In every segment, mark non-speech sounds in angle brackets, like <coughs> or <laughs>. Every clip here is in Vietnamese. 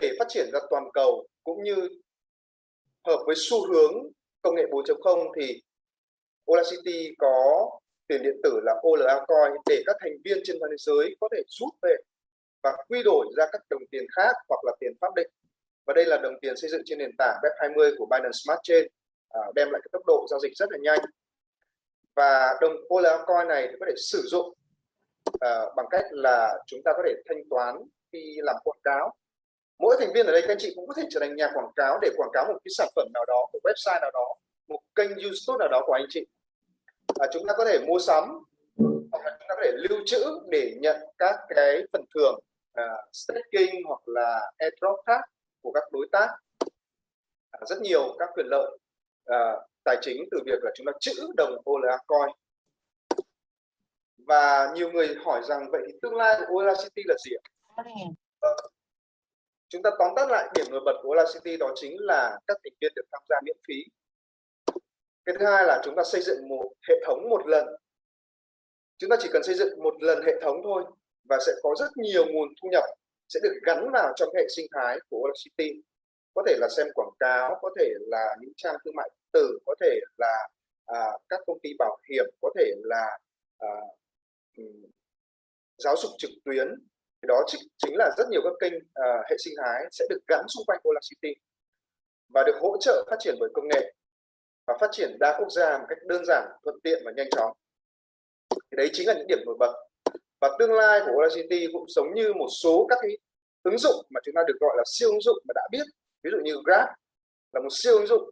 để phát triển ra toàn cầu cũng như hợp với xu hướng công nghệ 4.0 thì Audacity có tiền điện tử là OLA Coin để các thành viên trên toàn thế giới có thể rút về và quy đổi ra các đồng tiền khác hoặc là tiền pháp định. Và đây là đồng tiền xây dựng trên nền tảng Web20 của Binance Smart Chain, à, đem lại cái tốc độ giao dịch rất là nhanh. Và đồng OLA Coin này thì có thể sử dụng à, bằng cách là chúng ta có thể thanh toán khi làm quảng cáo. Mỗi thành viên ở đây các anh chị cũng có thể trở thành nhà quảng cáo để quảng cáo một cái sản phẩm nào đó, một website nào đó, một kênh YouTube nào đó của anh chị. À, chúng ta có thể mua sắm hoặc là chúng ta có thể lưu trữ để nhận các cái phần thưởng à, staking hoặc là airdrop khác của các đối tác. À, rất nhiều các quyền lợi à, tài chính từ việc là chúng ta trữ đồng OLA coin và nhiều người hỏi rằng vậy thì tương lai của OLA City là gì ạ? Chúng ta tóm tắt lại điểm nổi bật của OLA City đó chính là các thành viên được tham gia miễn phí. Cái thứ hai là chúng ta xây dựng một hệ thống một lần. Chúng ta chỉ cần xây dựng một lần hệ thống thôi và sẽ có rất nhiều nguồn thu nhập sẽ được gắn vào trong hệ sinh thái của Audacity có thể là xem quảng cáo có thể là những trang thương mại tử có thể là à, các công ty bảo hiểm có thể là à, giáo dục trực tuyến đó chính là rất nhiều các kênh uh, hệ sinh thái sẽ được gắn xung quanh Audacity và được hỗ trợ phát triển bởi công nghệ và phát triển đa quốc gia một cách đơn giản, thuận tiện và nhanh chóng. Thì đấy chính là những điểm nổi bật. Và tương lai của Audacity cũng giống như một số các cái ứng dụng mà chúng ta được gọi là siêu ứng dụng mà đã biết. Ví dụ như Grab là một siêu ứng dụng.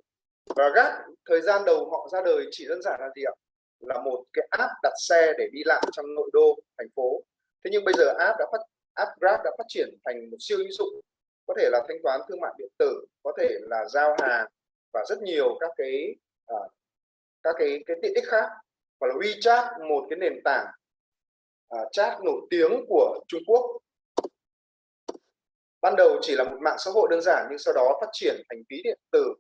Và Grab thời gian đầu họ ra đời chỉ đơn giản là gì ạ? Là một cái app đặt xe để đi lại trong nội đô thành phố. Thế nhưng bây giờ app đã phát app Grab đã phát triển thành một siêu ứng dụng có thể là thanh toán thương mại điện tử, có thể là giao hàng và rất nhiều các cái uh, các cái cái tiện ích khác. Hoặc là WeChat một cái nền tảng uh, chat nổi tiếng của Trung Quốc. Ban đầu chỉ là một mạng xã hội đơn giản nhưng sau đó phát triển thành ví điện tử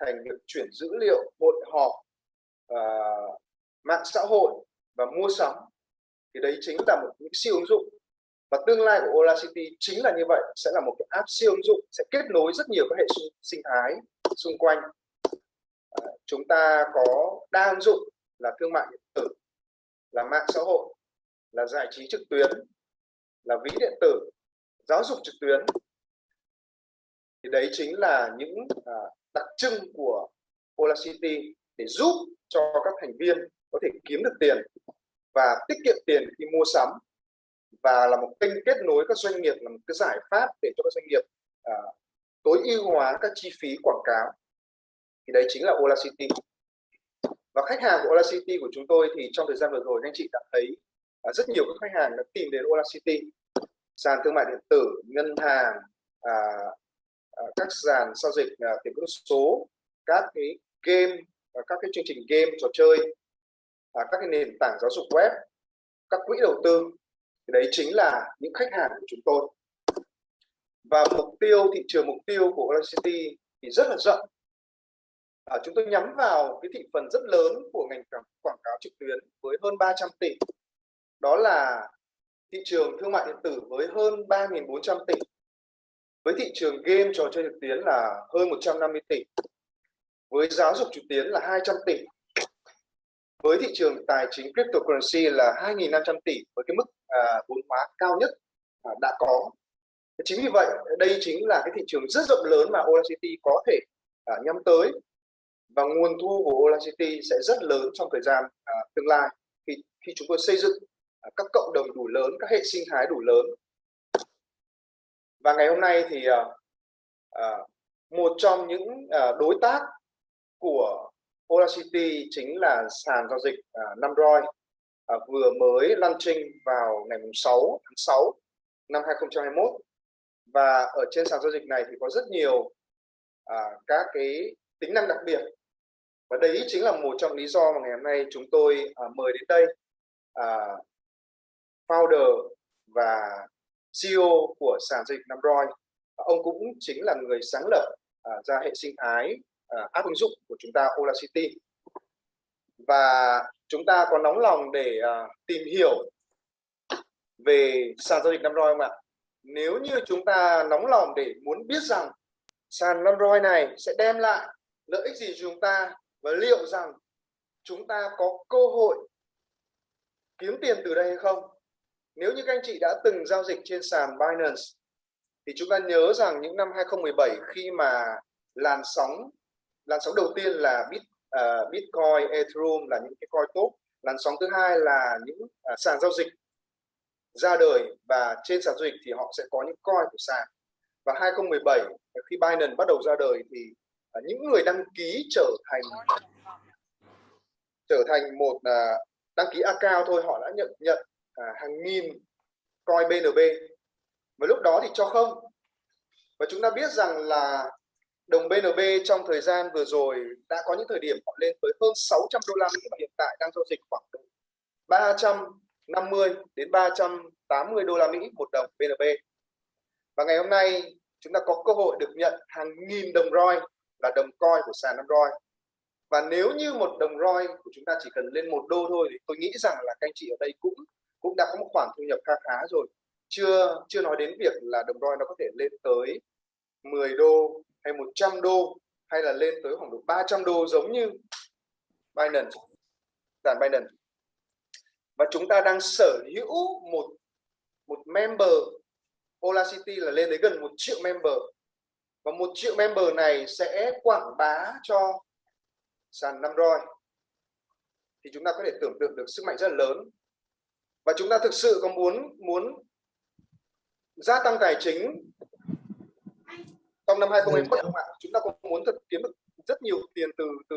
thành việc chuyển dữ liệu hội họp uh, mạng xã hội và mua sắm. Thì đấy chính là một những siêu ứng dụng và tương lai của Ola City chính là như vậy sẽ là một cái app siêu ứng dụng sẽ kết nối rất nhiều các hệ sinh thái xung quanh. À, chúng ta có đa ứng dụng là thương mại điện tử là mạng xã hội là giải trí trực tuyến là ví điện tử giáo dục trực tuyến. Thì đấy chính là những à, đặc trưng của Ola City để giúp cho các thành viên có thể kiếm được tiền và tiết kiệm tiền khi mua sắm và là một kênh kết nối các doanh nghiệp là một cái giải pháp để cho các doanh nghiệp à, tối ưu hóa các chi phí quảng cáo. Thì đấy chính là Ola City. Và khách hàng của Ola City của chúng tôi thì trong thời gian vừa rồi anh chị đã thấy à, rất nhiều các khách hàng đã tìm đến Ola City. Sàn thương mại điện tử ngân hàng à, à, các sàn giao dịch à, tiền kỹ số các cái game à, các cái chương trình game trò chơi à, các cái nền tảng giáo dục web các quỹ đầu tư đấy chính là những khách hàng của chúng tôi. Và mục tiêu thị trường mục tiêu của Ola City thì rất là rộng. À, chúng tôi nhắm vào cái thị phần rất lớn của ngành quảng cáo trực tuyến với hơn 300 tỷ. Đó là thị trường thương mại điện tử với hơn 3.400 tỷ. Với thị trường game trò chơi trực tuyến là hơn 150 tỷ. Với giáo dục trực tuyến là 200 tỷ với thị trường tài chính cryptocurrency là 2.500 tỷ với cái mức à, vốn hóa cao nhất à, đã có chính vì vậy đây chính là cái thị trường rất rộng lớn mà Audacity có thể à, nhắm tới và nguồn thu của Audacity sẽ rất lớn trong thời gian à, tương lai khi khi chúng tôi xây dựng à, các cộng đồng đủ lớn, các hệ sinh thái đủ lớn. Và ngày hôm nay thì à, à, một trong những à, đối tác của Audacity chính là sàn giao dịch à, Namroi à, vừa mới launching vào ngày 6 tháng 6 năm 2021 và ở trên sàn giao dịch này thì có rất nhiều à, các cái tính năng đặc biệt. Và đấy chính là một trong lý do mà ngày hôm nay chúng tôi à, mời đến đây à, founder và CEO của sàn giao dịch Namroi ông cũng chính là người sáng lập à, ra hệ sinh thái Ờ, à, app ứng dụng của chúng ta Ola City và chúng ta có nóng lòng để à, tìm hiểu về sàn giao dịch năm roi không ạ? Nếu như chúng ta nóng lòng để muốn biết rằng sàn năm roi này sẽ đem lại lợi ích gì cho chúng ta và liệu rằng chúng ta có cơ hội kiếm tiền từ đây hay không? Nếu như các anh chị đã từng giao dịch trên sàn Binance thì chúng ta nhớ rằng những năm 2017 khi mà làn sóng làn sóng đầu tiên là Bit, uh, Bitcoin, Ethereum là những cái coin tốt. làn sóng thứ hai là những uh, sàn giao dịch ra đời và trên sàn giao dịch thì họ sẽ có những coin của sàn. Và 2017 khi Binance bắt đầu ra đời thì uh, những người đăng ký trở thành trở thành một uh, đăng ký account thôi họ đã nhận nhận uh, hàng nghìn coin BNB và lúc đó thì cho không. Và chúng ta biết rằng là đồng BNB trong thời gian vừa rồi đã có những thời điểm họ lên tới hơn 600 đô la Mỹ và hiện tại đang giao dịch khoảng 350 đến 380 đô la Mỹ một đồng BNB và ngày hôm nay chúng ta có cơ hội được nhận hàng nghìn đồng ROI là đồng coin của sàn Android và nếu như một đồng ROI của chúng ta chỉ cần lên một đô thôi thì tôi nghĩ rằng là các anh chị ở đây cũng cũng đã có một khoản thu nhập khá khá rồi. Chưa chưa nói đến việc là đồng ROI nó có thể lên tới 10 đô hay 100 đô, hay là lên tới khoảng độ 300 đô, giống như Binance. Sàn Binance. Và chúng ta đang sở hữu một một member Olacity là lên đến gần một triệu member. Và một triệu member này sẽ quảng bá cho sàn năm roi thì chúng ta có thể tưởng tượng được sức mạnh rất là lớn. Và chúng ta thực sự có muốn muốn gia tăng tài chính trong năm 2021 không ạ? Chúng ta có muốn thật kiếm được rất nhiều tiền từ từ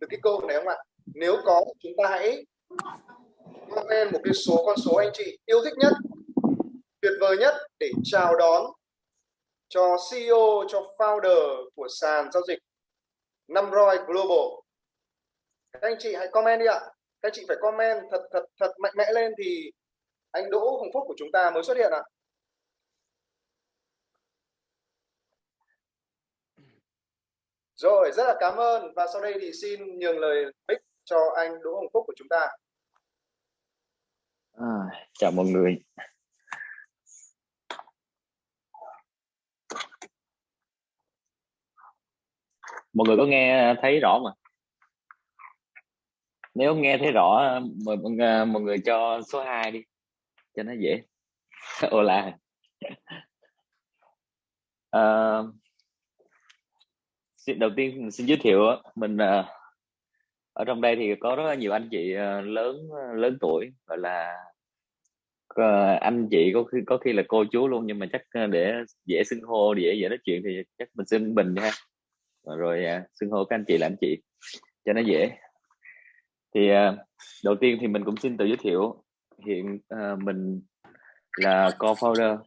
từ cái câu này không ạ? Nếu có chúng ta hãy comment một cái số con số anh chị yêu thích nhất tuyệt vời nhất để chào đón cho CEO cho founder của sàn giao dịch Namroi Global. Các anh chị hãy comment đi ạ. Các anh chị phải comment thật thật thật mạnh mẽ lên thì anh Đỗ Hồng Phúc của chúng ta mới xuất hiện ạ Rồi, rất là cảm ơn và sau đây thì xin nhường lời mic cho anh Đỗ Hồng Phúc của chúng ta. À, chào mọi người. Mọi người có nghe thấy rõ mà? Nếu nghe thấy rõ, mời mọi người cho số 2 đi, cho nó dễ. <laughs> Ô là. <laughs> À, xin, đầu tiên xin giới thiệu mình ờ, ở trong đây thì có rất là nhiều anh chị ờ, lớn ờ, lớn tuổi, gọi là anh chị có khi có khi là cô chú luôn, nhưng mà chắc để dễ xưng hô, dễ dễ nói chuyện thì chắc mình xưng bình ha rồi à, xưng hô các anh chị là anh chị, cho nó dễ. Thì đầu tiên thì mình cũng xin tự giới thiệu, hiện mình là co-founder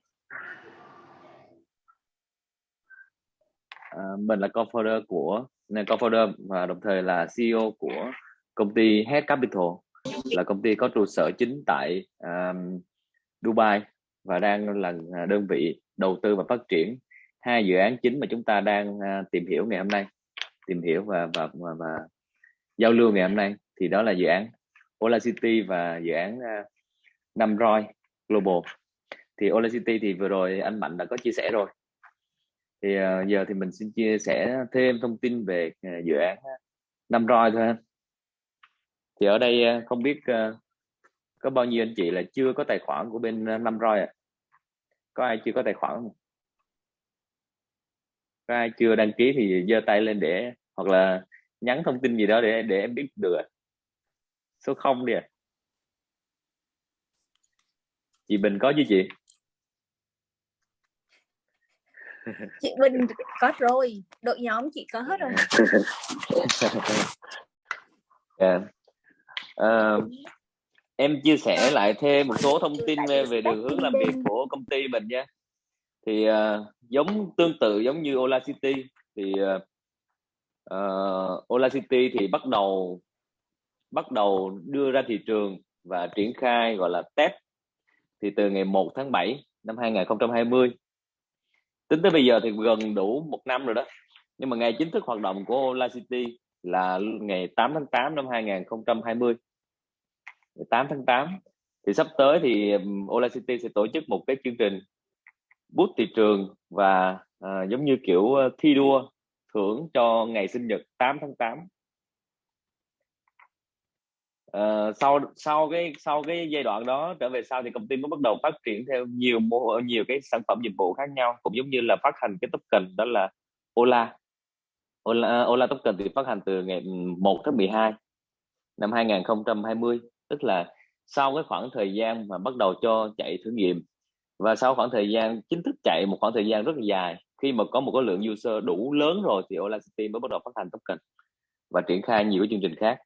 À, mình là co-founder của co-founder và đồng thời là CEO của công ty Head Capital là công ty có trụ sở chính tại um, Dubai và đang là à, đơn vị đầu tư và phát triển hai dự án chính mà chúng ta đang uh, tìm hiểu ngày hôm nay tìm hiểu và và và, và giao lưu ngày hôm nay. Thì đó là dự án Ola City và dự án à, uh, Năm Roi Global. Thì Ola City thì vừa rồi anh Mạnh đã có chia sẻ rồi thì uh, giờ thì mình xin chia sẻ thêm thông tin về uh, dự án ờ, năm roi thôi thì ở đây uh, không biết uh, có bao nhiêu anh chị là chưa có tài khoản của bên uh, năm roi ạ? À? có ai chưa có tài khoản không? Có ai chưa đăng ký thì giơ tay lên để hoặc là nhắn thông tin gì đó để để em biết được số không đi à chị Bình có chứ chị? <laughs> chị Bình có rồi đội nhóm chị có hết rồi. Yeah. <laughs> uh, em chia sẻ lại thêm một số thông tin về, về đường hướng làm việc của công ty mình nha. Thì uh, giống tương tự giống như Ola City thì uh, Ola City thì bắt đầu bắt đầu đưa ra thị trường và triển khai gọi là test. Thì từ ngày 1 tháng 7 năm 2020 tính tới bây giờ thì gần đủ một năm rồi đó. Nhưng mà ngày chính thức hoạt động của Ola City là ngày 8 tháng 8 năm 2020 8 tháng 8 thì sắp tới thì Ola City sẽ tổ chức một cái chương trình bút thị trường và à, giống như kiểu ờ, thi đua thưởng cho ngày sinh nhật 8 tháng 8 uh, sau sau cái sau cái giai đoạn đó trở về sau thì công ty mới bắt đầu phát triển theo nhiều mô nhiều cái sản phẩm dịch vụ khác nhau cũng giống như là phát hành cái token đó là Ola. Ola, ờ, Ola token thì phát hành từ ngày 1 tháng 12 năm 2020 tức là sau cái khoảng thời gian mà bắt đầu cho chạy thử nghiệm. Và sau khoảng thời gian chính thức chạy một khoảng thời gian rất là dài. Khi mà có một cái lượng user đủ lớn rồi thì Ola City mới bắt đầu phát hành token và triển khai nhiều cái chương trình khác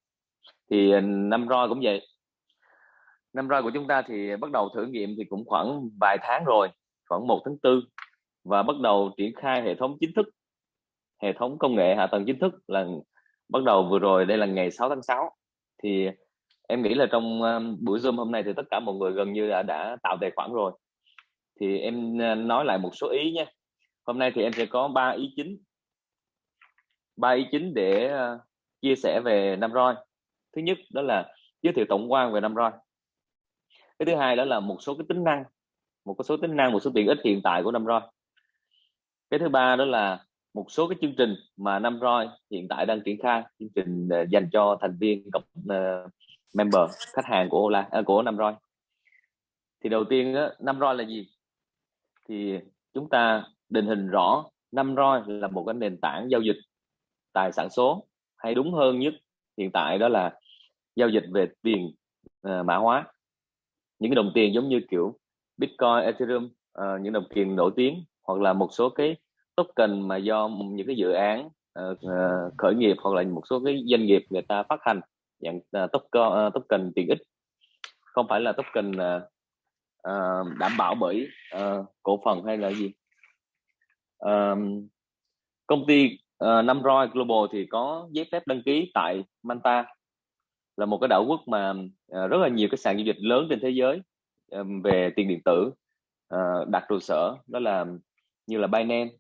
thì ờ, năm roi cũng vậy. Năm roi của chúng ta thì bắt đầu thử nghiệm thì cũng khoảng vài tháng rồi khoảng 1 tháng 4 và bắt đầu triển khai hệ thống chính thức hệ thống công nghệ hạ tầng chính thức là bắt đầu vừa rồi đây là ngày 6 tháng 6 thì em nghĩ là trong ờ, buổi zoom hôm nay thì tất cả mọi người gần như đã, đã tạo tài khoản rồi. Thì em ờ, nói lại một số ý nhé hôm nay thì em sẽ có ba ý chính ba ý chính để chia sẻ về năm roi thứ nhất đó là giới thiệu tổng quan về năm roi. Cái thứ hai đó là một số cái tính năng một số tính năng một số tiện ích hiện tại của năm roi. Cái thứ ba đó là một số cái chương trình mà năm roi hiện tại đang triển khai chương trình ờ, dành cho thành viên cộng uh, member khách hàng của Ola uh, của năm roi. Thì đầu tiên đó, năm roi là gì? Thì chúng ta định hình rõ năm roi là một cái nền tảng giao dịch tài sản số hay đúng hơn nhất hiện tại đó là giao dịch về tiền uh, mã hóa. Những cái đồng tiền giống như kiểu Bitcoin, Ethereum, uh, những đồng tiền nổi tiếng hoặc là một số cái token mà do những cái dự án uh, khởi nghiệp hoặc là một số cái doanh nghiệp người ta phát hành dạng uh, token uh, token tiền ích không phải là token uh, uh, đảm bảo bởi uh, cổ phần hay là gì. Uh, công ty Ờ, uh, Namroi Global thì có giấy phép đăng ký tại Manta. Là một cái đảo quốc mà uh, rất là nhiều cái sàn giao dịch lớn trên thế giới um, về tiền điện tử uh, đặt trụ sở đó là như là Binance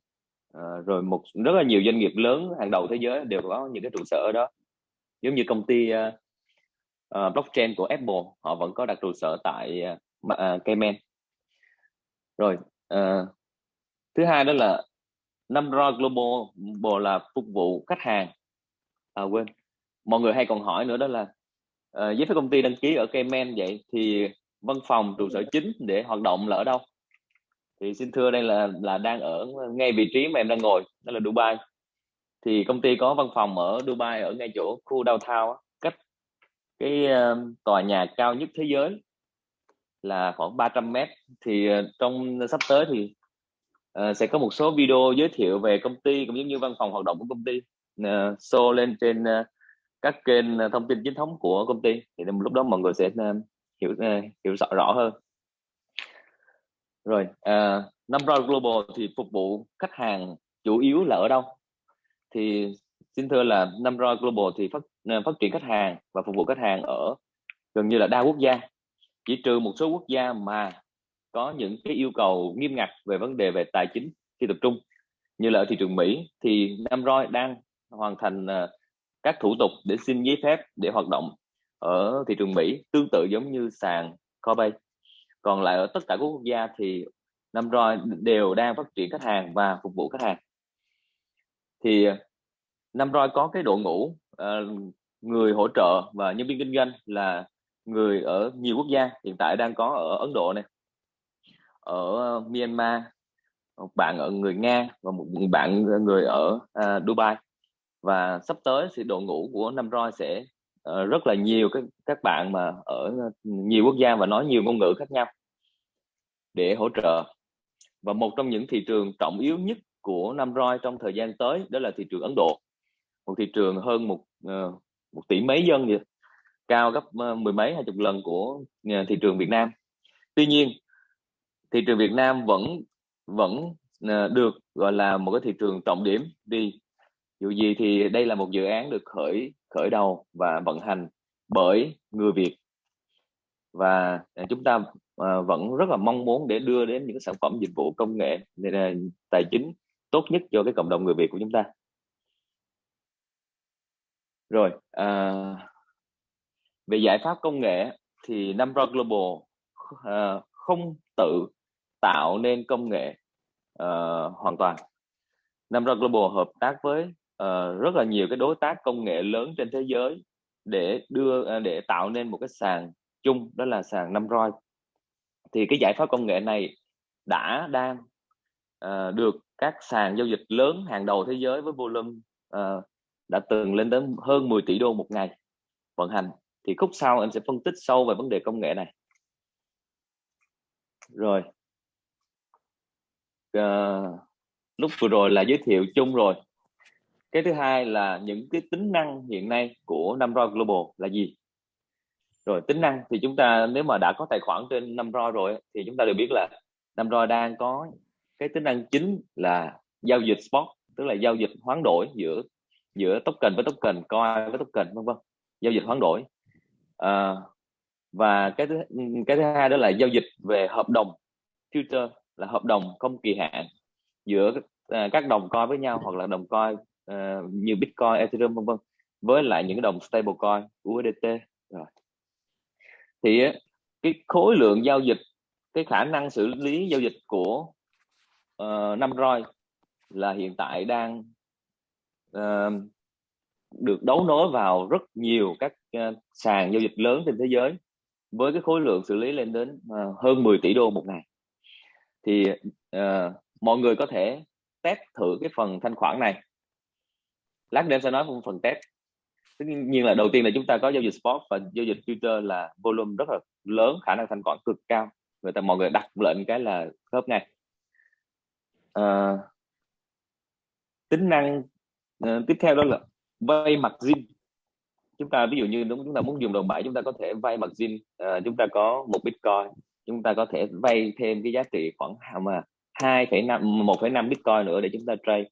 uh, rồi một rất là nhiều doanh nghiệp lớn hàng đầu thế giới đều có những cái trụ sở ở đó. Giống như công ty uh, uh, blockchain của Apple họ vẫn có đặt trụ sở tại uh, uh, Cayman. Rồi uh, thứ hai đó là Namra Global là phục vụ khách hàng. À quên. Mọi người hay còn hỏi nữa đó là uh, giấy phép công ty đăng ký ở Cayman vậy thì văn phòng trụ sở chính để hoạt động là ở đâu? Thì xin thưa đây là là đang ở ngay vị trí mà em đang ngồi đó là Dubai. Thì công ty có văn phòng ở Dubai ở ngay chỗ khu downtown cách cái uh, tòa nhà cao nhất thế giới là khoảng 300 mét. Thì uh, trong sắp tới thì uh, sẽ có một số video giới thiệu về công ty cũng giống như văn phòng hoạt động của công ty. Uh, show lên trên uh, các kênh thông tin chính thống của công ty. Thì lúc đó mọi người sẽ uh, hiểu uh, hiểu rõ, rõ hơn. Rồi uh, Number Global thì phục vụ khách hàng chủ yếu là ở đâu? Thì xin thưa là Number Global thì phát phát triển khách hàng và phục vụ khách hàng ở gần như là đa quốc gia. Chỉ trừ một số quốc gia mà có những cái yêu cầu nghiêm ngặt về vấn đề về tài chính khi tập trung. Như là ở thị trường Mỹ thì Namroi đang hoàn thành ờ, các thủ tục để xin giấy phép để hoạt động ở thị trường Mỹ tương tự giống như sàn Coinbase. Còn lại ở tất cả các quốc gia thì Namroi đều đang phát triển khách hàng và phục vụ khách hàng. Thì ờ, Namroi có cái đội ngũ uh, người hỗ trợ và nhân viên kinh doanh là người ở nhiều quốc gia hiện tại đang có ở Ấn Độ này ở ờ, Myanmar một bạn ở người Nga và một bạn người ở uh, Dubai. Và sắp tới thì đội ngũ của Nam Roi sẽ uh, rất là nhiều các các bạn mà ở nhiều quốc gia và nói nhiều ngôn ngữ khác nhau để hỗ trợ. Và một trong những thị trường trọng yếu nhất của Nam Roi trong thời gian tới đó là thị trường Ấn Độ. Một thị trường hơn một uh, một tỷ mấy dân vậy cao gấp uh, mười mấy hai chục lần của uh, thị trường Việt Nam. Tuy nhiên thị trường Việt Nam vẫn vẫn ờ, được gọi là một cái thị trường trọng điểm đi. Dù gì thì đây là một dự án được khởi khởi đầu và vận hành bởi người Việt. Và à, chúng ta à, vẫn rất là mong muốn để đưa đến những sản phẩm dịch vụ công nghệ à, tài chính tốt nhất cho cái cộng đồng người Việt của chúng ta. Rồi à, về giải pháp công nghệ thì Namro Global à, không tự tạo nên công nghệ uh, hoàn toàn. Namra Global hợp tác với uh, rất là nhiều cái đối tác công nghệ lớn trên thế giới để đưa uh, để tạo nên một cái sàn chung đó là sàn Namroid thì cái giải pháp công nghệ này đã đang uh, được các sàn giao dịch lớn hàng đầu thế giới với volume uh, đã từng lên đến hơn 10 tỷ đô một ngày vận hành. Thì khúc sau em sẽ phân tích sâu về vấn đề công nghệ này. Rồi uh, lúc vừa rồi là giới thiệu chung rồi. Cái thứ hai là những cái tính năng hiện nay của Namroi Global là gì? Rồi tính năng thì chúng ta nếu mà đã có tài khoản trên Namroi rồi thì chúng ta đều biết là Namroi đang có cái tính năng chính là giao dịch spot tức là giao dịch hoán đổi giữa giữa token với token coin với token vân vân. Giao dịch hoán đổi. À, và cái thứ cái thứ hai đó là giao dịch về hợp đồng future là hợp đồng không kỳ hạn giữa à, các đồng coin với nhau hoặc là đồng coin uh, như Bitcoin, Ethereum vân vân với lại những cái đồng stablecoin USDT rồi. Thì cái khối lượng giao dịch cái khả năng xử lý giao dịch của uh, năm roi là hiện tại đang uh, được đấu nối vào rất nhiều các uh, sàn giao dịch lớn trên thế giới với cái khối lượng xử lý lên đến uh, hơn 10 tỷ đô một ngày thì uh, mọi người có thể test thử cái phần thanh khoản này. Lát nữa em sẽ nói về phần test. Tất nhiên là đầu tiên là chúng ta có giao dịch spot và giao dịch future là volume rất là lớn khả năng thanh khoản cực cao. Người ta mọi người đặt lệnh cái là khớp ngay. À, tính năng uh, tiếp theo đó là vay mặt zin. Chúng ta ví dụ như đúng chúng ta muốn dùng đồng bảy chúng ta có thể vay mặt zin. Uh, chúng ta có một bitcoin chúng ta có thể vay thêm cái giá trị khoảng mà hai phẩy năm một phẩy năm bitcoin nữa để chúng ta trade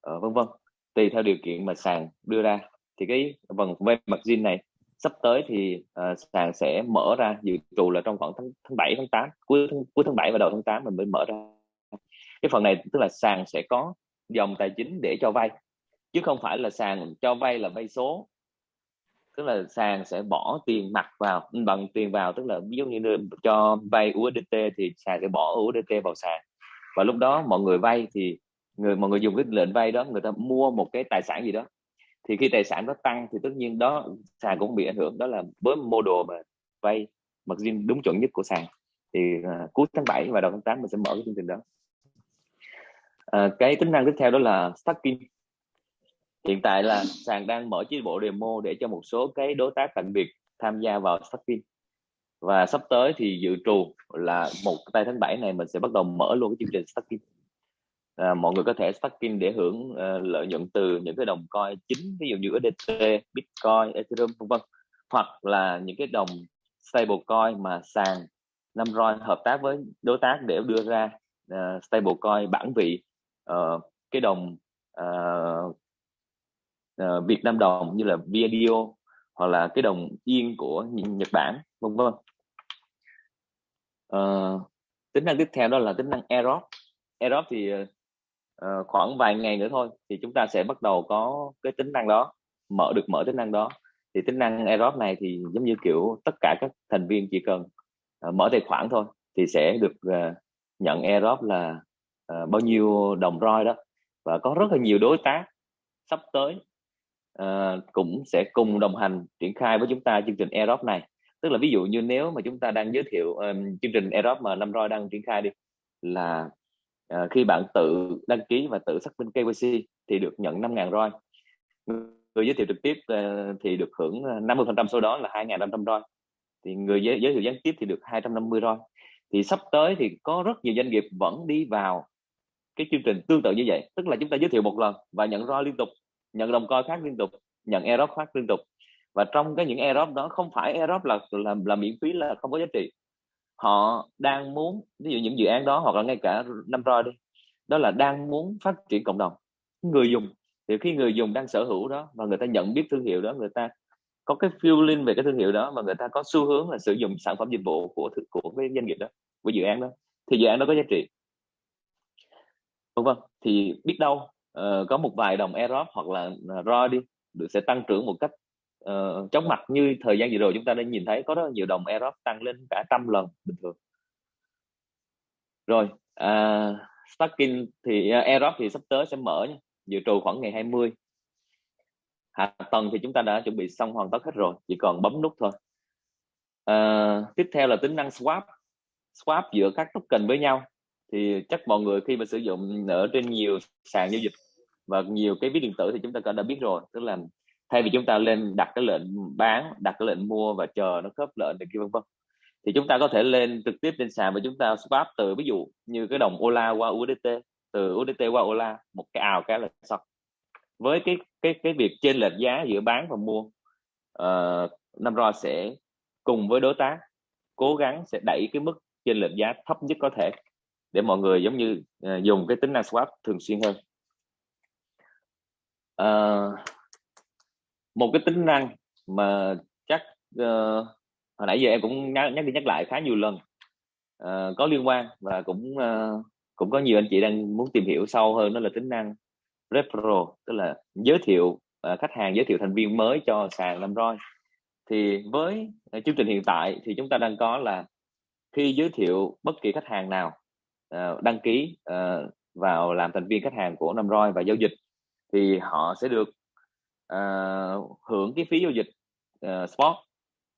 ờ, vân vân. Tùy theo điều kiện mà sàn đưa ra. Thì cái phần vay mặt zin này sắp tới thì uh, sàn sẽ mở ra dự trù là trong khoảng tháng tháng 7 tháng 8 cuối tháng, cuối tháng 7 và đầu tháng 8 mình mới mở ra. Cái phần này tức là sàn sẽ có dòng tài chính để cho vay chứ không phải là sàn cho vay là vay số là sàn sẽ bỏ tiền mặt vào ừ, bằng tiền vào tức là ví dụ như cho vay USDT thì sàn sẽ bỏ USDT vào sàn. Và lúc đó mọi người vay thì người mọi người dùng cái lệnh vay đó người ta mua một cái tài sản gì đó. Thì khi tài sản nó tăng thì tất nhiên đó sàn cũng bị ảnh hưởng. Đó là với mô đồ mà vay mặc riêng đúng chuẩn nhất của sàn. Thì uh, cuối tháng 7 và đầu tháng 8 mình sẽ mở cái chương trình đó. Uh, cái tính năng tiếp theo đó là stacking hiện tại là sàn đang mở chế bộ demo để cho một số cái đối tác đặc biệt tham gia vào stacking và sắp tới thì dự trù là một tay tháng 7 này mình sẽ bắt đầu mở luôn cái chương trình stacking à, mọi người có thể staking để hưởng uh, lợi nhuận từ những cái đồng coin chính ví dụ như USDT, Bitcoin, Ethereum vân vân hoặc là những cái đồng stablecoin mà sàn Namroi hợp tác với đối tác để đưa ra ờ, uh, stablecoin bản vị uh, cái đồng uh, uh, Việt Nam đồng như là VNDO hoặc là cái đồng yên của Nhật Bản vân vân. Uh, tính năng tiếp theo đó là tính năng Airdrop Airdrop thì uh, khoảng vài ngày nữa thôi thì chúng ta sẽ bắt đầu có cái tính năng đó mở được mở tính năng đó. Thì tính năng airdrop này thì giống như kiểu tất cả các thành viên chỉ cần uh, mở tài khoản thôi thì sẽ được uh, nhận airdrop là uh, bao nhiêu đồng roi đó. Và có rất là nhiều đối tác sắp tới uh, cũng sẽ cùng đồng hành triển khai với chúng ta chương trình airdrop này. Tức là ví dụ như nếu mà chúng ta đang giới thiệu um, chương trình airdrop mà năm roi đang triển khai đi là uh, khi bạn tự đăng ký và tự xác minh KYC thì được nhận 5.000 roi. Người giới thiệu trực tiếp uh, thì được hưởng 50 phần trăm số đó là 2.500 roi. Thì người giới, giới thiệu gián tiếp thì được 250 roi. Thì sắp tới thì có rất nhiều doanh nghiệp vẫn đi vào cái chương trình tương tự như vậy. Tức là chúng ta giới thiệu một lần và nhận roi liên tục nhận đồng coi khác liên tục nhận airdrop khác liên tục. Và trong cái những airdrop đó không phải airdrop là là, là miễn phí là không có giá trị. Họ đang muốn ví dụ những dự án đó hoặc là ngay cả năm roi đi đó là đang muốn phát triển cộng đồng. Người dùng thì khi người dùng đang sở hữu đó và người ta nhận biết thương hiệu đó người ta có cái feeling về cái thương hiệu đó và người ta có xu hướng là sử dụng sản phẩm dịch vụ của của cái doanh nghiệp đó của dự án đó thì dự án đó có giá trị. Vân vân thì biết đâu uh, có một vài đồng Erop hoặc là ờ, ROI đi được sẽ tăng trưởng một cách uh, chóng mặt như thời gian vừa rồi chúng ta đã nhìn thấy có rất nhiều đồng Erop tăng lên cả trăm lần bình thường. Rồi à, uh, stacking thì à, uh, Erop thì sắp tới sẽ mở nhé. dự trù khoảng ngày 20 hạ tầng thì chúng ta đã chuẩn bị xong hoàn tất hết rồi chỉ còn bấm nút thôi. Uh, tiếp theo là tính năng swap. Swap giữa các token với nhau thì chắc mọi người khi mà sử dụng ở trên nhiều sàn giao dịch và nhiều cái ví điện tử thì chúng ta đã biết rồi. Tức là thay vì chúng ta lên đặt cái lệnh bán đặt cái lệnh mua và chờ nó khớp lệnh này kia vân vân thì chúng ta có thể lên trực tiếp trên sàn và chúng ta swap từ ví dụ như cái đồng Ola qua USDT từ USDT qua Ola một cái ào cái là xong. Với cái cái cái việc trên lệch giá giữa bán và mua uh, năm rồi sẽ cùng với đối tác cố gắng sẽ đẩy cái mức trên lệch giá thấp nhất có thể để mọi người giống như uh, dùng cái tính năng swap thường xuyên hơn. Uh, một cái tính năng mà chắc uh, hồi nãy giờ em cũng nhắc, nhắc đi nhắc lại khá nhiều lần uh, có liên quan và cũng uh, cũng có nhiều anh chị đang muốn tìm hiểu sâu hơn đó là tính năng referral tức là giới thiệu uh, khách hàng giới thiệu thành viên mới cho sàn làm roi. Thì với uh, chương trình hiện tại thì chúng ta đang có là khi giới thiệu bất kỳ khách hàng nào uh, đăng ký uh, vào làm thành viên khách hàng của Namroi và giao dịch thì họ sẽ được uh, hưởng cái phí giao dịch uh, spot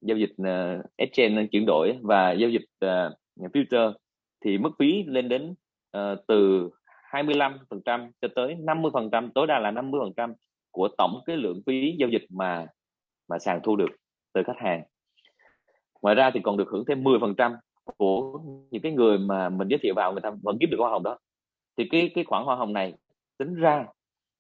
giao dịch uh, exchange chuyển đổi và giao dịch uh, future thì mức phí lên đến uh, từ 25% cho tới 50% tối đa là 50% của tổng cái lượng phí giao dịch mà mà sàn thu được từ khách hàng ngoài ra thì còn được hưởng thêm 10% của những cái người mà mình giới thiệu vào người ta vẫn kiếm được hoa hồng đó. Thì cái cái khoản hoa hồng này tính ra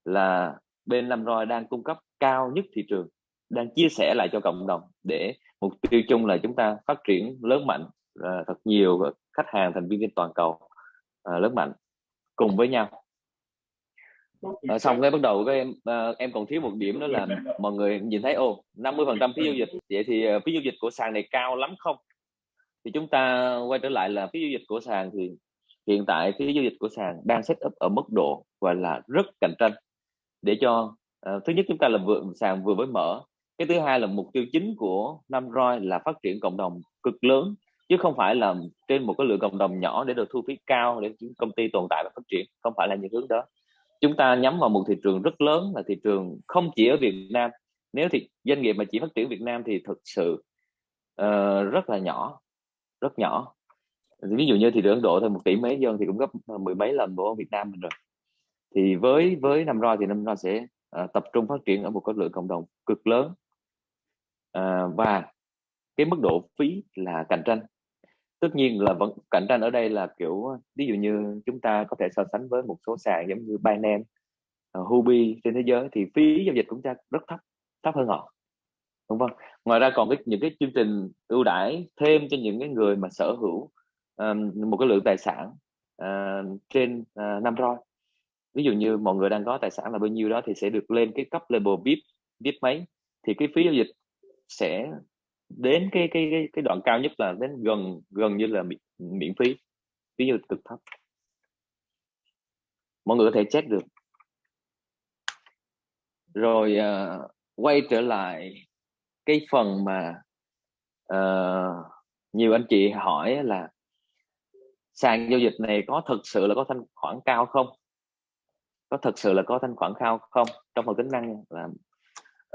là bên làm Roi đang cung cấp cao nhất thị trường đang chia sẻ lại cho cộng đồng để mục tiêu chung là chúng ta phát triển lớn mạnh uh, thật nhiều khách hàng thành viên trên toàn cầu uh, lớn mạnh cùng với nhau. À, xong cái bắt đầu các em à, em còn thiếu một điểm đó là mọi người nhìn thấy ô 50 phần trăm phí giao dịch. Vậy thì à, phí giao dịch của sàn này cao lắm không? Thì chúng ta quay trở lại là phí giao dịch của sàn thì hiện tại phí giao dịch của sàn đang set up ở mức độ gọi là rất cạnh tranh. Để cho uh, thứ nhất chúng ta là vừa sàn vừa mới mở cái thứ hai là mục tiêu chính của năm roi là phát triển cộng đồng cực lớn chứ không phải là trên một cái lượng cộng đồng nhỏ để được thu phí cao để công ty tồn tại và phát triển không phải là những hướng đó. Chúng ta nhắm vào một thị trường rất lớn là thị trường không chỉ ở Việt Nam. Nếu thì doanh nghiệp mà chỉ phát triển Việt Nam thì thực sự uh, rất là nhỏ rất nhỏ. Ví dụ như thị trường Ấn Độ thôi một tỷ mấy dân thì cũng gấp ờ, mười mấy lần của Việt Nam mình rồi. Thì với với năm roi thì năm roi sẽ uh, tập trung phát triển ở một cái lượng cộng đồng cực lớn. Uh, và cái mức độ phí là cạnh tranh. Tất nhiên là vẫn cạnh tranh ở đây là kiểu ví dụ như chúng ta có thể so sánh với một số sàn giống như Binance, uh, Huobi trên thế giới thì phí giao dịch của chúng ta rất thấp thấp hơn họ đúng không? Ngoài ra còn cái những cái chương trình ưu đãi thêm cho những cái người mà sở hữu um, một cái lượng tài sản uh, trên uh, năm roi. Ví dụ như mọi người đang có tài sản là bao nhiêu đó thì sẽ được lên cái cấp level VIP VIP mấy. Thì cái phí giao dịch sẽ đến cái cái cái, cái đoạn cao nhất là đến gần gần như là miễn, miễn phí phí giao dịch cực thấp. Mọi người có thể check được. Rồi uh, quay trở lại cái phần mà uh, nhiều anh chị hỏi là sàn giao dịch này có thực sự là có thanh khoản cao không? Có thực sự là có thanh khoản cao không? Trong phần tính năng là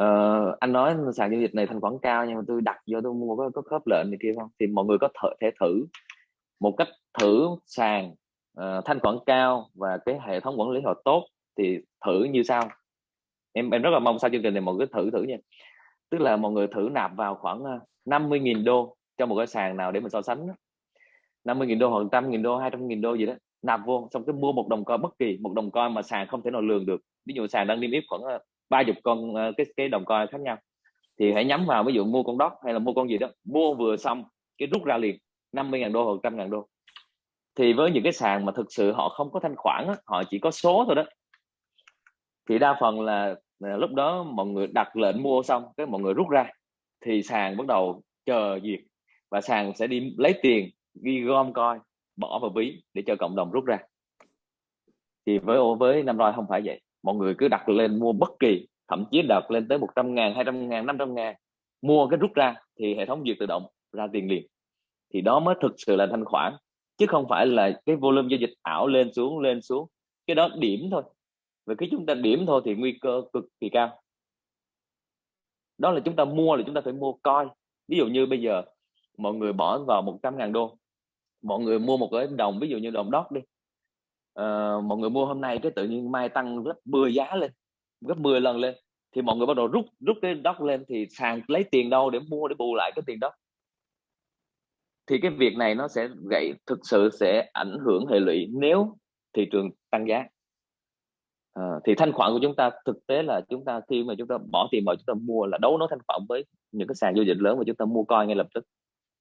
uh, anh nói sàn giao dịch này thanh khoản cao nhưng mà tôi đặt vô tôi mua có, có khớp lệnh này kia không? Thì mọi người có thể, thể thử một cách thử sàn uh, thanh khoản cao và cái hệ thống quản lý họ tốt thì thử như sau. Em em rất là mong sau chương trình này mọi người thử thử nha tức là mọi người thử nạp vào khoảng ờ, 50.000 đô cho một cái sàn nào để mình so sánh 50.000 đô hoặc 100.000 đô 200.000 đô gì đó, nạp vô, xong cái mua một đồng coin bất kỳ một đồng coin mà sàn không thể nào lường được. Ví dụ sàn đang niêm yết khoảng ờ, ba chục con ờ, cái cái đồng coin khác nhau. Thì hãy nhắm vào ví dụ mua con đốc hay là mua con gì đó, mua vừa xong cái rút ra liền 50.000 đô hoặc trăm ngàn đô. Thì với những cái sàn mà thực sự họ không có thanh khoản họ chỉ có số thôi đó. Thì đa phần là lúc đó mọi người đặt lệnh mua xong, cái mọi người rút ra, thì sàn bắt đầu chờ duyệt và sàn sẽ đi lấy tiền, ghi gom coi, bỏ vào ví để cho cộng đồng rút ra. Thì với với năm roi không phải vậy. Mọi người cứ đặt lên mua bất kỳ, thậm chí đặt lên tới 100 ngàn 200 ngàn 500 ngàn, mua cái rút ra thì hệ thống duyệt tự động ra tiền liền. Thì đó mới thực sự là thanh khoản, chứ không phải là cái volume giao dịch ảo lên xuống lên xuống, cái đó điểm thôi và khi chúng ta điểm thôi thì nguy cơ cực kỳ cao. Đó là chúng ta mua là chúng ta phải mua coi. Ví dụ như bây giờ mọi người bỏ vào 100 ngàn đô. Mọi người mua một cái đồng ví dụ như đồng đót đi. À, mọi người mua hôm nay cái tự nhiên mai tăng gấp 10 giá lên gấp 10 lần lên. Thì mọi người bắt đầu rút rút cái đót lên thì sàn lấy tiền đâu để mua để bù lại cái tiền đó. Thì cái việc này nó sẽ gây thực sự sẽ ảnh hưởng hệ lụy nếu thị trường tăng giá à, thì thanh khoản của chúng ta thực tế là chúng ta khi mà chúng ta bỏ tiền vào chúng ta mua là đấu nối thanh khoản với những cái sàn giao dịch lớn mà chúng ta mua coi ngay lập tức.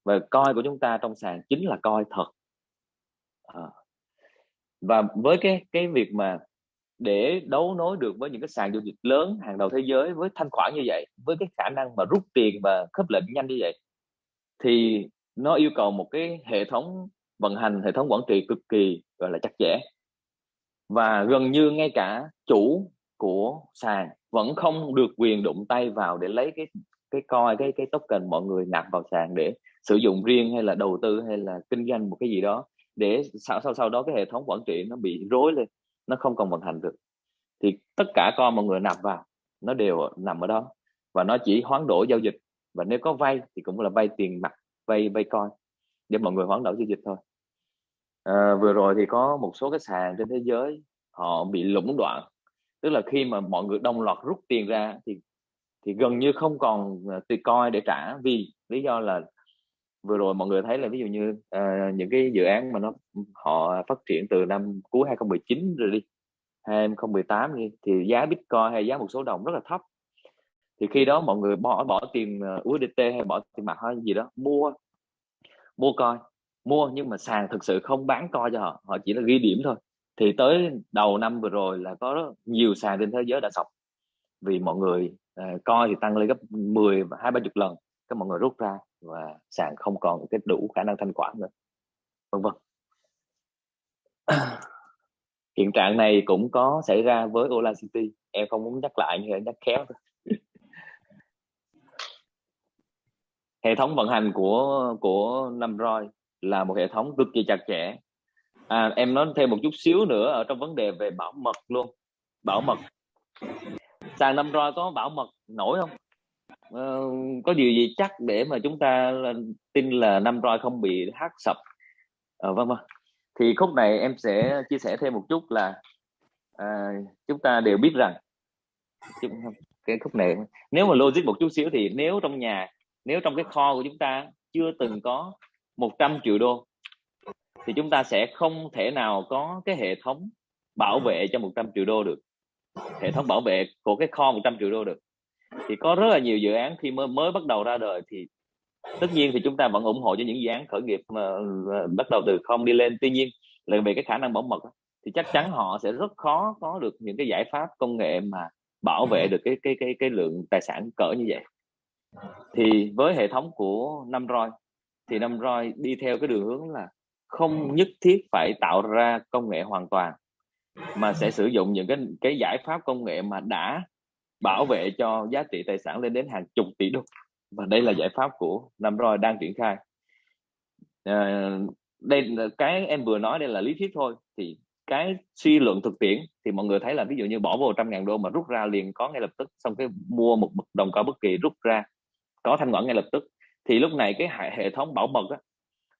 Và coi của chúng ta trong sàn chính là coi thật. À. và với cái cái việc mà để đấu nối được với những cái sàn giao dịch lớn hàng đầu thế giới với thanh khoản như vậy với cái khả năng mà rút tiền và khớp lệnh nhanh như vậy thì nó yêu cầu một cái hệ thống vận hành hệ thống quản trị cực kỳ gọi là chặt chẽ và gần như ngay cả chủ của sàn vẫn không được quyền đụng tay vào để lấy cái cái coi, cái cái token mọi người nạp vào sàn để sử dụng riêng hay là đầu tư hay là kinh doanh một cái gì đó để sau sau sau đó cái hệ thống quản trị nó bị rối lên, nó không còn vận hành được. Thì tất cả con mọi người nạp vào, nó đều nằm ở đó và nó chỉ hoán đổi giao dịch. Và nếu có vay thì cũng là vay tiền mặt, vay vay coi để mọi người hoán đổi giao dịch thôi à, vừa rồi thì có một số cái sàn trên thế giới họ bị lũng đoạn. Tức là khi mà mọi người đồng loạt rút tiền ra thì thì gần như không còn ờ, tiền coi để trả vì lý do là vừa rồi mọi người thấy là ví dụ như uh, những cái dự án mà nó họ phát triển từ năm cuối 2019 rồi đi 2018 đi thì giá Bitcoin hay giá một số đồng rất là thấp. Thì khi đó mọi người bỏ bỏ tiền USDT hay bỏ tiền mặt hay gì đó mua mua coi mua nhưng mà sàn thực sự không bán coi cho họ họ chỉ là ghi điểm thôi. Thì tới đầu năm vừa rồi là có rất nhiều sàn trên thế giới đã sập. Vì mọi người uh, coi thì tăng lên gấp 10 và hai ba chục lần các mọi người rút ra và sàn không còn cái đủ khả năng thanh khoản nữa. Vân vân. <clears throat> Hiện trạng này cũng có xảy ra với Ola City. Em không muốn nhắc lại nhưng nhắc khéo thôi. <laughs> Hệ thống vận hành của của Namroy là một hệ thống cực kỳ chặt chẽ. À, em nói thêm một chút xíu nữa ở trong vấn đề về bảo mật luôn. Bảo mật. Sàn Namroy có bảo mật nổi không? Ờ, có điều gì chắc để mà chúng ta tin là năm roi không bị hack sập? Ờ, vâng vâng. Thì khúc này em sẽ chia sẻ thêm một chút là à, chúng ta đều biết rằng cái khúc này nếu mà logic một chút xíu thì nếu trong nhà nếu trong cái kho của chúng ta chưa từng có 100 triệu đô, thì chúng ta sẽ không thể nào có cái hệ thống bảo vệ cho 100 triệu đô được. Hệ thống bảo vệ của cái kho 100 triệu đô được. Thì có rất là nhiều dự án khi mới mới bắt đầu ra đời thì tất nhiên thì chúng ta vẫn ủng hộ cho những dự án khởi nghiệp mà à, bắt đầu từ không đi lên. Tuy nhiên là về cái khả năng bảo mật thì chắc chắn họ sẽ rất khó có được những cái giải pháp công nghệ mà bảo vệ được cái cái cái cái lượng tài sản cỡ như vậy. Thì với hệ thống của năm roi thì năm roi đi theo cái đường hướng là không nhất thiết phải tạo ra công nghệ hoàn toàn mà sẽ sử dụng những cái cái giải pháp công nghệ mà đã bảo vệ cho giá trị tài sản lên đến hàng chục tỷ đô. Và đây là giải pháp của năm roi đang triển khai. À, đây cái em vừa nói đây là lý thuyết thôi. Thì cái suy luận thực tiễn thì mọi người thấy là ví dụ như bỏ vô trăm ngàn đô mà rút ra liền có ngay lập tức xong cái mua một đồng cao bất kỳ rút ra có thanh khoản ngay lập tức thì lúc này cái hệ, thống bảo mật á,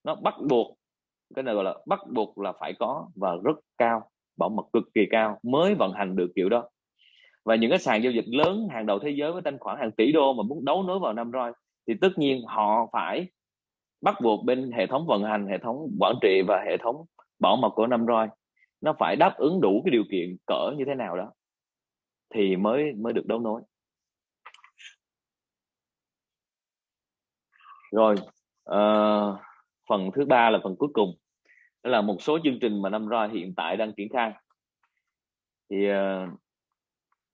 nó bắt buộc cái này gọi là bắt buộc là phải có và rất cao bảo mật cực kỳ cao mới vận hành được kiểu đó. Và những cái sàn giao dịch lớn hàng đầu thế giới với thanh khoản hàng tỷ đô mà muốn đấu nối vào năm roi thì tất nhiên họ phải bắt buộc bên hệ thống vận hành hệ thống quản trị và hệ thống bảo mật của năm roi nó phải đáp ứng đủ cái điều kiện cỡ như thế nào đó thì mới mới được đấu nối. Rồi uh, phần thứ ba là phần cuối cùng. Đó là một số chương trình mà năm roi hiện tại đang triển khai. Thì uh,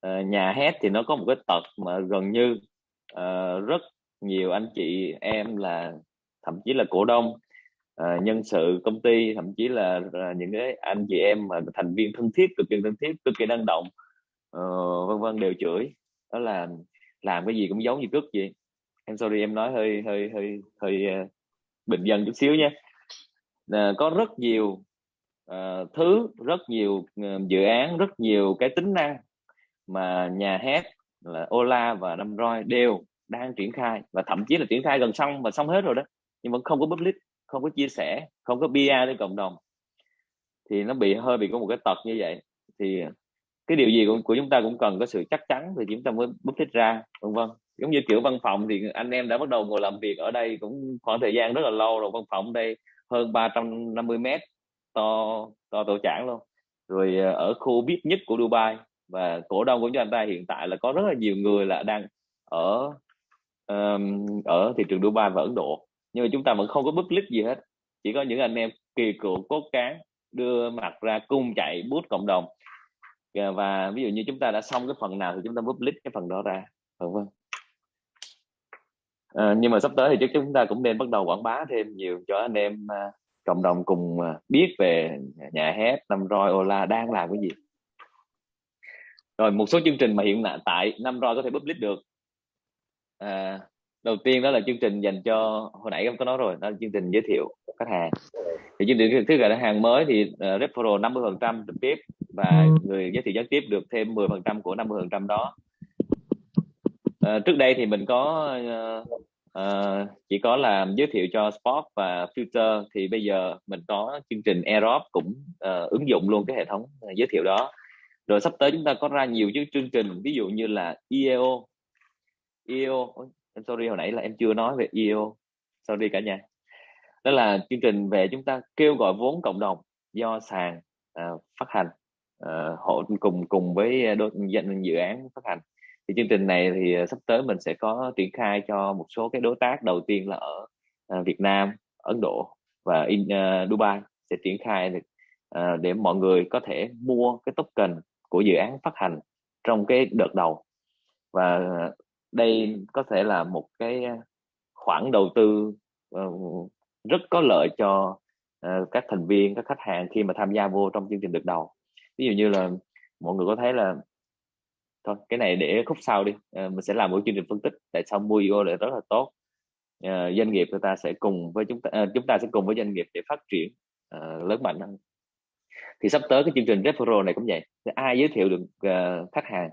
uh, nhà hát thì nó có một cái tật mà gần như uh, rất nhiều anh chị em là thậm chí là cổ đông uh, nhân sự công ty thậm chí là uh, những cái anh chị em mà thành viên thân thiết cực kỳ thân thiết cực kỳ năng động uh, vân vân đều chửi. Đó là làm cái gì cũng giống như cướp vậy em sorry em nói hơi hơi hơi hơi uh, bình dân chút xíu nhé uh, ờ, có rất nhiều uh, thứ rất nhiều uh, dự án rất nhiều cái tính năng mà nhà hát là Ola và Năm Roi đều đang triển khai và thậm chí là triển khai gần xong và xong hết rồi đó nhưng vẫn không có public không có chia sẻ không có PR lên cộng đồng. Thì nó bị hơi bị có một cái tật như vậy. Thì cái điều gì của, của chúng ta cũng cần có sự chắc chắn thì chúng ta mới bút thích ra vân vân giống như kiểu văn phòng thì anh em đã bắt đầu ngồi làm việc ở đây cũng khoảng thời gian rất là lâu rồi. Văn phòng đây hơn 350 mét to to tổ chảng luôn. Rồi ờ, ở khu biết nhất của Dubai và cổ đông của chúng ta hiện tại là có rất là nhiều người là đang ở um, ở thị trường Dubai và Ấn Độ. Nhưng mà chúng ta vẫn không có public gì hết. Chỉ có những anh em kỳ cựu cốt cán đưa mặt ra cung chạy bút cộng đồng. Và ví dụ như chúng ta đã xong cái phần nào thì chúng ta public cái phần đó ra. Vâng vâng à, nhưng mà sắp tới thì chắc chúng ta cũng nên bắt đầu quảng bá thêm nhiều cho anh em uh, cộng đồng cùng uh, biết về nhà hát năm roi ola đang làm cái gì. Rồi một số chương trình mà hiện tại năm roi có thể public được. À, đầu tiên đó là chương trình dành cho hồi nãy em có nói rồi đó là chương trình giới thiệu khách hàng. Thì chương trình thứ là hàng mới thì uh, referral 50 phần trăm trực tiếp và người giới thiệu gián tiếp được thêm 10 phần trăm của 50 phần trăm đó Ờ, trước đây thì mình có uh, uh, chỉ có làm giới thiệu cho sport và future thì bây giờ mình có chương trình Aerob cũng uh, ứng dụng luôn cái hệ thống giới thiệu đó. Rồi sắp tới chúng ta có ra nhiều chương trình ví dụ như là ieo ieo em sorry hồi nãy là em chưa nói về ieo sorry cả nhà. Đó là chương trình về chúng ta kêu gọi vốn cộng đồng do sàn uh, phát hành uh, hộ cùng cùng với đôi dự án phát hành thì chương trình này thì ờ, sắp tới mình sẽ có triển khai cho một số cái đối tác đầu tiên là ở ờ, Việt Nam Ấn Độ và in uh, Dubai sẽ triển khai được uh, để mọi người có thể mua cái token của dự án phát hành trong cái đợt đầu. Và đây có thể là một cái khoản đầu tư uh, rất có lợi cho uh, các thành viên các khách hàng khi mà tham gia vô trong chương trình đợt đầu. Ví dụ như là mọi người có thấy là thôi cái này để khúc sau đi. Ờ, mình sẽ làm một chương trình phân tích tại sao mua IO lại rất là tốt. Ờ, doanh nghiệp người ta sẽ cùng với chúng ta ờ, chúng ta sẽ cùng với doanh nghiệp để phát triển lớn mạnh hơn. Thì sắp tới cái chương trình referral này cũng vậy ai giới thiệu được uh, khách hàng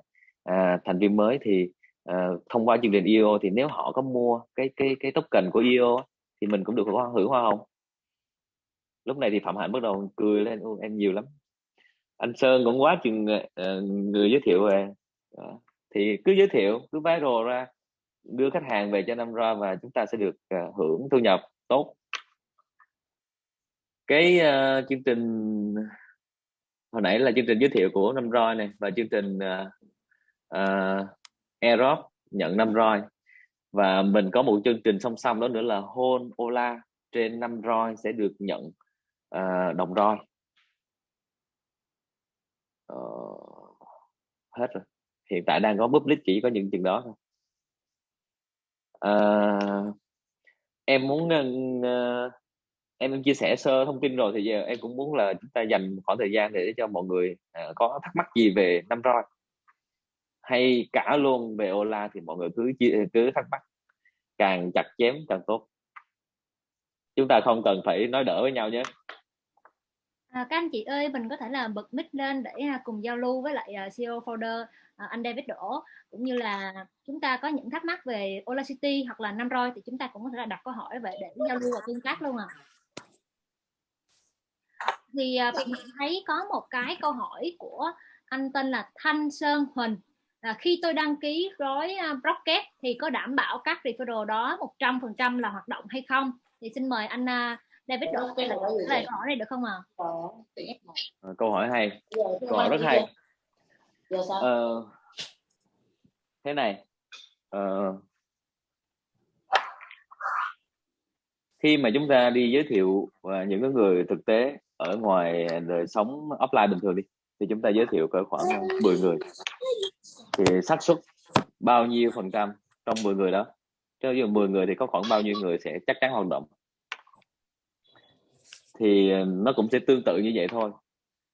uh, thành viên mới thì uh, thông qua chương trình IO thì nếu họ có mua cái cái cái token của IO thì mình cũng được hưởng hoa hồng. Lúc này thì phạm hạnh bắt đầu cười lên em nhiều lắm. Anh sơn cũng quá chừng uh, người giới thiệu về đó. thì cứ giới thiệu cứ viral ra đưa khách hàng về cho năm ra và chúng ta sẽ được uh, hưởng thu nhập tốt. Cái uh, chương trình hồi nãy là chương trình giới thiệu của năm roi này và chương trình uh, uh, Aerob nhận năm roi và mình có một chương trình song song đó nữa là hôn Ola trên năm roi sẽ được nhận uh, đồng roi uh, hết rồi hiện tại đang có public chỉ có những chừng đó thôi. À, em muốn uh, em chia sẻ sơ thông tin rồi thì giờ em cũng muốn là chúng ta dành khoảng thời gian để cho mọi người uh, có thắc mắc gì về năm roi. Hay cả luôn về Ola thì mọi người cứ cứ thắc mắc. Càng chặt chém càng tốt. Chúng ta không cần phải nói đỡ với nhau nhé. À, các anh chị ơi, mình có thể là bật mic lên để à, cùng giao lưu với lại à, uh, CEO folder anh David Đỗ cũng như là chúng ta có những thắc mắc về Ola City hoặc là Năm Roi thì chúng ta cũng có thể là đặt câu hỏi về để giao lưu và tương tác luôn à. Thì mình thấy có một cái câu hỏi của anh tên là Thanh Sơn Huỳnh là khi tôi đăng ký gói uh, Rocket thì có đảm bảo các referral đó 100% là hoạt động hay không thì xin mời anh David đọc trả lời câu hỏi này được không ạ? À? câu hỏi hay câu hỏi rất hay ờ, thế này ờ, khi mà chúng ta đi giới thiệu và những người thực tế ở ngoài đời sống offline bình thường đi thì chúng ta giới thiệu cỡ khoảng 10 người. Thì xác suất bao nhiêu phần trăm trong 10 người đó? Cho dù 10 người thì có khoảng bao nhiêu người sẽ chắc chắn hoạt động? Thì ờ, nó cũng sẽ tương tự như vậy thôi.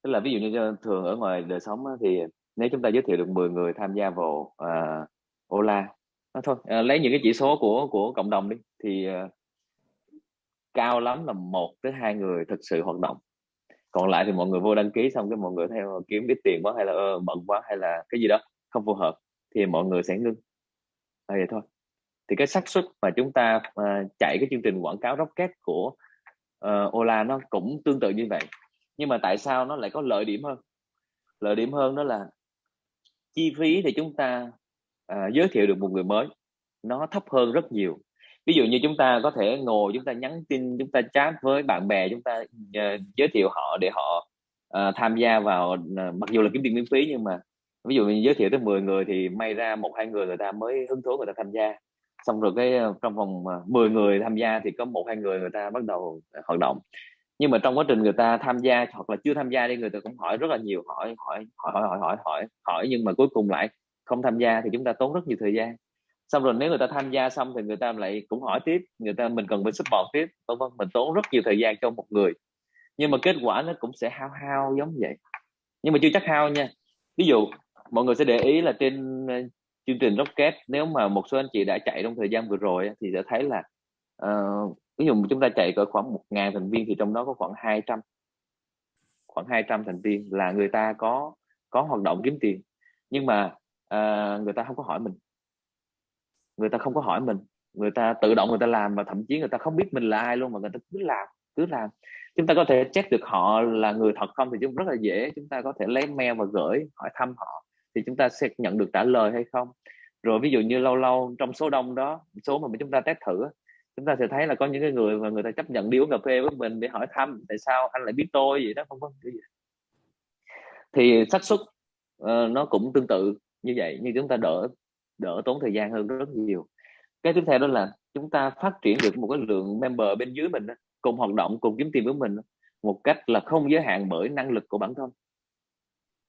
Tức là ví dụ như thường ở ngoài đời sống thì nếu chúng ta giới thiệu được 10 người tham gia vào uh, Ola nó thôi à, lấy những cái chỉ số của của cộng đồng đi thì uh, cao lắm là một tới hai người thực sự hoạt động. Còn lại thì mọi người vô đăng ký xong cái mọi người theo ờ, kiếm ít tiền quá hay là uh, bận quá hay là cái gì đó không phù hợp thì mọi người sẽ ngưng. À, vậy thôi. Thì cái xác suất mà chúng ta uh, chạy cái chương trình quảng cáo rocket của uh, Ola nó cũng tương tự như vậy. Nhưng mà tại sao nó lại có lợi điểm hơn? Lợi điểm hơn đó là chi phí thì chúng ta à, giới thiệu được một người mới nó thấp hơn rất nhiều. Ví dụ như chúng ta có thể ngồi chúng ta nhắn tin chúng ta chat với bạn bè chúng ta uh, giới thiệu họ để họ uh, tham gia vào uh, mặc dù là kiếm tiền miễn phí nhưng mà ví dụ như giới thiệu tới 10 người thì may ra một hai người người ta mới hứng thú người ta tham gia. Xong rồi cái trong vòng 10 người tham gia thì có một hai người người ta bắt đầu hoạt động nhưng mà trong quá trình người ta tham gia hoặc là chưa tham gia đi người ta cũng hỏi rất là nhiều hỏi hỏi hỏi hỏi hỏi hỏi hỏi, hỏi nhưng mà cuối cùng lại không tham gia thì chúng ta tốn rất nhiều thời gian. Xong rồi nếu người ta tham gia xong thì người ta lại cũng hỏi tiếp người ta mình cần phải support tiếp vân vân mình tốn rất nhiều thời gian cho một người. Nhưng mà kết quả nó cũng sẽ hao hao giống vậy. Nhưng mà chưa chắc hao nha. Ví dụ mọi người sẽ để ý là trên ờ, chương trình Rocket nếu mà một số anh chị đã chạy trong thời gian vừa rồi thì sẽ thấy là uh, ví dụ chúng ta chạy cỡ khoảng một ngàn thành viên thì trong đó có khoảng 200 khoảng 200 thành viên là người ta có có hoạt động kiếm tiền. Nhưng mà uh, người ta không có hỏi mình. Người ta không có hỏi mình. Người ta tự động người ta làm và thậm chí người ta không biết mình là ai luôn mà người ta cứ làm cứ làm. Chúng ta có thể check được họ là người thật không thì chúng rất là dễ. Chúng ta có thể lấy mail và gửi hỏi thăm họ thì chúng ta sẽ nhận được trả lời hay không. Rồi ví dụ như lâu lâu trong số đông đó số mà chúng ta test thử chúng ta sẽ thấy là có những cái người mà người ta chấp nhận đi uống cà phê với mình để hỏi thăm tại sao anh lại biết tôi? Vậy đó không có gì thì xác suất uh, nó cũng tương tự như vậy nhưng chúng ta đỡ đỡ tốn thời gian hơn rất nhiều. Cái tiếp theo đó là chúng ta phát triển được một cái lượng member bên dưới mình cùng hoạt động cùng kiếm tiền với mình một cách là không giới hạn bởi năng lực của bản thân.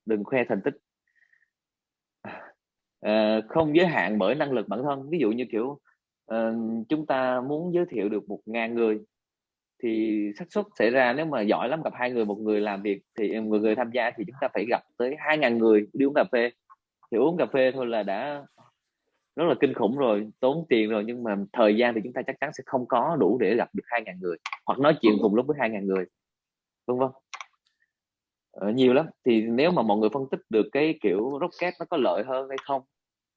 Đừng khoe thành tích. À, không giới hạn bởi năng lực bản thân. Ví dụ như kiểu Ờ, chúng ta muốn giới thiệu được một ngàn người thì xác suất xảy ra nếu mà giỏi lắm gặp hai người một người làm việc thì ừ, người người tham gia thì chúng ta phải gặp tới hai ngàn người đi uống cà phê. Thì uống cà phê thôi là đã rất là kinh khủng rồi tốn tiền rồi nhưng mà thời gian thì chúng ta chắc chắn sẽ không có đủ để gặp được hai ngàn người hoặc nói chuyện cùng lúc với hai ngàn người vân vân. Ờ, nhiều lắm. Thì nếu mà mọi người phân tích được cái kiểu rocket nó có lợi hơn hay không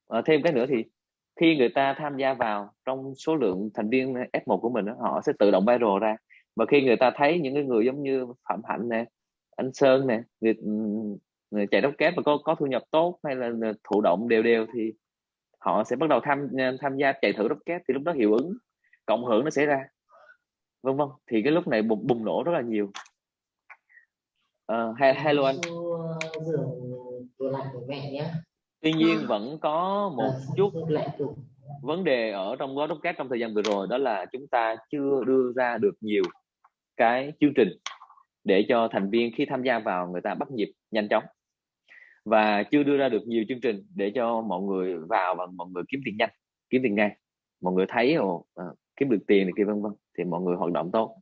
ờ, thêm cái nữa thì khi người ta tham gia vào trong số lượng thành viên F1 của mình họ sẽ tự động viral ra. Và khi người ta thấy những cái người giống như Phạm Hạnh nè anh Sơn nè người, người chạy kép và có có thu nhập tốt hay là thụ động đều đều thì họ sẽ bắt đầu tham tham gia chạy thử rocket thì lúc đó hiệu ứng cộng hưởng nó sẽ ra vân vân. Thì cái lúc này bùng, bùng nổ rất là nhiều. Uh, hello anh tuy nhiên vẫn có một chút vấn đề ở trong gói rocket trong thời gian vừa rồi đó là chúng ta chưa đưa ra được nhiều cái chương trình để cho thành viên khi tham gia vào người ta bắt nhịp nhanh chóng. Và chưa đưa ra được nhiều chương trình để cho mọi người vào và mọi người kiếm tiền nhanh kiếm tiền ngay mọi người thấy ồ à, kiếm được tiền này kia vân vân thì mọi người hoạt động tốt.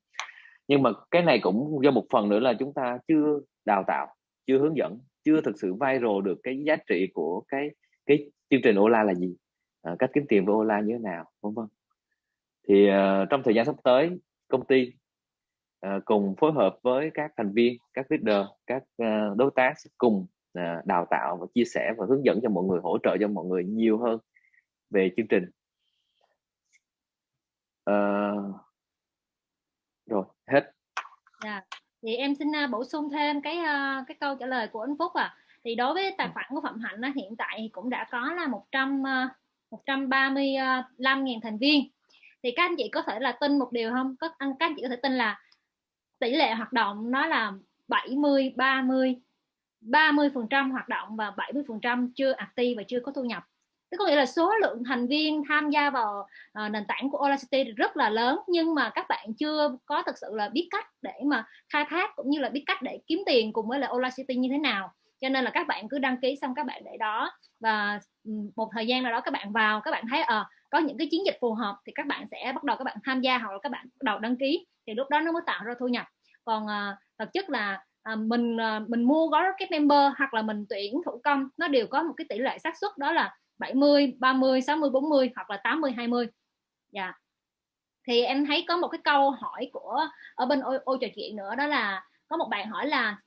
Nhưng mà cái này cũng do một phần nữa là chúng ta chưa đào tạo chưa hướng dẫn chưa thực sự viral được cái giá trị của cái cái chương trình Ola là gì à, cách kiếm tiền với Ola như thế nào vân vân. Thì uh, trong thời gian sắp tới công ty uh, cùng phối hợp với các thành viên các leader các uh, đối tác cùng uh, đào tạo và chia sẻ và hướng dẫn cho mọi người hỗ trợ cho mọi người nhiều hơn về chương trình. Uh, rồi hết. Yeah thì em xin uh, bổ sung thêm cái uh, cái câu trả lời của anh Phúc à thì đối với tài khoản của Phạm Hạnh hiện tại cũng đã có là 100 uh, 135 ngàn thành viên. Thì các anh chị có thể là tin một điều không? Các anh các anh chị có thể tin là tỷ lệ hoạt động nó là 70 30 30% hoạt động và 70% chưa active và chưa có thu nhập tức có nghĩa là số lượng thành viên tham gia vào uh, nền tảng của Audacity rất là lớn nhưng mà các bạn chưa có thực sự là biết cách để mà khai thác cũng như là biết cách để kiếm tiền cùng với là Audacity như thế nào. Cho nên là các bạn cứ đăng ký xong các bạn để đó và ừ, một thời gian nào đó các bạn vào các bạn thấy ờ à, có những cái chiến dịch phù hợp thì các bạn sẽ bắt đầu các bạn tham gia hoặc là các bạn bắt đầu đăng ký thì lúc đó nó mới tạo ra thu nhập. Còn ờ, uh, thực chất là à, mình à, mình mua gói rocket member hoặc là mình tuyển thủ công nó đều có một cái tỷ lệ xác suất đó là 70 30 60 40 hoặc là 80 20 dạ. Thì em thấy có một cái câu hỏi của ở bên ô, ô trò chuyện nữa đó là có một bạn hỏi là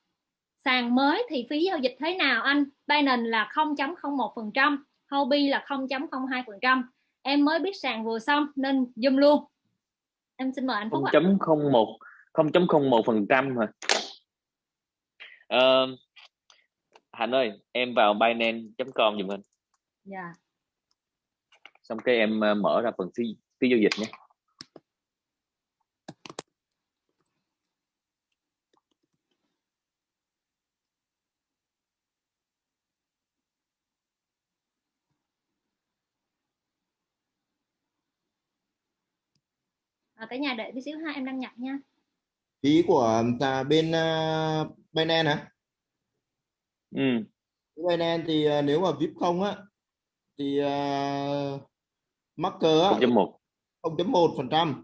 sàn mới thì phí giao dịch thế nào anh? Binance là 0.01% Huobi là 0.02% em mới biết sàn vừa xong nên zoom luôn. Em xin mời anh Phúc 0.01 0.01 phần trăm hả? Uh, Hạnh ơi em vào Binance.com dùm anh dạ. Xong cái em ờ, mở ra phần phí phí giao dịch nhé. À, cả nhà đợi tí xíu ha em đang nhập nha. Phí của à, bên uh, Binance hả? Ừ. Binance thì uh, nếu mà VIP không á thì uh, marker 0.1 0.1 phần trăm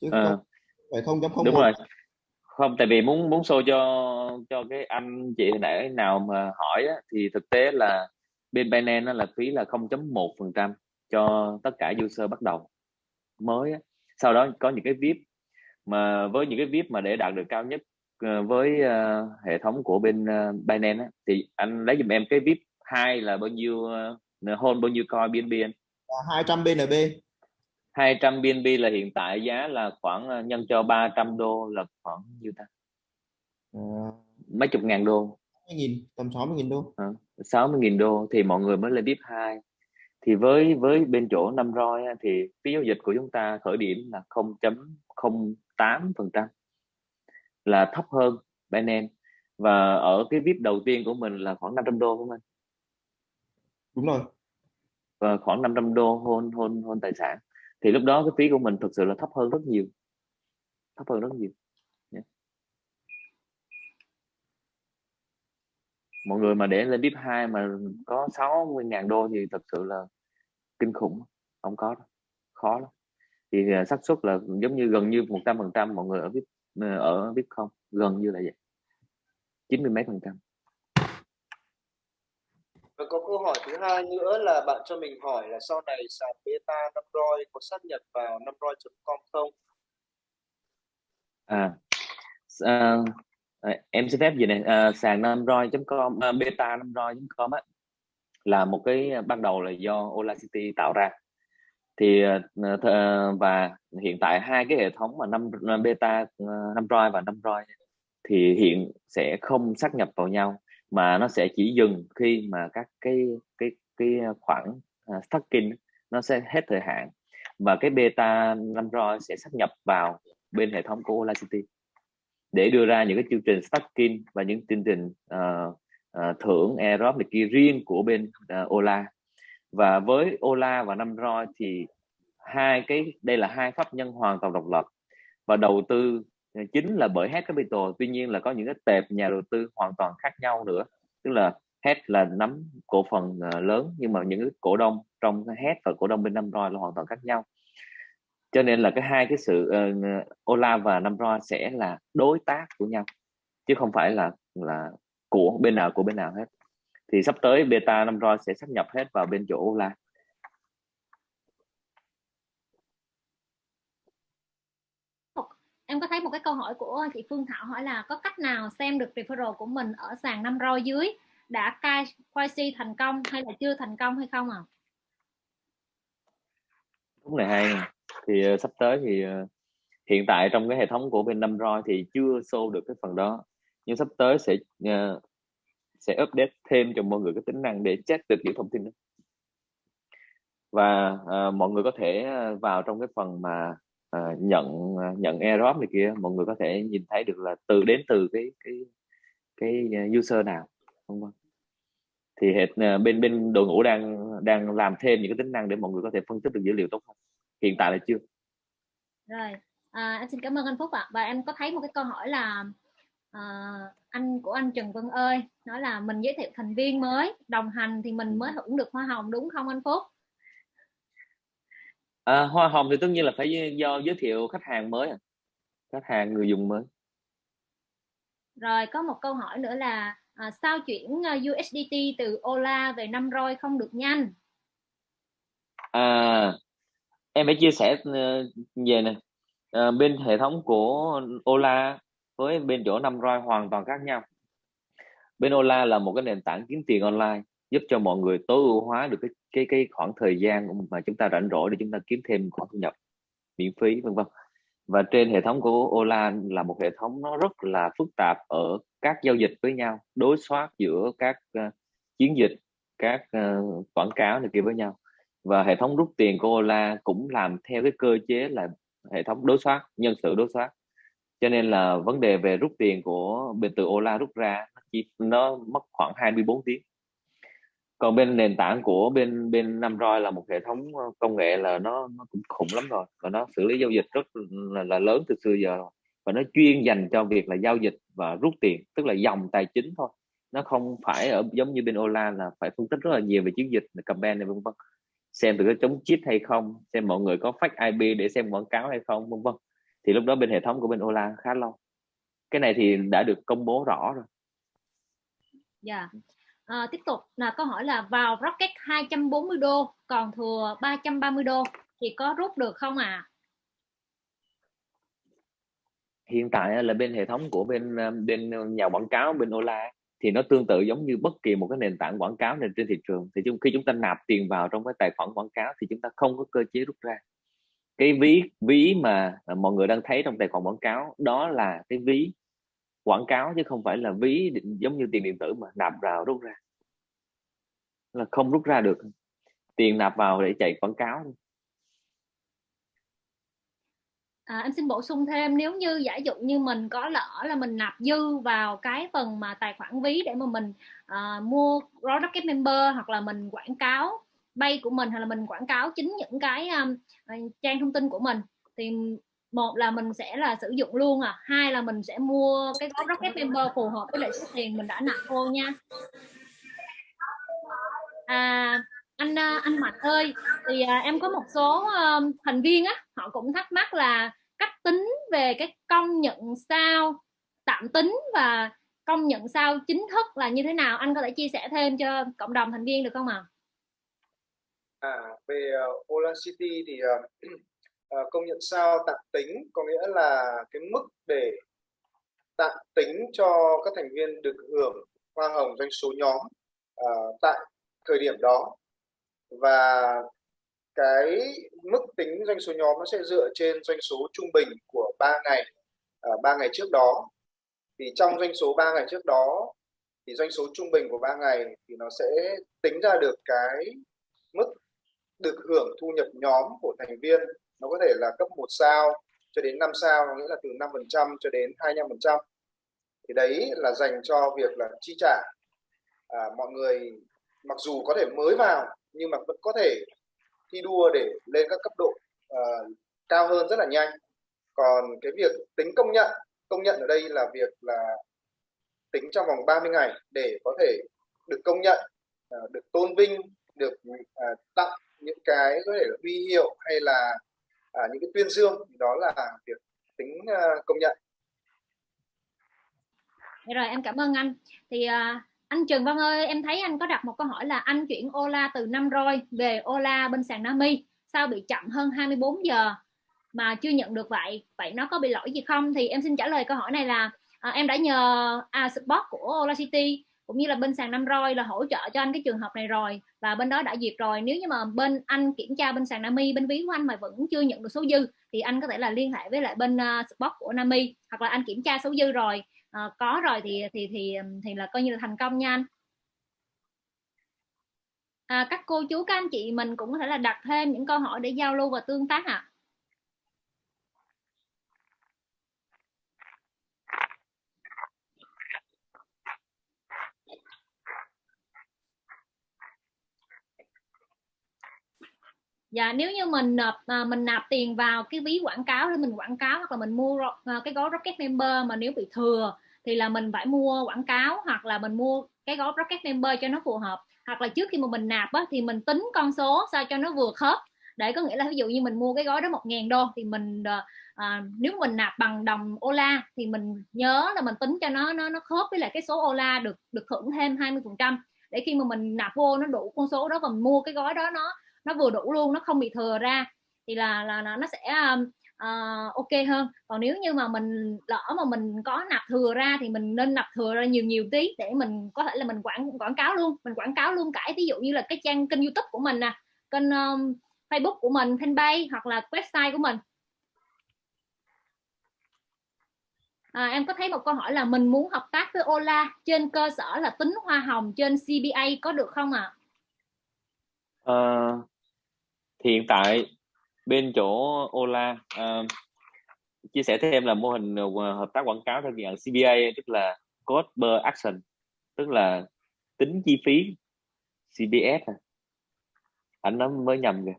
chứ à. không phải 0.01 đúng rồi không tại vì muốn muốn show cho cho cái anh chị hồi nãy nào mà hỏi á, thì thực tế là bên Binance là phí là 0.1 phần trăm cho tất cả user bắt đầu mới á. sau đó có những cái VIP mà với những cái VIP mà để đạt được cao nhất uh, với uh, hệ thống của bên uh, Binance á, thì anh lấy giùm em cái VIP 2 là bao nhiêu uh, hold bao nhiêu coin BNB anh? 200 BNB 200 BNB là hiện tại giá là khoảng uh, nhân cho 300 đô là khoảng nhiêu ta à. mấy chục ngàn đô nghìn tầm 60 nghìn đô à, 60 nghìn đô thì mọi người mới lên VIP 2 thì với với bên chỗ năm roi thì phí giao dịch của chúng ta khởi điểm là 0.08 phần trăm là thấp hơn Binance và ở cái VIP đầu tiên của mình là khoảng 500 đô không anh? Đúng rồi. Và khoảng 500 đô hôn hôn hôn tài sản. Thì lúc đó cái phí của mình thực sự là thấp hơn rất nhiều. Thấp hơn rất nhiều. Yeah. mọi người mà để lên VIP 2 mà có 60 ngàn đô thì thật sự là kinh khủng. Không có đâu. khó lắm. Thì à, xác suất là giống như gần như một trăm phần trăm mọi người ở VIP ờ, ở VIP không? Gần như là vậy. Chín mươi mấy phần trăm và có câu hỏi thứ hai nữa là bạn cho mình hỏi là sau này sàn beta năm roi có sát nhập vào năm roi.com không? À, à, à, em xin phép gì này? À, sàn năm roi.com à, beta năm roi.com á là một cái à, ban đầu là do Audacity tạo ra. Thì à, và hiện tại hai cái hệ thống mà năm beta năm roi và năm roi thì hiện sẽ không sát nhập vào nhau mà nó sẽ chỉ dừng khi mà các cái cái cái khoản uh, à, stacking nó sẽ hết thời hạn. Và cái beta năm roi sẽ sắp nhập vào bên hệ thống của Audacity để đưa ra những cái chương trình stacking và những chương trình uh, uh, thưởng airdrop này kia riêng của bên uh, Ola. Và với Ola và năm roi thì hai cái đây là hai pháp nhân hoàn toàn độc lập và đầu tư Ờ, chính là bởi Head Capital. Tuy nhiên là có những cái tệp nhà đầu tư hoàn toàn khác nhau nữa. Tức là Head là nắm cổ phần ờ, lớn nhưng mà những cái cổ đông trong Head và cổ đông bên năm roi là hoàn toàn khác nhau. Cho nên là cái hai cái sự uh, Ola và năm roi sẽ là đối tác của nhau chứ không phải là là của bên nào của bên nào hết. Thì sắp tới beta năm roi sẽ sắp nhập hết vào bên chỗ Ola. Em có thấy một cái câu hỏi của chị Phương Thảo hỏi là có cách nào xem được referral của mình ở sàn năm roi dưới đã cai KYC thành công hay là chưa thành công hay không à? Đúng này hay thì uh, sắp tới thì uh, hiện tại trong cái hệ thống của bên năm roi thì chưa show được cái phần đó. Nhưng sắp tới sẽ uh, sẽ update thêm cho mọi người cái tính năng để check được những thông tin đó. Và uh, mọi người có thể vào trong cái phần mà uh, nhận uh, nhận airdrop này kia mọi người có thể nhìn thấy được là từ đến từ cái cái cái user nào không vâng thì hệ bên bên đội ngũ đang đang làm thêm những cái tính năng để mọi người có thể phân tích được dữ liệu tốt hơn. Hiện tại là chưa. Rồi à, anh xin cảm ơn anh Phúc ạ. À. và em có thấy một cái câu hỏi là à, anh của anh Trần Vân ơi nói là mình giới thiệu thành viên mới đồng hành thì mình mới hưởng được hoa hồng đúng không anh Phúc à, hoa hồng thì tất nhiên là phải do giới thiệu khách hàng mới à. khách hàng người dùng mới. Rồi có một câu hỏi nữa là à, sao chuyển à, USDT từ Ola về năm roi không được nhanh? À em phải chia sẻ uh, về này uh, bên hệ thống của Ola với bên chỗ năm roi hoàn toàn khác nhau. Bên Ola là một cái nền tảng kiếm tiền online giúp cho mọi người tối ưu hóa được cái cái cái khoảng thời gian mà chúng ta rảnh rỗi để chúng ta kiếm thêm khoản thu nhập miễn phí vân vân. Và trên hệ thống của Ola là một hệ thống nó rất là phức tạp ở các giao dịch với nhau đối soát giữa các uh, chiến dịch các uh, quảng cáo này kia với nhau. Và hệ thống rút tiền của Ola cũng làm theo cái cơ chế là hệ thống đối soát nhân sự đối soát. Cho nên là vấn đề về rút tiền của bên từ Ola rút ra nó chỉ nó mất khoảng 24 tiếng còn bên nền tảng của bên bên năm roi là một hệ thống ờ, công nghệ là nó nó cũng khủng lắm rồi và nó xử lý giao dịch rất là, là lớn từ xưa giờ rồi. Và nó chuyên dành cho việc là giao dịch và rút tiền tức là dòng tài chính thôi. Nó không phải ở giống như bên Ola là phải phân tích rất là nhiều về chiến dịch campaign này vân vân. Xem từ cái chống chip hay không xem mọi người có fake IP để xem quảng cáo hay không vân vân. Thì lúc đó bên hệ thống của bên Ola khá lâu. Cái này thì đã được công bố rõ rồi. Dạ. yeah à, tiếp tục. Là câu hỏi là vào Rocket 240 đô còn thừa 330 đô thì có rút được không à hiện tại là bên hệ thống của bên ờ, bên nhà quảng cáo bên Ola thì nó tương tự giống như bất kỳ một cái nền tảng quảng cáo nền trên thị trường. Thì khi chúng ta nạp tiền vào trong cái tài khoản quảng cáo thì chúng ta không có cơ chế rút ra. Cái ví ví mà ờ, mọi người đang thấy trong tài khoản quảng cáo đó là cái ví quảng cáo chứ không phải là ví giống như tiền điện tử mà nạp vào rút ra. Là không rút ra được. Tiền nạp vào để chạy quảng cáo À, em xin bổ sung thêm nếu như giả dụ như mình có lỡ là mình nạp dư vào cái phần mà tài khoản ví để mà mình uh, mua Rocket Member hoặc là mình quảng cáo bay của mình hay là mình quảng cáo chính những cái um, trang thông tin của mình thì một là mình sẽ là sử dụng luôn à hai là mình sẽ mua cái gói Rocket Member phù hợp với lại số tiền mình đã nạp vô nha à, anh à, anh Mạnh ơi thì à, em có một số um, thành viên á họ cũng thắc mắc là cách tính về cái công nhận sao tạm tính và công nhận sao chính thức là như thế nào anh có thể chia sẻ thêm cho cộng đồng thành viên được không ạ? À? à về uh, Ola City thì uh, uh, công nhận sao tạm tính có nghĩa là cái mức để tạm tính cho các thành viên được hưởng hoa hồng doanh số nhóm uh, tại thời điểm đó. Và cái mức tính doanh số nhóm nó sẽ dựa trên doanh số trung bình của 3 ngày ờ, ba 3 ngày trước đó. Thì trong doanh số 3 ngày trước đó thì doanh số trung bình của 3 ngày thì nó sẽ tính ra được cái mức được hưởng thu nhập nhóm của thành viên nó có thể là cấp 1 sao cho đến 5 sao có nghĩa là từ 5% cho đến 25% thì đấy là dành cho việc là chi trả. À, mọi người mặc dù có thể mới vào nhưng mà vẫn có thể thi đua để lên các cấp độ uh, cao hơn rất là nhanh. Còn cái việc tính công nhận công nhận ở đây là việc là tính trong vòng 30 ngày để có thể được công nhận uh, được tôn vinh được uh, tặng những cái có thể là huy hiệu hay là à, những cái tuyên dương đó là việc tính uh, công nhận. Rồi em cảm ơn anh. Thì uh, anh Trần Văn ơi em thấy anh có đặt một câu hỏi là anh chuyển Ola từ năm roi về Ola bên sàn Nami sao bị chậm hơn 24 giờ? Mà chưa nhận được vậy vậy nó có bị lỗi gì không? Thì em xin trả lời câu hỏi này là à, em đã nhờ à, support của Ola City cũng như là bên sàn năm roi là hỗ trợ cho anh cái trường hợp này rồi và bên đó đã duyệt rồi. Nếu như mà bên anh kiểm tra bên sàn Nami bên ví của anh mà vẫn chưa nhận được số dư thì anh có thể là liên hệ với lại bên uh, support của Nami hoặc là anh kiểm tra số dư rồi. Uh, có rồi thì thì thì thì là coi như là thành công nha anh. À, các cô chú các anh chị mình cũng có thể là đặt thêm những câu hỏi để giao lưu và tương tác ạ. à. Dạ nếu như mình nộp à, mình nạp tiền vào cái ví quảng cáo để mình quảng cáo hoặc là mình mua à, cái gói rocket member mà nếu bị thừa thì là mình phải mua quảng cáo hoặc là mình mua cái gói rocket member cho nó phù hợp. Hoặc là trước khi mà mình nạp á, thì mình tính con số sao cho nó vừa khớp. Để có nghĩa là ví dụ như mình mua cái gói đó một ngàn đô thì mình ờ, à, nếu mình nạp bằng đồng Ola thì mình nhớ là mình tính cho nó nó nó khớp với lại cái số Ola được được hưởng thêm 20 phần trăm. Để khi mà mình nạp vô nó đủ con số đó và mình mua cái gói đó nó nó vừa đủ luôn nó không bị thừa ra thì là là, là nó sẽ uh, ok hơn còn nếu như mà mình lỡ mà mình có nạp thừa ra thì mình nên nạp thừa ra nhiều nhiều tí để mình có thể là mình quảng quảng cáo luôn mình quảng cáo luôn cả ví dụ như là cái trang kênh youtube của mình nè kênh um, facebook của mình fanpage hoặc là website của mình à, em có thấy một câu hỏi là mình muốn hợp tác với Ola trên cơ sở là tính hoa hồng trên CBA có được không ạ? À? À, hiện tại bên chỗ Ola uh, chia sẻ thêm là mô hình uh, hợp tác quảng cáo theo dạng CBA tức là cost per action tức là tính chi phí CBS à. anh nó mới nhầm kìa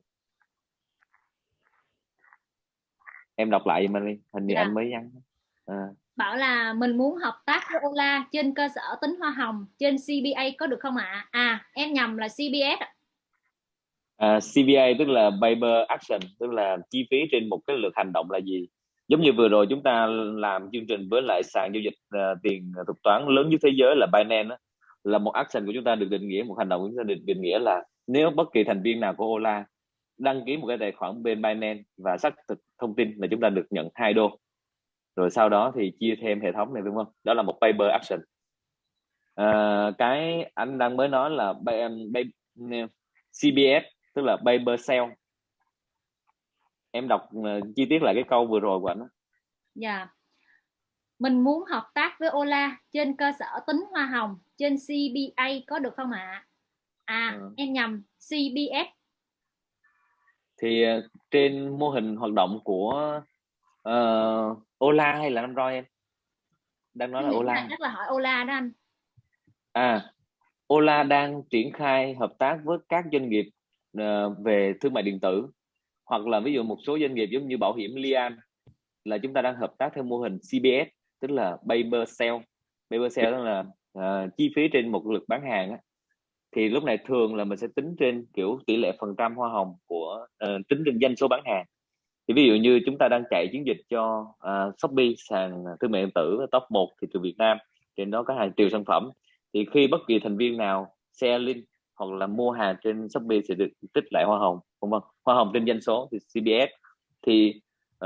em đọc lại mà đi hình như dạ. anh mới nhắn à. bảo là mình muốn hợp tác với Ola trên cơ sở tính hoa hồng trên CBA có được không ạ à? à em nhầm là CBS ạ À, uh, CVA tức là paper action tức là chi phí trên một cái lượt hành động là gì? Giống như vừa rồi chúng ta làm chương trình với lại sàn giao dịch uh, tiền thuật toán lớn nhất thế giới là Binance là một action của chúng ta được định nghĩa một hành động của chúng ta được định nghĩa là nếu bất kỳ thành viên nào của Ola đăng ký một cái tài khoản bên Binance và xác thực thông tin là chúng ta được nhận hai đô. Rồi sau đó thì chia thêm hệ thống này đúng không? Đó là một paper action. À, cái anh đang mới nói là CBS tức là paper sale em đọc uh, chi tiết lại cái câu vừa rồi của anh dạ. Mình muốn hợp tác với Ola trên cơ sở tính hoa hồng trên CBA có được không ạ? À? à ừ. em nhầm CBS thì uh, trên mô hình hoạt động của uh, Ola hay là năm roi em? Đang nói là Ola. chắc là hỏi Ola đó anh. À Ola đang triển khai hợp tác với các doanh nghiệp Ờ, về thương mại điện tử. Hoặc là ví dụ một số doanh nghiệp giống như bảo hiểm Lian là chúng ta đang hợp tác theo mô hình CBS tức là paper sale paper sale tức là uh, chi phí trên một lượt bán hàng á. thì lúc này thường là mình sẽ tính trên kiểu tỷ lệ phần trăm hoa hồng của uh, tính trên doanh số bán hàng. Thì ví dụ như chúng ta đang chạy chiến dịch cho uh, Shopee sàn thương mại điện tử top 1 thị trường Việt Nam trên đó có hàng triệu sản phẩm. Thì khi bất kỳ thành viên nào share link hoặc là mua hàng trên Shopee sẽ được tích lại hoa hồng không vâng hoa hồng trên doanh số thì CBS thì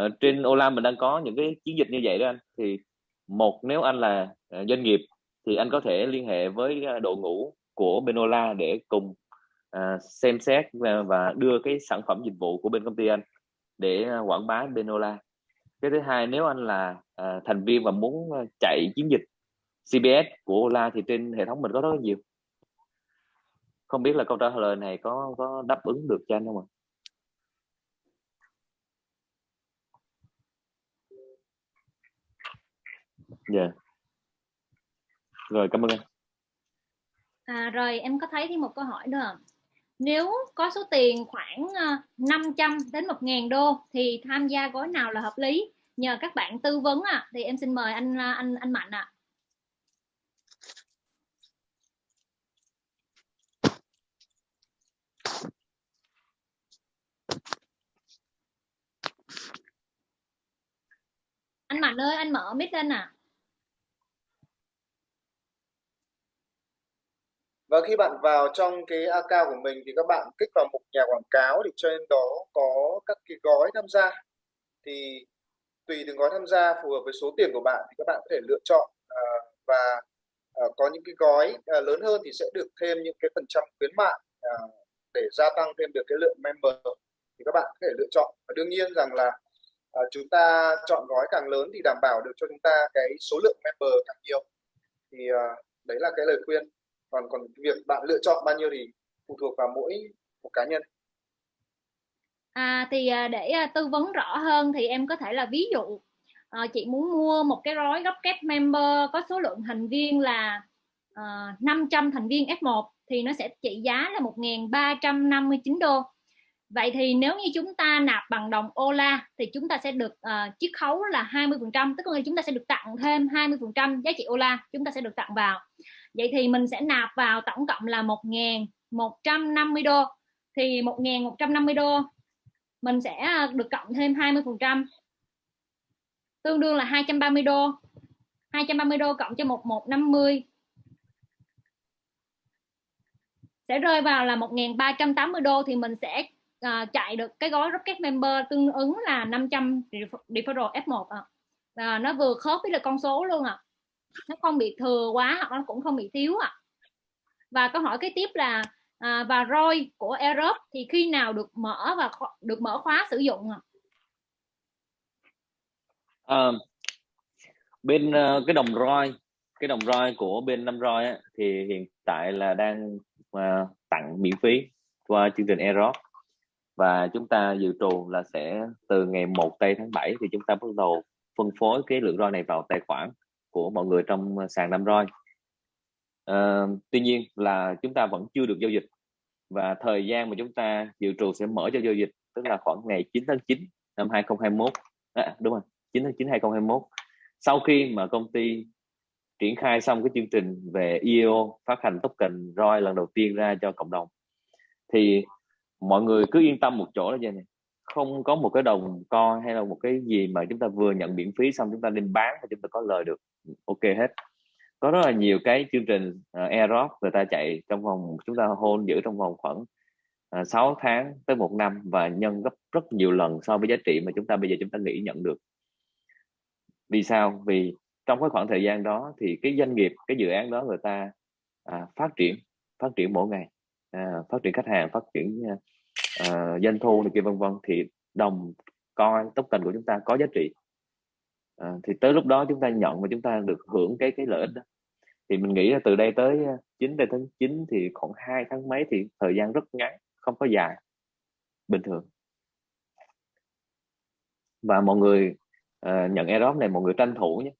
uh, trên Ola mình đang có những cái chiến dịch như vậy đó anh. Thì một nếu anh là uh, doanh nghiệp thì anh có thể liên hệ với uh, đội ngũ của bên Ola để cùng uh, xem xét và, và đưa cái sản phẩm dịch vụ của bên công ty anh để uh, quảng bá bên Ola. Cái thứ hai nếu anh là uh, thành viên và muốn chạy chiến dịch CBS của Ola thì trên hệ thống mình có rất nhiều không biết là câu trả lời này có có đáp ứng được cho anh không ạ dạ yeah. rồi cảm ơn anh à, rồi em có thấy thêm một câu hỏi nữa nếu có số tiền khoảng ờ, 500 đến 1.000 đô thì tham gia gói nào là hợp lý nhờ các bạn tư vấn à, thì em xin mời anh ờ, anh anh Mạnh ạ à. Anh Mạnh ơi anh mở mic lên à và khi bạn vào trong cái account của mình thì các bạn kích vào mục nhà quảng cáo thì trên đó có các cái gói tham gia. Thì tùy từng gói tham gia phù hợp với số tiền của bạn thì các bạn có thể lựa chọn à, và à, có những cái gói à, lớn hơn thì sẽ được thêm những cái phần trăm khuyến mại à, để gia tăng thêm được cái lượng member thì các bạn có thể lựa chọn. Và đương nhiên rằng là à, chúng ta chọn gói càng lớn thì đảm bảo được cho chúng ta cái số lượng member càng nhiều. Thì à, đấy là cái lời khuyên. Còn còn việc bạn lựa chọn bao nhiêu thì phụ thuộc vào mỗi một cá nhân. À thì à, để à, tư vấn rõ hơn thì em có thể là ví dụ à, chị muốn mua một cái gói gấp kép member có số lượng thành viên là à, 500 thành viên F1 thì nó sẽ trị giá là 1.359 đô. Vậy thì nếu như chúng ta nạp bằng đồng Ola thì chúng ta sẽ được uh, chiết khấu là 20%, tức là chúng ta sẽ được tặng thêm 20% giá trị Ola, chúng ta sẽ được tặng vào. Vậy thì mình sẽ nạp vào tổng cộng là 1.150 đô. Thì 1.150 đô mình sẽ ờ, được cộng thêm 20%. Tương đương là 230 đô. 230 đô cộng cho 1150 sẽ rơi vào là 1.380 đô thì mình sẽ uh, chạy được cái gói Rocket Member tương ứng là 500 referral F1 à. và nó vừa khớp với là con số luôn à nó không bị thừa quá hoặc nó cũng không bị thiếu à và câu hỏi kế tiếp là à, và ROI của Europe thì khi nào được mở và được mở khóa sử dụng à? À, bên uh, cái đồng ROI cái đồng ROI của bên năm ROI á, thì hiện tại là đang uh, tặng miễn phí qua chương trình Aerob và chúng ta dự trù là sẽ từ ngày 1 tây tháng 7 thì chúng ta bắt đầu phân phối cái lượng ROI này vào tài khoản của mọi người trong sàn năm ROI. À, tuy nhiên là chúng ta vẫn chưa được giao dịch và thời gian mà chúng ta dự trù sẽ mở cho giao dịch tức là khoảng ngày 9 tháng 9 năm 2021 à, đúng rồi 9 tháng 9 2021 sau khi mà công ty triển khai xong cái chương trình về IEO phát hành token ROI lần đầu tiên ra cho cộng đồng thì mọi người cứ yên tâm một chỗ là vậy này không có một cái đồng coi hay là một cái gì mà chúng ta vừa nhận miễn phí xong chúng ta nên bán thì chúng ta có lời được. Ok hết. Có rất là nhiều cái chương trình à, uh, airdrop người ta chạy trong vòng chúng ta hôn giữ trong vòng khoảng à, uh, 6 tháng tới một năm và nhân gấp rất nhiều lần so với giá trị mà chúng ta bây giờ chúng ta nghĩ nhận được. Vì sao? Vì trong cái khoảng thời gian đó thì cái doanh nghiệp cái dự án đó người ta à, phát triển phát triển mỗi ngày à, phát triển khách hàng phát triển à, à, doanh thu này kia vân vân thì đồng coi token của chúng ta có giá trị. À, thì tới lúc đó chúng ta nhận và chúng ta được hưởng cái cái lợi ích đó. Thì mình nghĩ là từ đây tới à, 9 đến tháng 9 thì khoảng hai tháng mấy thì thời gian rất ngắn không có dài. Bình thường. Và mọi người uh, nhận airdrop này mọi người tranh thủ nhé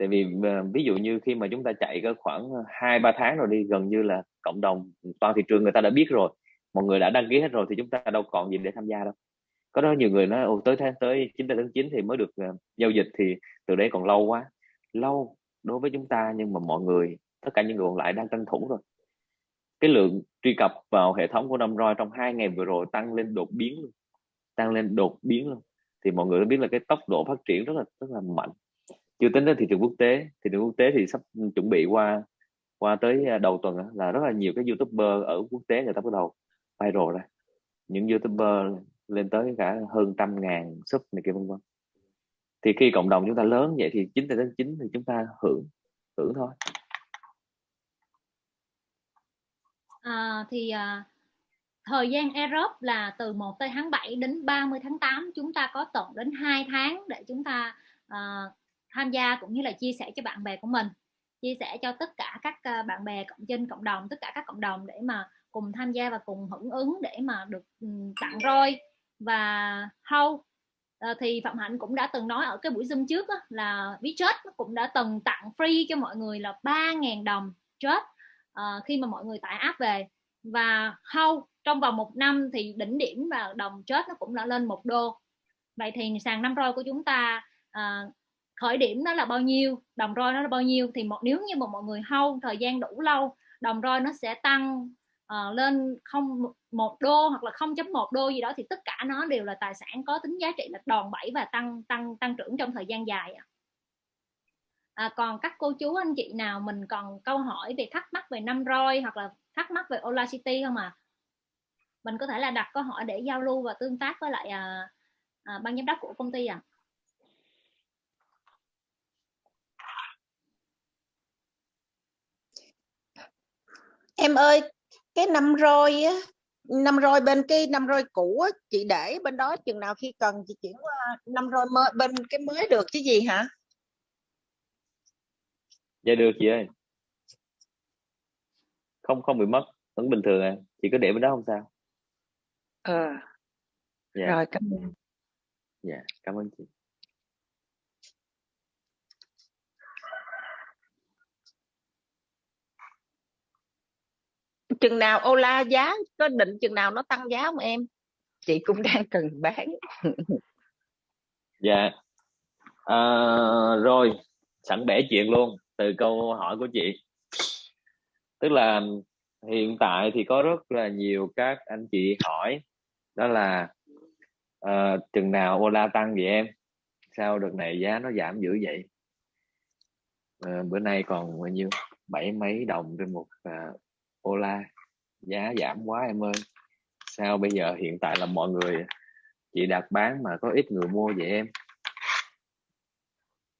tại vì ờ, ví dụ như khi mà chúng ta chạy có khoảng ờ, hai ba tháng rồi đi gần như là cộng đồng ừ, toàn thị trường người ta đã biết rồi mọi người đã đăng ký hết rồi thì chúng ta đâu còn gì để tham gia đâu. Có đó nhiều người nói Ồ, tới tháng tới 9 tháng 9 thì mới được uh, giao dịch thì từ đấy còn lâu quá. Lâu đối với chúng ta nhưng mà mọi người tất cả những người còn lại đang tranh thủ rồi cái lượng truy cập vào hệ thống của năm roi trong hai ngày vừa rồi tăng lên đột biến luôn tăng lên đột biến luôn. Thì mọi người biết là cái tốc độ phát triển rất là rất là mạnh chưa tính đến thị trường quốc tế. Thị trường quốc tế thì sắp chuẩn bị qua qua tới à, đầu tuần là rất là nhiều cái youtuber ở quốc tế người ta bắt đầu viral ra. Những youtuber lên tới cả hơn trăm ngàn sub này kia vân vân. Thì khi cộng đồng chúng ta lớn vậy thì chính đến chính thì chúng ta hưởng hưởng thôi. À, thì à, thời gian Europe là từ 1 tới tháng 7 đến 30 tháng 8 chúng ta có tổng đến 2 tháng để chúng ta à, tham gia cũng như là chia sẻ cho bạn bè của mình. Chia sẻ cho tất cả các ờ, bạn bè cộng trên cộng đồng tất cả các cộng đồng để mà cùng tham gia và cùng hưởng ứng để mà được tặng roi và hâu. À, thì phạm hạnh cũng đã từng nói ở cái buổi zoom trước đó, là Vietjet cũng đã từng tặng free cho mọi người là 3.000 đồng chết à, khi mà mọi người tải app về. Và hâu trong vòng một năm thì đỉnh điểm và đồng chết nó cũng đã lên một đô. Vậy thì sàn năm roi của chúng ta à, khởi điểm nó là bao nhiêu đồng roi nó là bao nhiêu thì một nếu như mà mọi người hâu thời gian đủ lâu đồng roi nó sẽ tăng uh, lên không một đô hoặc là 0.1 đô gì đó thì tất cả nó đều là tài sản có tính giá trị là đòn bẩy và tăng tăng tăng trưởng trong thời gian dài à, còn các cô chú anh chị nào mình còn câu hỏi về thắc mắc về năm roi hoặc là thắc mắc về Ola City không à mình có thể là đặt câu hỏi để giao lưu và tương tác với lại à, à, ban giám đốc của công ty à em ơi cái năm roi á năm roi bên cái năm roi cũ á, chị để bên đó chừng nào khi cần chị chuyển qua năm roi mới bên cái mới được chứ gì hả? Dạ được chị ơi. Không không bị mất vẫn bình thường à. Chị cứ để bên đó không sao? Ờ. Dạ. rồi cảm ơn. Dạ cảm ơn chị chừng nào Ola giá có định chừng nào nó tăng giá không em? Chị cũng <laughs> đang cần bán. <laughs> Dạ. À, rồi sẵn bẻ chuyện luôn từ câu hỏi của chị. Tức là hiện tại thì có rất là nhiều các anh chị hỏi đó là uh, chừng nào Ola tăng vậy em? Sao đợt này giá nó giảm dữ vậy? Uh, bữa nay còn bao nhiêu? Bảy mấy đồng trên một uh, Ola, giá giảm quá em ơi. Sao bây giờ hiện tại là mọi người chỉ đặt bán mà có ít người mua vậy em?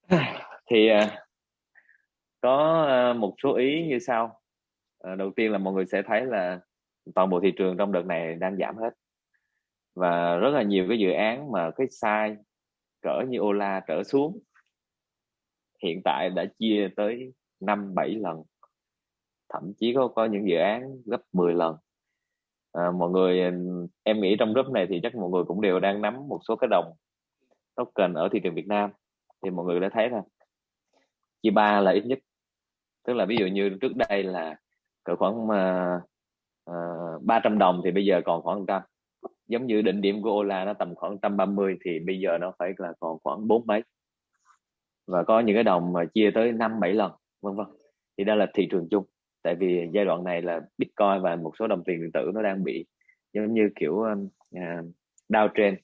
<sighs> Thì à, có à, một số ý như sau. À, đầu tiên là mọi người sẽ thấy là toàn bộ thị trường trong đợt này đang giảm hết. Và rất là nhiều cái dự án mà cái size cỡ như Ola trở xuống, hiện tại đã chia tới 5 7 lần thậm chí có có những dự án gấp 10 lần. À, mọi người ừ, em nghĩ trong group này thì chắc mọi người cũng đều đang nắm một số cái đồng token ở thị trường Việt Nam. Thì mọi người đã thấy rồi chia ba là ít nhất. Tức là ví dụ như trước đây là cỡ khoảng uh, uh, 300 đồng thì bây giờ còn khoảng trăm. Giống như đỉnh điểm của Ola nó tầm khoảng 130 thì bây giờ nó phải là còn khoảng bốn mấy. Và có những cái đồng mà chia tới năm bảy lần vân vân. Thì đó là thị trường chung tại vì giai đoạn này là Bitcoin và một số đồng tiền điện tử nó đang bị giống như kiểu uh, downtrend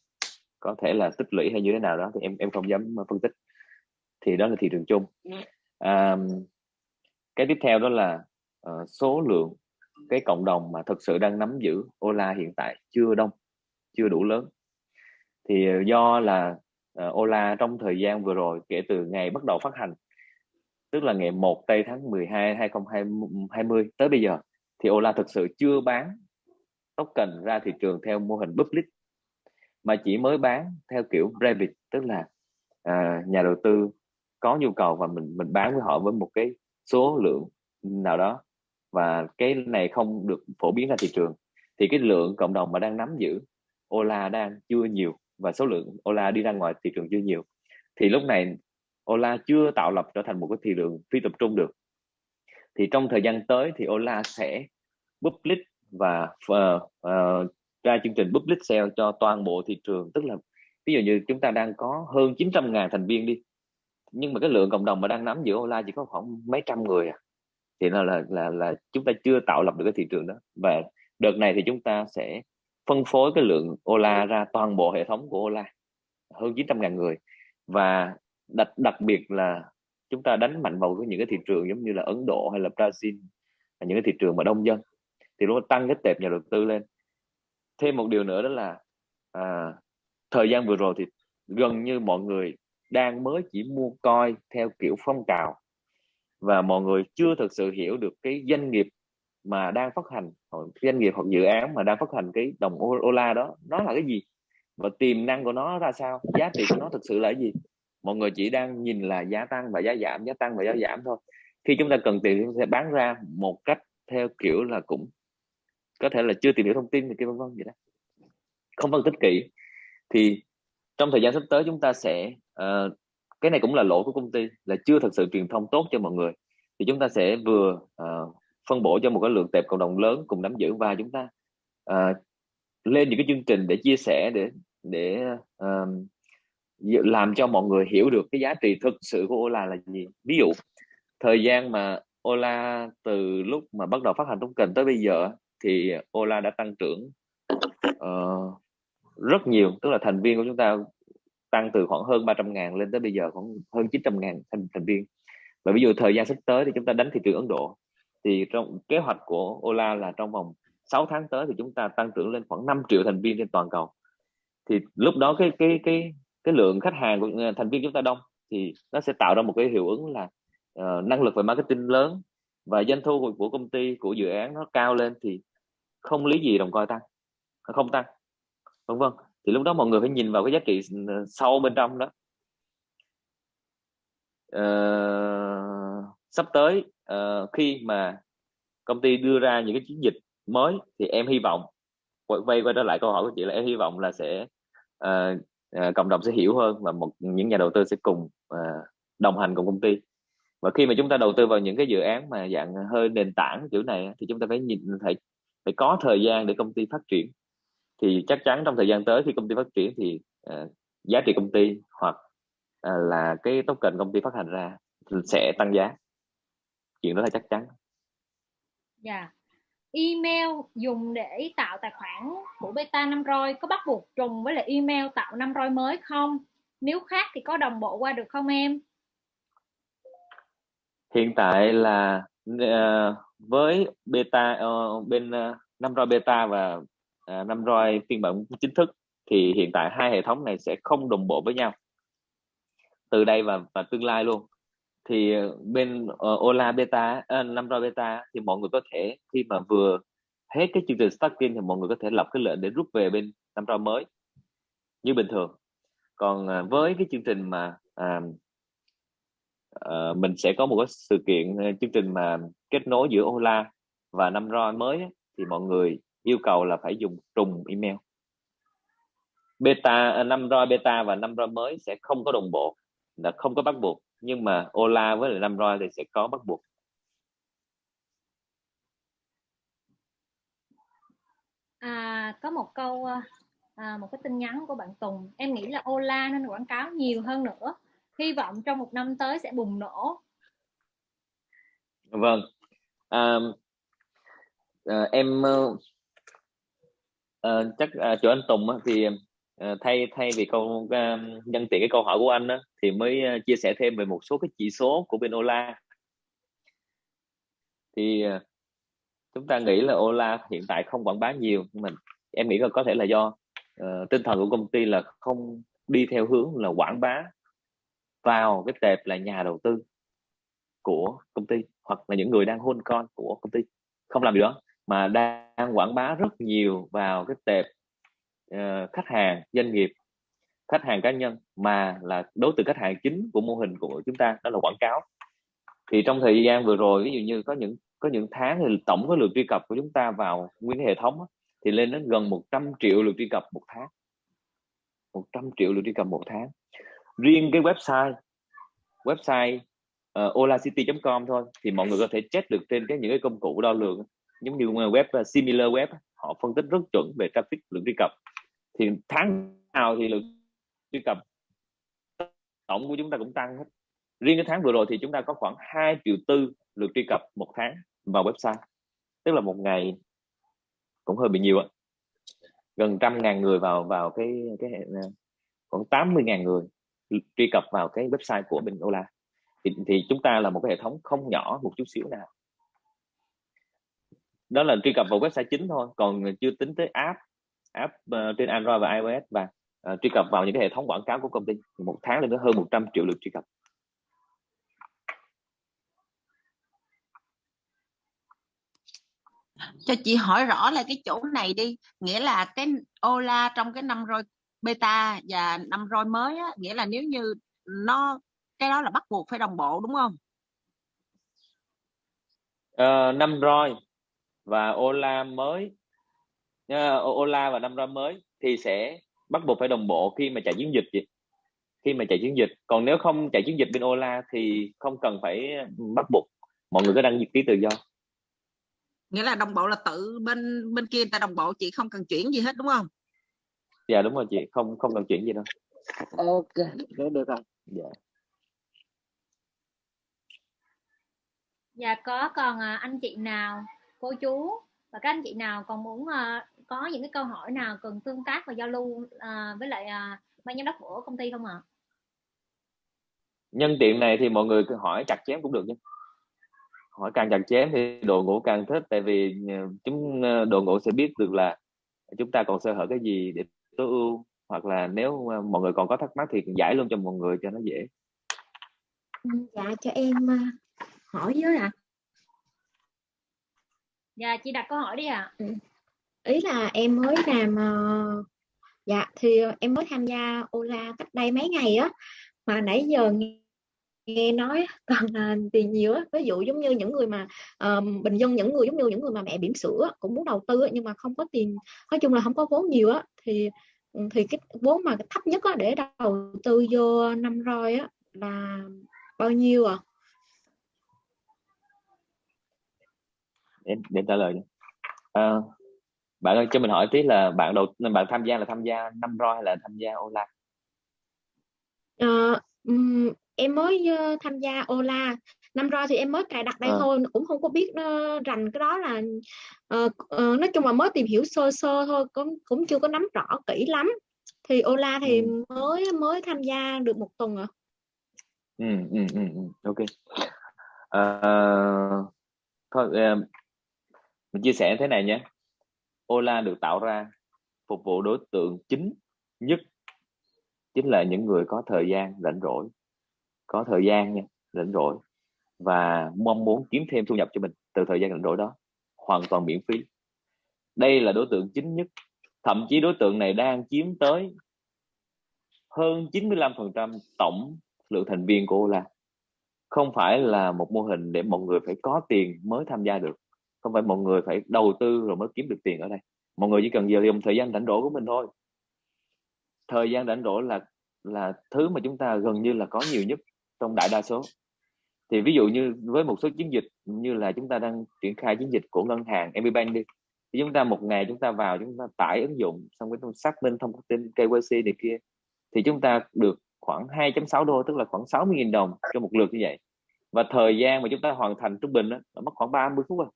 có thể là tích lũy hay như thế nào đó thì em em không dám phân tích. Thì đó là thị trường chung. Um, cái tiếp theo đó là uh, số lượng cái cộng đồng mà thực sự đang nắm giữ Ola hiện tại chưa đông chưa đủ lớn. Thì do là uh, Ola trong thời gian vừa rồi kể từ ngày bắt đầu phát hành tức là ngày 1 tây tháng 12 2020 tới bây giờ thì Ola thực sự chưa bán token ra thị trường theo mô hình public mà chỉ mới bán theo kiểu private tức là à, nhà đầu tư có nhu cầu và mình mình bán với họ với một cái số lượng nào đó. Và cái này không được phổ biến ra thị trường. Thì cái lượng cộng đồng mà đang nắm giữ Ola đang chưa nhiều và số lượng Ola đi ra ngoài thị trường chưa nhiều. Thì lúc này Ola chưa tạo lập trở thành một cái thị trường phi tập trung được. Thì trong thời gian tới thì Ola sẽ public và uh, uh, ra chương trình public sale cho toàn bộ thị trường. Tức là ví dụ như chúng ta đang có hơn 900 ngàn thành viên đi nhưng mà cái lượng cộng đồng mà đang nắm giữ Ola chỉ có khoảng mấy trăm người à. Thì nó là là là chúng ta chưa tạo lập được cái thị trường đó. Và đợt này thì chúng ta sẽ phân phối cái lượng Ola ra toàn bộ hệ thống của Ola hơn 900 ngàn người. Và đặc đặc biệt là chúng ta đánh mạnh vào những cái thị trường giống như là Ấn Độ hay là Brazil những cái thị trường mà đông dân thì nó tăng cái tệp nhà đầu tư lên. Thêm một điều nữa đó là à, thời gian vừa rồi thì gần như mọi người đang mới chỉ mua coi theo kiểu phong trào và mọi người chưa thực sự hiểu được cái doanh nghiệp mà đang phát hành doanh nghiệp hoặc dự án mà đang phát hành cái đồng Ola đó nó là cái gì và tiềm năng của nó ra sao giá trị của nó thực sự là cái gì mọi người chỉ đang nhìn là giá tăng và giá giảm giá tăng và giá giảm thôi. Khi chúng ta cần tiền chúng ta sẽ bán ra một cách theo kiểu là cũng có thể là chưa tìm hiểu thông tin thì kia vân vân vậy đó. Không phân tích kỹ. Thì trong thời gian sắp tới chúng ta sẽ uh, cái này cũng là lỗi của công ty là chưa thực sự truyền thông tốt cho mọi người. Thì chúng ta sẽ vừa uh, phân bổ cho một cái lượng tệp cộng đồng lớn cùng nắm giữ và chúng ta uh, lên những cái chương trình để chia sẻ để để uh, làm cho mọi người hiểu được cái giá trị thực sự của Ola là gì. Ví dụ thời gian mà Ola từ lúc mà bắt đầu phát hành token tới bây giờ thì Ola đã tăng trưởng uh, rất nhiều. Tức là thành viên của chúng ta tăng từ khoảng hơn 300 ngàn lên tới bây giờ khoảng hơn 900 ngàn thành, thành viên. Và ví dụ thời gian sắp tới thì chúng ta đánh thị trường Ấn Độ thì trong kế hoạch của Ola là trong vòng 6 tháng tới thì chúng ta tăng trưởng lên khoảng 5 triệu thành viên trên toàn cầu. Thì lúc đó cái cái cái cái lượng khách hàng của ờ, thành viên chúng ta đông thì nó sẽ tạo ra một cái hiệu ứng là uh, năng lực về marketing lớn và doanh thu của, của công ty của dự án nó cao lên thì không lý gì đồng coi tăng không tăng vân vân. Thì lúc đó mọi người phải nhìn vào cái giá trị ờ, sâu bên trong đó. Uh, sắp tới uh, khi mà công ty đưa ra những cái chiến dịch mới thì em hy vọng quay quay trở lại câu hỏi của chị là em hy vọng là sẽ uh, uh, cộng đồng sẽ hiểu hơn và một những nhà đầu tư sẽ cùng uh, đồng hành cùng công ty. Và khi mà chúng ta đầu tư vào những cái dự án mà dạng hơi nền tảng kiểu này thì chúng ta phải nhìn phải phải có thời gian để công ty phát triển. Thì chắc chắn trong thời gian tới khi công ty phát triển thì uh, giá trị công ty hoặc uh, là cái token công ty phát hành ra sẽ tăng giá. Chuyện đó là chắc chắn. Dạ. yeah email dùng để tạo tài khoản của beta năm roi có bắt buộc trùng với lại email tạo năm roi mới không? Nếu khác thì có đồng bộ qua được không em? Hiện tại là uh, với beta uh, bên uh, năm roi beta và uh, năm roi phiên bản chính thức thì hiện tại hai hệ thống này sẽ không đồng bộ với nhau. Từ đây và và tương lai luôn thì ờ, bên uh, Ola beta uh, năm roi beta thì mọi người có thể khi mà vừa hết cái chương trình stacking thì mọi người có thể lập cái lệnh để rút về bên năm roi mới như bình thường. Còn uh, với cái chương trình mà uh, uh, mình sẽ có một cái sự kiện uh, chương trình mà kết nối giữa Ola và năm roi mới ấy, thì mọi người yêu cầu là phải dùng trùng email. Beta năm roi beta và năm roi mới sẽ không có đồng bộ là không có bắt buộc nhưng mà Ola với lại năm roi thì sẽ có bắt buộc. À, có một câu à, một cái tin nhắn của bạn Tùng. Em nghĩ là Ola nên quảng cáo nhiều hơn nữa. Hy vọng trong một năm tới sẽ bùng nổ. Vâng. À, à, em à, chắc à, chỗ anh Tùng thì Ờ, thay thay vì câu à, nhân tiện cái câu hỏi của anh đó, thì mới à, chia sẻ thêm về một số cái chỉ số của bên Ola. Thì à, chúng ta nghĩ là Ola hiện tại không quảng bá nhiều nhưng mình em nghĩ là có thể là do uh, tinh thần của công ty là không đi theo hướng là quảng bá vào cái tệp là nhà đầu tư của công ty hoặc là những người đang hôn con của công ty. Không làm điều đó mà đang quảng bá rất nhiều vào cái tệp uh, khách hàng doanh nghiệp khách hàng cá nhân mà là đối tượng khách hàng chính của mô hình của chúng ta đó là quảng cáo. Thì trong thời gian vừa rồi ví dụ như có những có những tháng thì tổng cái lượt truy cập của chúng ta vào nguyên hệ thống thì lên đến gần 100 triệu lượt truy cập một tháng. 100 triệu lượt truy cập một tháng. Riêng cái website website ờ, uh, olacity.com thôi thì mọi người có thể check được trên cái những cái công cụ đo lường giống như web uh, similar web họ phân tích rất chuẩn về traffic lượng truy cập thì tháng nào thì lượng truy cập tổng của chúng ta cũng tăng hết. Riêng cái tháng vừa rồi thì chúng ta có khoảng 2 triệu tư lượt truy cập một tháng vào website. Tức là một ngày cũng hơi bị nhiều ạ. Gần trăm ngàn người vào vào cái cái khoảng 80 ngàn người truy cập vào cái website của Bình Ola. Thì, thì chúng ta là một cái hệ thống không nhỏ một chút xíu nào. Đó là truy cập vào website chính thôi còn chưa tính tới app app uh, trên Android và iOS và uh, truy cập vào những cái hệ thống quảng cáo của công ty thì một tháng lên tới hơn 100 triệu lượt truy cập. Cho chị hỏi rõ là cái chỗ này đi nghĩa là cái Ola trong cái năm roi beta và năm roi mới á, nghĩa là nếu như nó cái đó là bắt buộc phải đồng bộ đúng không? Uh, năm roi và Ola mới uh, Ola và năm roi mới thì sẽ bắt buộc phải đồng bộ khi mà chạy chiến dịch chị. Khi mà chạy chiến dịch. Còn nếu không chạy chiến dịch bên Ola thì không cần phải bắt buộc. Mọi người có đăng ký tự do. Nghĩa là đồng bộ là tự bên bên kia người ta đồng bộ chị không cần chuyển gì hết đúng không? Dạ đúng rồi chị. Không không cần chuyển gì đâu. Ok. Được được rồi. Dạ. Dạ có còn à, anh chị nào cô chú và các anh chị nào còn muốn à, có những cái câu hỏi nào cần tương tác và giao lưu à, với lại ban giám đốc của công ty không ạ nhân tiện này thì mọi người cứ hỏi chặt chém cũng được nhé hỏi càng chặt chém thì đội ngũ càng thích tại vì ờ, chúng ờ, đội ngũ sẽ biết được là chúng ta còn sơ hở cái gì để tối ưu hoặc là nếu ờ, mọi người còn có thắc mắc thì giải luôn cho mọi người cho nó dễ ừ, dạ cho em hỏi với ạ à. dạ chị đặt câu hỏi đi ạ à. ừ ý là em mới làm ờ, dạ thì em mới tham gia Ola cách đây mấy ngày á. Mà nãy giờ nghe nói còn là tiền nhiều á. Ví dụ giống như những người mà uh, bình dân những người giống như những người mà mẹ bỉm sữa cũng muốn đầu tư nhưng mà không có tiền nói chung là không có vốn nhiều á thì ừ, thì cái vốn mà thấp nhất á, để đầu tư vô năm roi á là bao nhiêu à? Để, để trả lời à, bạn ơi cho mình hỏi tí là bạn đầu bạn tham gia là tham gia năm roi hay là tham gia online uh, um, em mới uh, tham gia Ola năm rồi thì em mới cài đặt đây à. thôi cũng không có biết nó rành cái đó là uh, uh, nói chung là mới tìm hiểu sơ sơ thôi cũng cũng chưa có nắm rõ kỹ lắm thì Ola thì ừ. mới mới tham gia được một tuần à ừ, ừ, ừ, ừ. ok uh, thôi uh, mình chia sẻ thế này nhé Ola được tạo ra, phục vụ đối tượng chính nhất, chính là những người có thời gian rảnh rỗi, có thời gian nha, rảnh rỗi, và mong muốn kiếm thêm thu nhập cho mình từ thời gian rảnh rỗi đó, hoàn toàn miễn phí. Đây là đối tượng chính nhất, thậm chí đối tượng này đang chiếm tới hơn 95% tổng lượng thành viên của Ola. Không phải là một mô hình để mọi người phải có tiền mới tham gia được không phải mọi người phải đầu tư rồi mới kiếm được tiền ở đây. Mọi người chỉ cần giờ dùng thời gian rảnh rỗi của mình thôi. Thời gian rảnh rỗi là là thứ mà chúng ta gần như là có nhiều nhất trong đại đa số. Thì ví dụ như với một số chiến dịch như là chúng ta đang triển khai chiến dịch của ngân hàng MBank đi thì chúng ta một ngày chúng ta vào chúng ta tải ứng dụng xong cái xác minh thông tin KYC này kia thì chúng ta được khoảng 2.6 đô tức là khoảng 60.000 đồng cho một lượt như vậy. Và thời gian mà chúng ta hoàn thành trung bình đó, là mất khoảng 30 phút rồi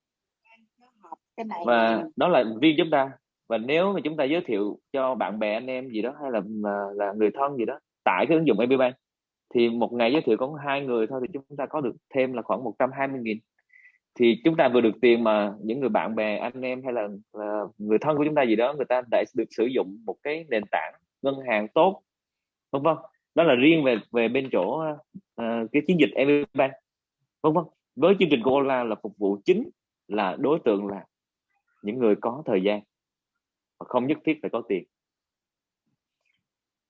và đó là riêng chúng ta. Và nếu mà chúng ta giới thiệu cho bạn bè anh em gì đó hay là là người thân gì đó tải cái ứng dụng MBBank thì một ngày giới thiệu có hai người thôi thì chúng ta có được thêm là khoảng 120 nghìn. Thì chúng ta vừa được tiền mà những người bạn bè anh em hay là uh, người thân của chúng ta gì đó người ta đã được sử dụng một cái nền tảng ngân hàng tốt vân vân. Đó là riêng về về bên chỗ uh, cái chiến dịch MBank vân vân. Với chương trình của Ola là phục vụ chính là đối tượng là những người có thời gian và không nhất thiết phải có tiền.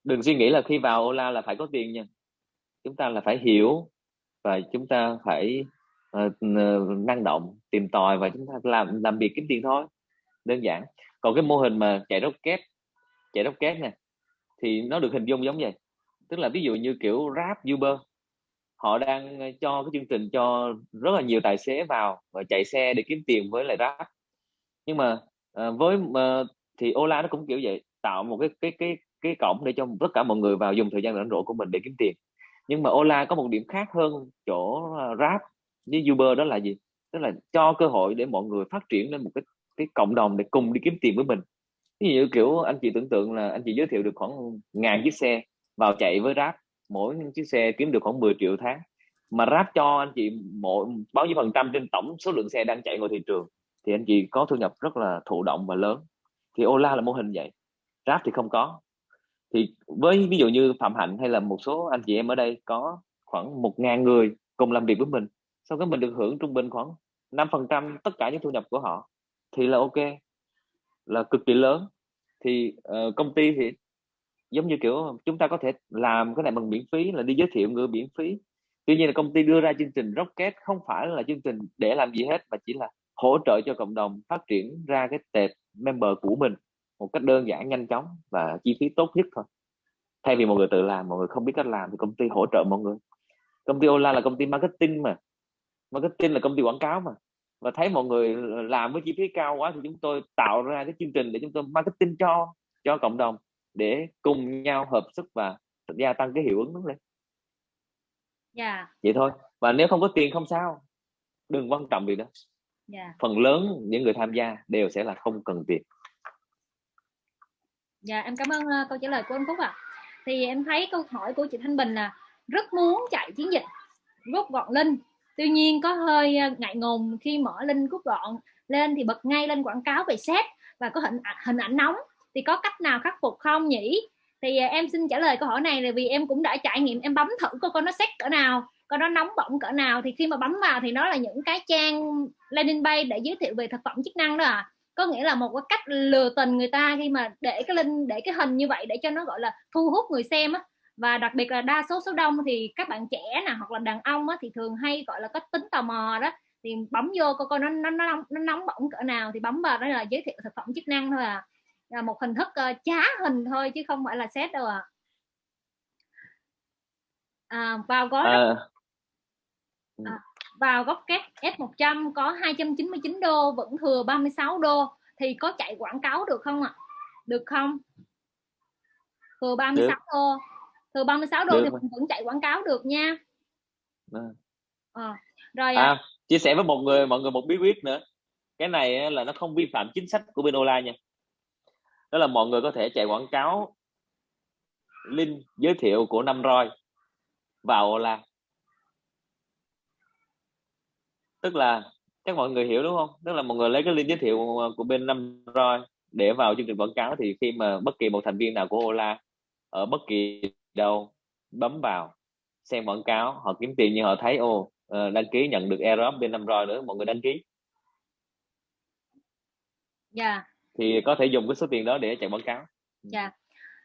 Đừng suy nghĩ là khi vào Ola là phải có tiền nha. Chúng ta là phải hiểu và chúng ta phải uh, năng động tìm tòi và chúng ta làm làm việc kiếm tiền thôi. Đơn giản. Còn cái mô hình mà chạy rocket chạy rocket nè thì nó được hình dung giống vậy. Tức là ví dụ như kiểu Grab Uber họ đang ờ, cho cái chương trình cho rất là nhiều tài xế vào và chạy xe để kiếm tiền với lại Grab nhưng mà uh, với uh, thì Ola nó cũng kiểu vậy tạo một cái cái cái cái cổng để cho tất cả mọi người vào dùng thời gian rảnh rỗi của mình để kiếm tiền. Nhưng mà Ola có một điểm khác hơn chỗ ờ, Grab với Uber đó là gì? Tức là cho cơ hội để mọi người phát triển lên một cái cái cộng đồng để cùng đi kiếm tiền với mình. Ví dụ kiểu anh chị tưởng tượng là anh chị giới thiệu được khoảng ngàn chiếc xe vào chạy với Grab mỗi chiếc xe kiếm được khoảng 10 triệu tháng. Mà Grab cho anh chị mỗi bao nhiêu phần trăm trên tổng số lượng xe đang chạy ngoài thị trường thì anh chị có thu nhập rất là thụ động và lớn. Thì Ola là mô hình vậy Grab thì không có. Thì với ví dụ như Phạm Hạnh hay là một số anh chị em ở đây có khoảng một ngàn người cùng làm việc với mình sau đó mình được hưởng trung bình khoảng 5 phần trăm tất cả những thu nhập của họ thì là ok là cực kỳ lớn. Thì uh, công ty thì giống như kiểu chúng ta có thể làm cái này bằng miễn phí là đi giới thiệu người miễn phí. Tuy nhiên là công ty đưa ra chương trình Rocket không phải là chương trình để làm gì hết mà chỉ là hỗ trợ cho cộng đồng phát triển ra cái tệp member của mình một cách đơn giản nhanh chóng và chi phí tốt nhất thôi. Thay vì mọi người tự làm mọi người không biết cách làm thì công ty hỗ trợ mọi người. Công ty Ola là công ty marketing mà. Marketing là công ty quảng cáo mà. Và thấy mọi người làm với chi phí cao quá thì chúng tôi tạo ra cái chương trình để chúng tôi marketing cho cho cộng đồng để cùng nhau hợp sức và gia tăng cái hiệu ứng đó lên. Dạ. Yeah. vậy thôi. Và nếu không có tiền không sao. Đừng quan trọng việc đó yeah. Dạ. phần lớn những người tham gia đều sẽ là không cần tiền dạ em cảm ơn uh, câu trả lời của anh Phúc ạ à. thì em thấy câu hỏi của chị Thanh Bình là rất muốn chạy chiến dịch rút gọn linh tuy nhiên có hơi uh, ngại ngùng khi mở linh rút gọn lên thì bật ngay lên quảng cáo về xét và có hình hình ảnh nóng thì có cách nào khắc phục không nhỉ thì uh, em xin trả lời câu hỏi này là vì em cũng đã trải nghiệm em bấm thử coi con nó xét cỡ nào coi nó nóng bỏng cỡ nào thì khi mà bấm vào thì nó là những cái trang landing page để giới thiệu về thực phẩm chức năng đó à có nghĩa là một cái cách lừa tình người ta khi mà để cái link để cái hình như vậy để cho nó gọi là thu hút người xem á. Và đặc biệt là đa số số đông thì các bạn trẻ nè hoặc là đàn ông á, thì thường hay gọi là có tính tò mò đó. Thì bấm vô coi coi nó nó nó, nó nóng bỏng cỡ nào thì bấm vào đó là giới thiệu thực phẩm chức năng thôi à là một hình thức uh, trá hình thôi chứ không phải là xét đâu à, à vào gói à, à, vào góc kép F100 có 299 đô vẫn thừa 36 đô thì có chạy quảng cáo được không ạ? Được không? Thừa 36 được. đô. Thừa 36 đô được. thì mình vẫn chạy quảng cáo được nha. À, rồi à, à, chia sẻ với một người mọi người một bí quyết nữa. Cái này là nó không vi phạm chính sách của bên Ola nha. Đó là mọi người có thể chạy quảng cáo link giới thiệu của năm roi vào Ola tức là chắc mọi người hiểu đúng không tức là mọi người lấy cái link giới thiệu của bên năm roi để vào chương trình quảng cáo thì khi mà bất kỳ một thành viên nào của Ola ở bất kỳ đâu bấm vào xem quảng cáo họ kiếm tiền nhưng họ thấy ô ờ, đăng ký nhận được airdrop bên năm rồi nữa mọi người đăng ký dạ yeah. thì có thể dùng cái số tiền đó để chạy quảng cáo dạ yeah.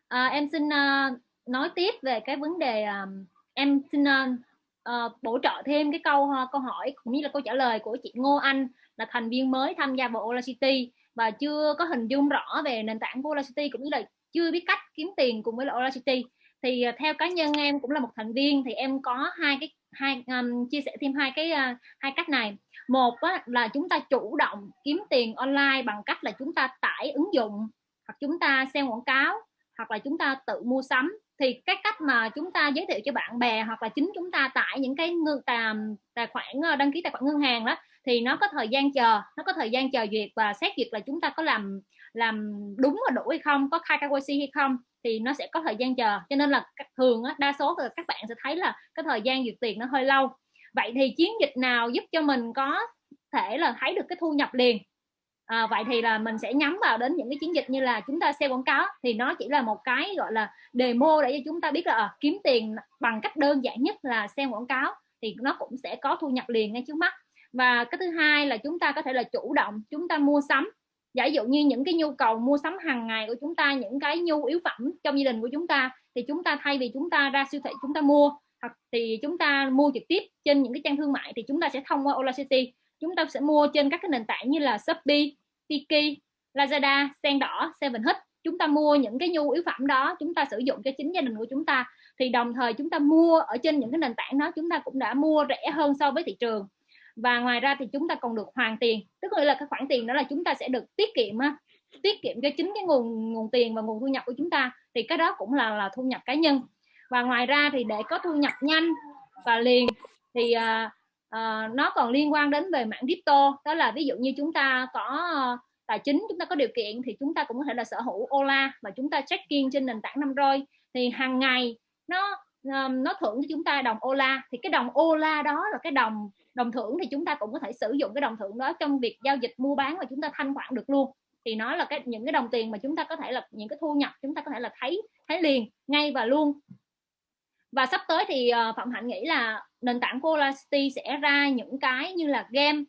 à, em xin uh, nói tiếp về cái vấn đề uh, em xin uh, Ờ, bổ trợ thêm cái câu uh, câu hỏi cũng như là câu trả lời của chị Ngô Anh là thành viên mới tham gia vào Ola City và chưa có hình dung rõ về nền tảng của Ola City cũng như là chưa biết cách kiếm tiền cùng với Ola City. Thì uh, theo cá nhân em cũng là một thành viên thì em có hai cái hai um, chia sẻ thêm hai cái uh, hai cách này. Một á, là chúng ta chủ động kiếm tiền online bằng cách là chúng ta tải ứng dụng hoặc chúng ta xem quảng cáo hoặc là chúng ta tự mua sắm thì cái cách mà chúng ta giới thiệu cho bạn bè hoặc là chính chúng ta tải những cái ngư tài, tài khoản ờ, đăng ký tài khoản ngân hàng đó thì nó có thời gian chờ nó có thời gian chờ duyệt và xét duyệt là chúng ta có làm làm đúng và đủ hay không có khai KYC hay không thì nó sẽ có thời gian chờ. Cho nên là thường á, đa số các bạn sẽ thấy là cái thời gian duyệt tiền nó hơi lâu. Vậy thì chiến dịch nào giúp cho mình có thể là thấy được cái thu nhập liền? À, vậy thì là mình sẽ nhắm vào đến những cái chiến dịch như là chúng ta xem quảng cáo thì nó chỉ là một cái gọi là demo để cho chúng ta biết là à, kiếm tiền bằng cách đơn giản nhất là xem quảng cáo thì nó cũng sẽ có thu nhập liền ngay trước mắt. Và cái thứ hai là chúng ta có thể là chủ động chúng ta mua sắm. Giả dụ như những cái nhu cầu mua sắm hàng ngày của chúng ta những cái nhu yếu phẩm trong gia đình của chúng ta thì chúng ta thay vì chúng ta ra siêu thị chúng ta mua hoặc thì chúng ta mua trực tiếp trên những cái trang thương mại thì chúng ta sẽ thông qua Ola City chúng ta sẽ mua trên các cái nền tảng như là Shopee, Tiki, Lazada, Sen đỏ, Seven Hit. Chúng ta mua những cái nhu yếu phẩm đó chúng ta sử dụng cho chính gia đình của chúng ta. Thì đồng thời chúng ta mua ở trên những cái nền tảng đó chúng ta cũng đã mua rẻ hơn so với thị trường. Và ngoài ra thì chúng ta còn được hoàn tiền. Tức là cái khoản tiền đó là chúng ta sẽ được tiết kiệm tiết kiệm cho chính cái nguồn nguồn tiền và nguồn thu nhập của chúng ta. Thì cái đó cũng là là thu nhập cá nhân. Và ngoài ra thì để có thu nhập nhanh và liền thì uh, Ờ, nó còn liên quan đến về mảng crypto. Đó là ví dụ như chúng ta có ờ, tài chính chúng ta có điều kiện thì chúng ta cũng có thể là sở hữu Ola và chúng ta check-in trên nền tảng năm roi thì hàng ngày nó ờ, nó thưởng cho chúng ta đồng Ola. Thì cái đồng Ola đó là cái đồng đồng thưởng thì chúng ta cũng có thể sử dụng cái đồng thưởng đó trong việc giao dịch mua bán và chúng ta thanh khoản được luôn. Thì nó là cái những cái đồng tiền mà chúng ta có thể là những cái thu nhập chúng ta có thể là thấy thấy liền ngay và luôn. Và sắp tới thì uh, phạm hạnh nghĩ là nền tảng Colasity sẽ ra những cái như là game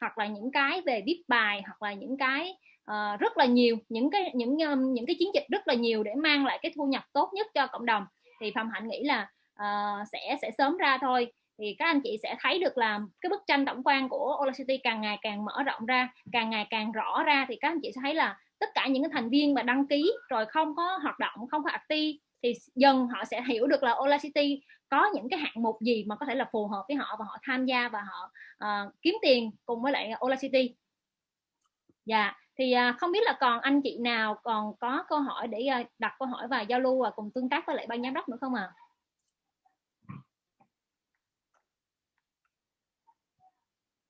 hoặc là những cái về viết bài hoặc là những cái uh, rất là nhiều những cái những um, những cái chiến dịch rất là nhiều để mang lại cái thu nhập tốt nhất cho cộng đồng. Thì phạm hạnh nghĩ là uh, sẽ sẽ sớm ra thôi. Thì các anh chị sẽ thấy được là cái bức tranh tổng quan của Olacity càng ngày càng mở rộng ra càng ngày càng rõ ra thì các anh chị sẽ thấy là tất cả những cái thành viên mà đăng ký rồi không có hoạt động không có active thì dần họ sẽ hiểu được là Olacity có những cái hạng mục gì mà có thể là phù hợp với họ và họ tham gia và họ uh, kiếm tiền cùng với lại Ola City. dạ thì uh, không biết là còn anh chị nào còn có câu hỏi để uh, đặt câu hỏi và giao lưu và cùng tương tác với lại ban giám đốc nữa không ạ à?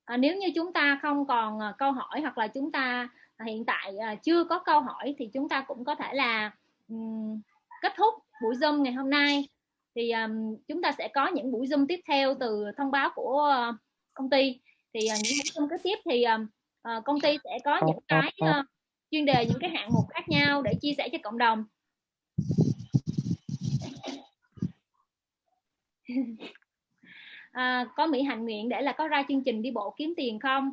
à, nếu như chúng ta không còn uh, câu hỏi hoặc là chúng ta à, hiện tại uh, chưa có câu hỏi thì chúng ta cũng có thể là um, kết thúc buổi zoom ngày hôm nay thì um, chúng ta sẽ có những buổi zoom tiếp theo từ thông báo của uh, công ty. Thì uh, những buổi zoom kế tiếp thì um, uh, công ty sẽ có những cái uh, chuyên đề những cái hạng mục khác nhau để chia sẻ cho cộng đồng. <laughs> À, có Mỹ hạnh nguyện để là có ra chương trình đi bộ kiếm tiền không?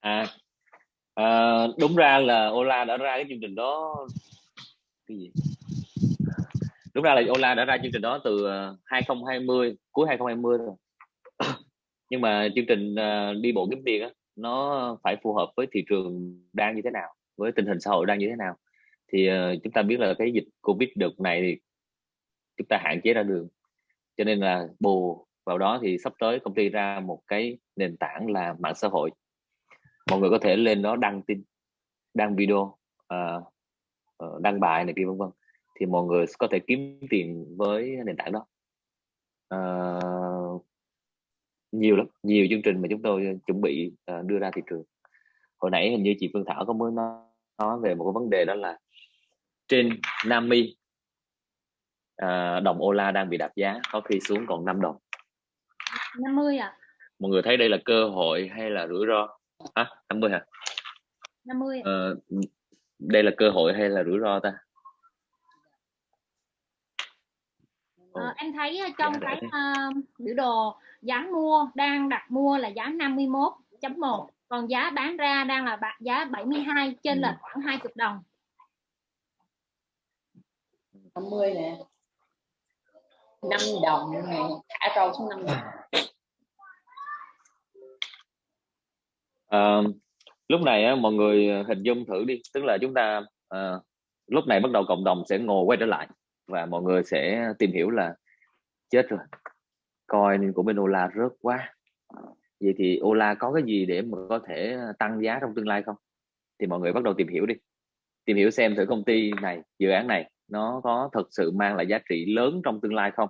À, à đúng ra là Ola đã ra cái chương trình đó. Cái gì đúng ra là Ola đã ra chương trình đó từ ờ, 2020 cuối 2020 rồi. <coughs> Nhưng mà chương trình ờ, đi bộ kiếm tiền á nó phải phù hợp với thị trường đang như thế nào với tình hình xã hội đang như thế nào. Thì ờ, chúng ta biết là cái dịch covid đợt này thì chúng ta hạn chế ra đường. Cho nên là bù vào đó thì sắp tới công ty ra một cái nền tảng là mạng xã hội. Mọi người có thể lên đó đăng tin đăng video uh, đăng bài này kia vân vân thì mọi người có thể kiếm tiền với nền tảng đó. Uh, nhiều lắm nhiều chương trình mà chúng tôi chuẩn bị uh, đưa ra thị trường. Hồi nãy hình như chị Phương Thảo có mới nói, nói về một cái vấn đề đó là trên Nami uh, đồng Ola đang bị đạp giá có khi xuống còn 5 đồng. 50 à mọi người thấy đây là cơ hội hay là rủi ro? Hả? 50 hả? 50 ờ, đây là cơ hội hay là rủi ro ta ờ, em thấy trong dạ, cái uh, biểu đồ giá mua đang đặt mua là giá 51.1 còn giá bán ra đang là giá 72 trên lệch khoảng 20 đồng. 50 nè. 5 đồng này thả trâu xuống 5 đồng. À, lúc này á, mọi người hình dung thử đi tức là chúng ta à, lúc này bắt đầu cộng đồng sẽ ngồi quay trở lại và mọi người sẽ tìm hiểu là chết rồi. Coin của bên Ola rớt quá. Vậy thì Ola có cái gì để mà có thể tăng giá trong tương lai không? Thì mọi người bắt đầu tìm hiểu đi. Tìm hiểu xem thử công ty này, dự án này, nó có thực sự mang lại giá trị lớn trong tương lai không?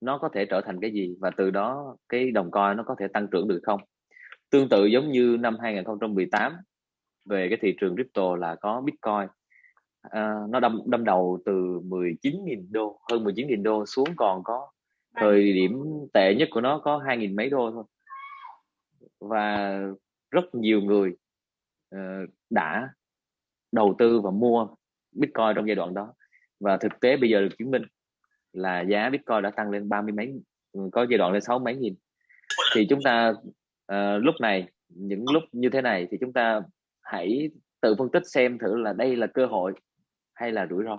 Nó có thể trở thành cái gì? Và từ đó, cái đồng coin nó có thể tăng trưởng được không? Tương tự giống như năm 2018 về cái thị trường crypto là có Bitcoin à, nó đâm đâm đầu từ 19.000 đô hơn 19.000 đô xuống còn có thời điểm tệ nhất của nó có 2.000 mấy đô thôi. Và rất nhiều người uh, đã đầu tư và mua Bitcoin trong giai đoạn đó. Và thực tế bây giờ được chứng minh là giá Bitcoin đã tăng lên ba mươi mấy có giai đoạn lên sáu mấy nghìn. Thì chúng ta uh, lúc này những lúc như thế này thì chúng ta hãy tự phân tích xem thử là đây là cơ hội hay là rủi ro?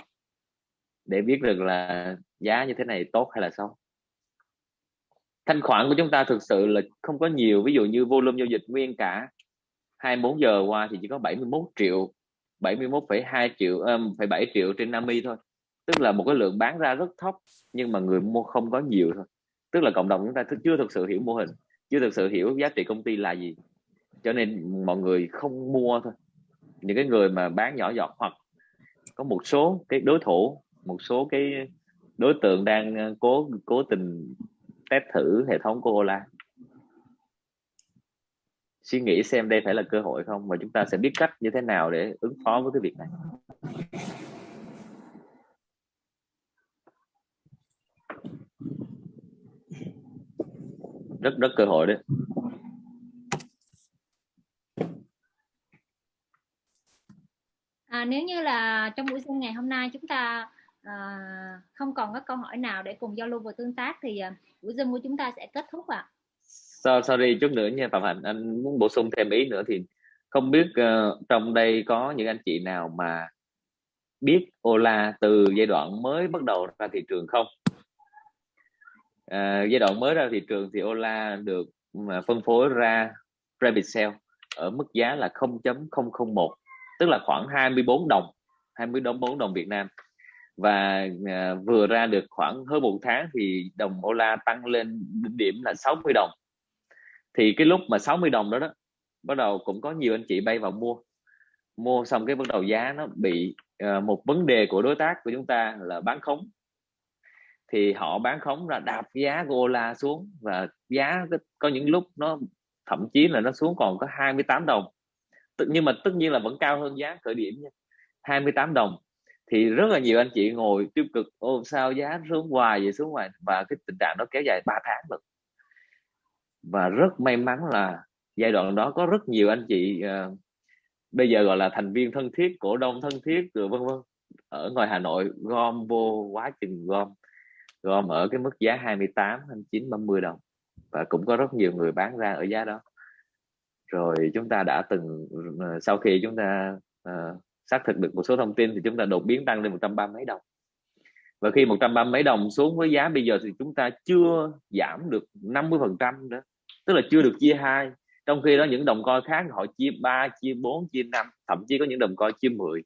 Để biết được là giá như thế này tốt hay là xấu. Thanh khoản của chúng ta thực sự là không có nhiều ví dụ như volume giao dịch nguyên cả 24 giờ qua thì chỉ có 71 triệu 71,2 triệu ờ, um, 7 triệu trên 50 thôi. Tức là một cái lượng bán ra rất thấp nhưng mà người mua không có nhiều thôi. Tức là cộng đồng chúng ta chưa thực sự hiểu mô hình chưa thực sự hiểu giá trị công ty là gì. Cho nên mọi người không mua thôi. Những cái người mà bán nhỏ giọt hoặc có một số cái đối thủ, một số cái đối tượng đang ờ, cố cố tình test thử hệ thống của Ola. Suy nghĩ xem đây phải là cơ hội không và chúng ta sẽ biết cách như thế nào để ứng phó với cái việc này. Rất rất cơ hội đấy. À, nếu như là trong buổi sinh ngày hôm nay chúng ta à, không còn có câu hỏi nào để cùng giao lưu và tương tác thì à, buổi Zoom của chúng ta sẽ kết thúc ạ. À. sorry chút nữa nha Phạm Hạnh anh muốn bổ sung thêm ý nữa thì không biết uh, trong đây có những anh chị nào mà biết Ola từ giai đoạn mới bắt đầu ra thị trường không? À, giai đoạn mới ra thị trường thì Ola được phân phối ra private sale ở mức giá là 0.001 tức là khoảng 24 đồng 24 đồng Việt Nam. Và uh, vừa ra được khoảng hơn một tháng thì đồng đô la tăng lên đỉnh điểm là 60 đồng. Thì cái lúc mà 60 đồng đó đó bắt đầu cũng có nhiều anh chị bay vào mua. Mua xong cái bắt đầu giá nó bị uh, một vấn đề của đối tác của chúng ta là bán khống. Thì họ bán khống là đạp giá của la xuống và giá có những lúc nó thậm chí là nó xuống còn có 28 đồng nhưng mà tất nhiên là vẫn cao hơn giá khởi điểm nha. 28 đồng. Thì rất là nhiều anh chị ngồi tiêu cực ô sao giá xuống hoài vậy xuống hoài? Và cái tình trạng đó kéo dài 3 tháng rồi và rất may mắn là giai đoạn đó có rất nhiều anh chị uh, bây giờ gọi là thành viên thân thiết cổ đông thân thiết rồi vân vân ở ngoài Hà Nội gom vô quá chừng gom gom ở cái mức giá 28 29 30 đồng. Và cũng có rất nhiều người bán ra ở giá đó rồi chúng ta đã từng ờ, sau khi chúng ta uh, xác thực được một số thông tin thì chúng ta đột biến tăng lên 130 mấy đồng. Và khi 130 mấy đồng xuống với giá bây giờ thì chúng ta chưa giảm được 50 phần trăm nữa tức là chưa được chia hai. Trong khi đó những đồng coi khác họ chia 3 chia 4 chia 5 thậm chí có những đồng coi chia 10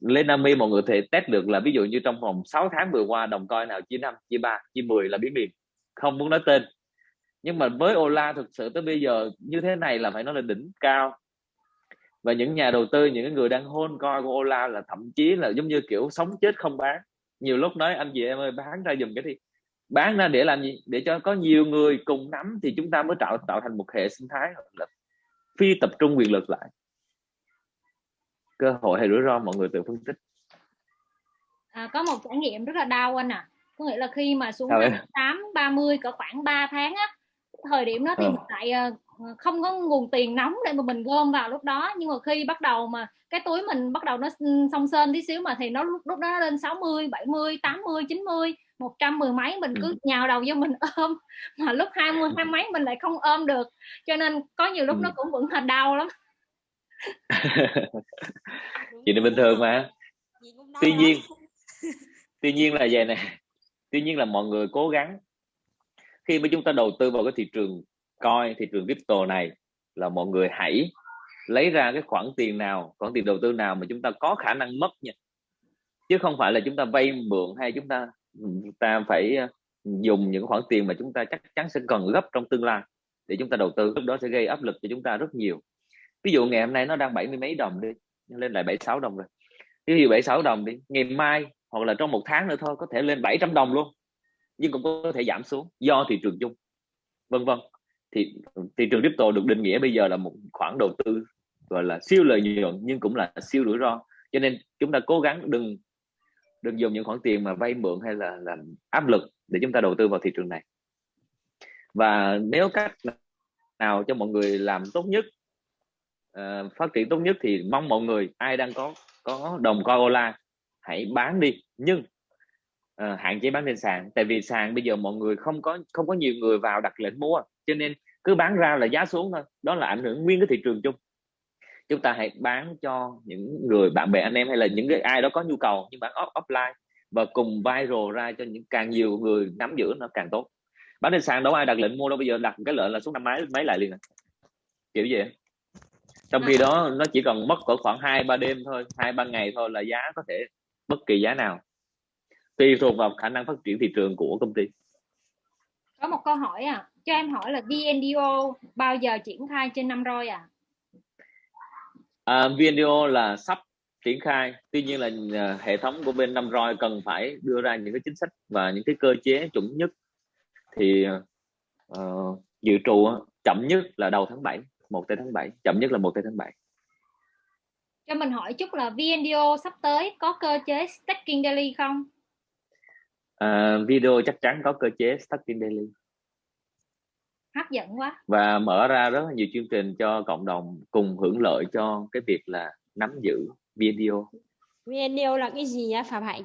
lên 50 mọi người thể test được là ví dụ như trong vòng 6 tháng vừa qua đồng coi nào chia 5 chia 3 chia 10 là biến liền không muốn nói tên nhưng mà với Ola thực sự tới bây giờ như thế này là phải nói là đỉnh cao. Và những nhà đầu tư những người đang hôn coi của Ola là thậm chí là giống như kiểu sống chết không bán. Nhiều lúc nói anh chị em ơi bán ra dùm cái đi. Bán ra để làm gì? Để cho có nhiều người cùng nắm thì chúng ta mới tạo tạo thành một hệ sinh thái là phi tập trung quyền lực lại. Cơ hội hay rủi ro mọi người tự phân tích. À, có một trải nghiệm rất là đau anh à có nghĩa là khi mà xuống tám ba mươi cỡ khoảng 3 tháng á thời điểm đó thì ờ. lại uh, không có nguồn tiền nóng để mà mình gom vào lúc đó. Nhưng mà khi bắt đầu mà cái túi mình bắt đầu nó song sên tí xíu mà thì nó lúc, lúc đó nó lên 60 70 80 90 một trăm mười mấy mình cứ ừ. nhào đầu vô mình <laughs> ôm. Mà lúc hai mươi hai mấy mình lại không ôm được. Cho nên có nhiều lúc ừ. nó cũng vẫn là đau lắm. <laughs> Chuyện này bình thường mà. Tuy nhiên tuy nhiên là vậy này tuy nhiên là mọi người cố gắng khi mà chúng ta đầu tư vào cái thị trường coi thị trường crypto này, là mọi người hãy lấy ra cái khoản tiền nào, khoản tiền đầu tư nào mà chúng ta có khả năng mất nha. Chứ không phải là chúng ta vay mượn hay chúng ta ta phải ờ, dùng những khoản tiền mà chúng ta chắc chắn sẽ cần gấp trong tương lai để chúng ta đầu tư. Lúc đó sẽ gây áp lực cho chúng ta rất nhiều. Ví dụ ngày hôm nay nó đang bảy mươi mấy đồng đi lên lại 76 đồng rồi. Ví dụ 76 đồng đi, ngày mai hoặc là trong một tháng nữa thôi, có thể lên 700 đồng luôn nhưng cũng có thể giảm xuống do thị trường chung vân vân. Thì ừ, thị trường crypto được định nghĩa bây giờ là một khoản đầu tư gọi là siêu lợi nhuận nhưng cũng là siêu rủi ro. Cho nên chúng ta cố gắng đừng đừng dùng những khoản tiền mà vay mượn hay là làm áp lực để chúng ta đầu tư vào thị trường này. Và nếu cách nào cho mọi người làm tốt nhất uh, phát triển tốt nhất thì mong mọi người ai đang có có đồng coi Ola hãy bán đi. Nhưng Ờ, hạn chế bán trên sàn. Tại vì sàn bây giờ mọi người không có không có nhiều người vào đặt lệnh mua, cho nên cứ bán ra là giá xuống thôi. Đó là ảnh hưởng nguyên cái thị trường chung. Chúng ta hãy bán cho những người, bạn bè, anh em hay là những cái ai đó có nhu cầu, nhưng bán off, offline và cùng viral ra cho những, càng nhiều người nắm giữ nó càng tốt. Bán trên sàn đâu ai đặt lệnh mua đâu, bây giờ đặt cái lệnh là xuống năm mấy mấy lại liền à. kiểu gì trong khi đó nó chỉ cần mất cỡ khoảng hai ba đêm thôi, hai ba ngày thôi là giá có thể bất kỳ giá nào tùy thuộc vào khả năng phát triển thị trường của công ty. Có một câu hỏi à cho em hỏi là VNDO bao giờ triển khai trên năm rồi à à, VNDO là sắp triển khai. Tuy nhiên là à, hệ thống của bên năm roi cần phải đưa ra những cái chính sách và những cái cơ chế chuẩn nhất. Thì uh, dự trù chậm nhất là đầu tháng 7 một tháng 7 chậm nhất là một tháng 7 cho mình hỏi chút là VNDO sắp tới có cơ chế staking daily không? À, video chắc chắn có cơ chế staking daily hấp dẫn quá và mở ra rất là nhiều chương trình cho cộng đồng cùng hưởng lợi cho cái việc là nắm giữ video video là cái gì á Phạm Hạnh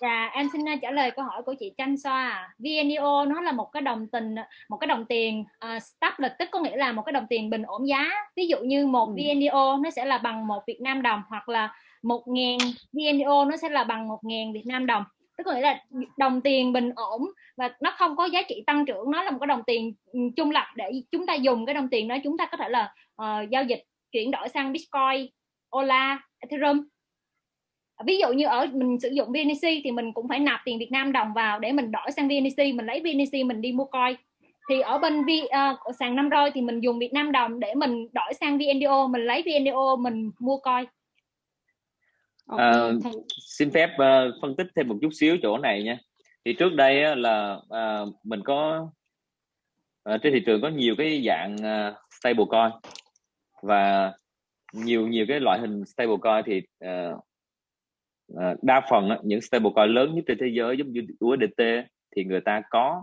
Dạ, em xin trả lời câu hỏi của chị Tranh Xoa. VNEO nó là một cái đồng tiền một cái đồng tiền uh, à, stable tức có nghĩa là một cái đồng tiền bình ổn giá. Ví dụ như một ừ. VNEO nó sẽ là bằng một Việt Nam đồng hoặc là một ngàn VNEO nó sẽ là bằng một ngàn Việt Nam đồng. Tức là là đồng tiền bình ổn và nó không có giá trị tăng trưởng, nó là một cái đồng tiền ừ, trung lập để chúng ta dùng cái đồng tiền đó chúng ta có thể là uh, giao dịch chuyển đổi sang Bitcoin, Ola, Ethereum. Ví dụ như ở mình sử dụng BNC thì mình cũng phải nạp tiền Việt Nam đồng vào để mình đổi sang BNC mình lấy BNC mình đi mua coin. Thì ở bên v, uh, sàn năm roi thì mình dùng Việt Nam đồng để mình đổi sang VNDO mình lấy VNDO mình mua coin à, xin phép uh, phân tích thêm một chút xíu chỗ này nha. Thì trước đây là uh, mình có uh, trên thị trường có nhiều cái dạng uh, stablecoin và nhiều nhiều cái loại hình stablecoin thì uh, uh, đa phần uh, những stablecoin lớn nhất trên thế giới giống như USDT thì người ta có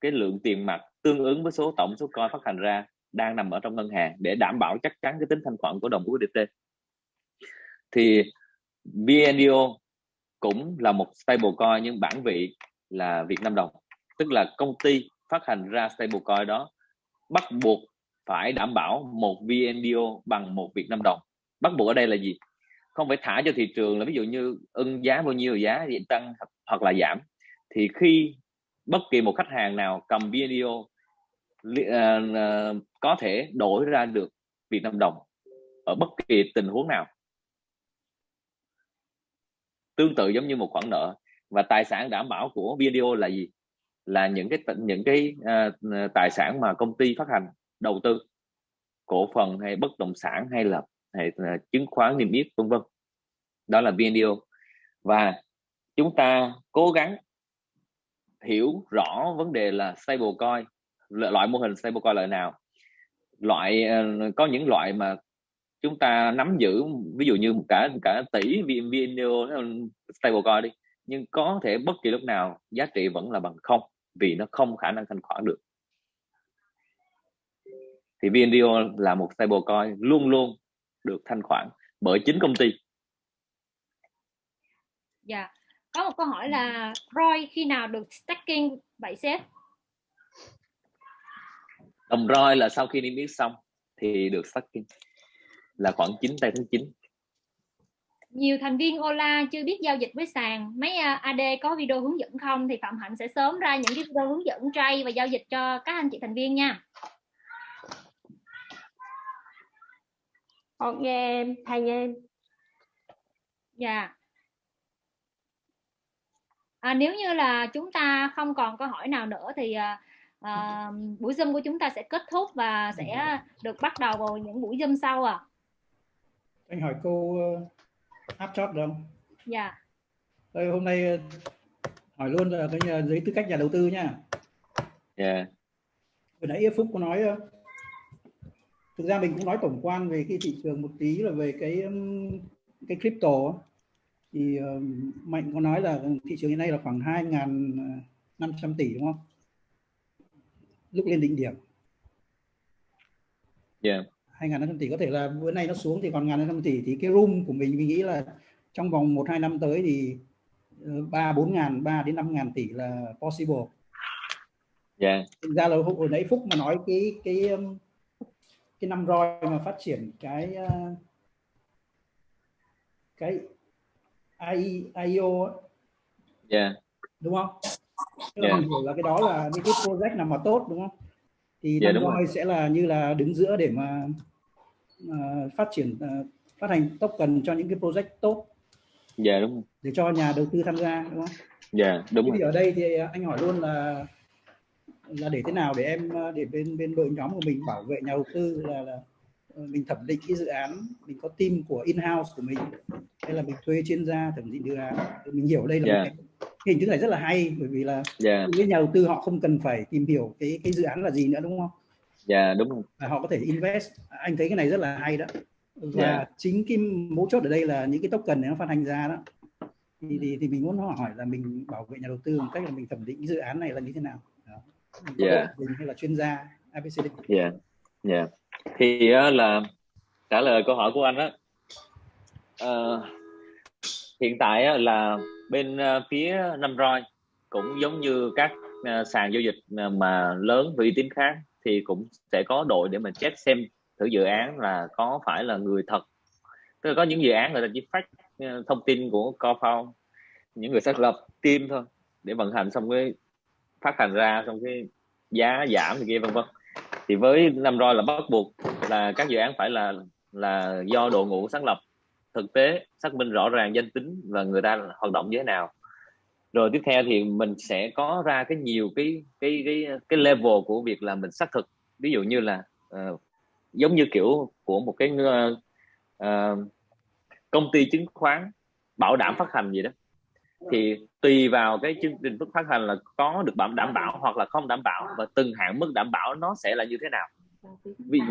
cái lượng tiền mặt tương ứng với số tổng số coin phát hành ra đang nằm ở trong ngân hàng để đảm bảo chắc chắn cái tính thanh khoản của đồng USDT thì VNDO cũng là một stablecoin nhưng bản vị là Việt Nam đồng tức là công ty phát hành ra stablecoin đó bắt buộc phải đảm bảo một VNDO bằng một Việt Nam đồng. Bắt buộc ở đây là gì? Không phải thả cho thị trường là ví dụ như ưng giá bao nhiêu giá thì tăng hoặc là giảm. Thì khi bất kỳ một khách hàng nào cầm VNDO uh, uh, có thể đổi ra được Việt Nam đồng ở bất kỳ tình huống nào tương tự giống như một khoản nợ. Và tài sản đảm bảo của video là gì? Là những cái những cái uh, tài sản mà công ty phát hành đầu tư cổ phần hay bất động sản hay là hay là chứng khoán niêm yết vân vân. Đó là video. Và chúng ta cố gắng hiểu rõ vấn đề là stablecoin loại mô hình stablecoin loại nào. Loại uh, có những loại mà chúng ta nắm giữ ví dụ như cả cả tỷ video stablecoin đi nhưng có thể bất kỳ lúc nào giá trị vẫn là bằng không vì nó không khả năng thanh khoản được. Thì VNDO là một stablecoin luôn luôn được thanh khoản bởi chính công ty. Dạ có một câu hỏi là ROI khi nào được stacking vậy sếp đồng ROI là sau khi niêm yết xong thì được stacking là khoảng 9 tây tháng 9 nhiều thành viên Ola chưa biết giao dịch với sàn. Mấy à, AD có video hướng dẫn không? Thì Phạm Hạnh sẽ sớm ra những cái video hướng dẫn trade và giao dịch cho các anh chị thành viên nha. Nghe em thầy nghe em. Dạ. À, nếu như là chúng ta không còn câu hỏi nào nữa thì à, à, buổi zoom của chúng ta sẽ kết thúc và sẽ được bắt đầu vào những buổi zoom sau à anh hỏi câu uh, áp chót được không? Dạ. Đây, hôm nay ờ, hỏi luôn là cái nhà, giấy tư cách nhà đầu tư nha. Dạ. Yeah. vừa nãy phúc có nói thực ra mình cũng nói tổng quan về cái thị trường một tí là về cái cái crypto thì uh, mạnh có nói là thị trường hiện nay là khoảng 2.500 tỷ đúng không? Lúc lên đỉnh điểm. Yeah. 2.500 tỷ có thể là bữa nay nó xuống thì còn 1.500 tỷ thì cái room của mình mình nghĩ là trong vòng 1 2 năm tới thì 3 4 ngàn 3 đến 5 ngàn tỷ là possible. Dạ. Yeah. Thực ra là hồi nãy Phúc mà nói cái cái cái năm roi mà phát triển cái cái AI, IO yeah. đúng không? Tức yeah. hiểu là cái đó là những cái project nào mà tốt đúng không? Thì yeah, năm roi sẽ là như là đứng giữa để mà uh, phát triển uh, phát hành token cho những cái project tốt. Dạ yeah, đúng. Để cho nhà đầu tư tham gia đúng không? Dạ yeah, đúng. Thì ở đây thì anh hỏi luôn là là để thế nào để em để bên bên đội nhóm của mình bảo vệ nhà đầu tư là, là ờ, mình thẩm định cái dự án mình có team của in house của mình hay là mình thuê chuyên gia thẩm định dự án mình hiểu đây là yeah. một cái, hình thức này rất là hay bởi vì là yeah. với nhà đầu tư họ không cần phải tìm hiểu cái cái dự án là gì nữa đúng không? Dạ đúng. Và họ có thể invest. Anh thấy cái này rất là hay đó. Và yeah. chính cái mấu chốt ở đây là những cái token này nó phát hành ra đó. Thì, thì thì mình muốn hỏi là mình bảo vệ nhà đầu tư một cách là mình thẩm định cái dự án này là như thế nào? yeah. mình hay là chuyên gia ABCD dạ yeah. dạ yeah. thì uh, là trả lời câu hỏi của anh đó uh, hiện tại uh, là bên uh, phía năm roi cũng giống như các uh, sàn giao dịch mà lớn và uy tín khác thì cũng sẽ có đội để mà check xem thử dự án là có phải là người thật. Tức là có những dự án người ta chỉ phát ờ, thông tin của co-found, những người xác lập team thôi để vận hành xong cái phát hành ra xong cái giá giảm thì kia vân vân. Thì với năm roi là bắt buộc là các dự án phải là là do đội ngũ sáng lập thực tế xác minh rõ ràng danh tính và người ta hoạt động như thế nào rồi tiếp theo thì mình sẽ có ra cái nhiều cái cái cái cái level của việc là mình xác thực. Ví dụ như là uh, giống như kiểu của một cái uh, uh, công ty chứng khoán bảo đảm phát hành gì đó. Thì tùy vào cái chương trình phát hành là có được đảm đảm bảo hoặc là không đảm bảo và từng hạn mức đảm bảo nó sẽ là như thế nào.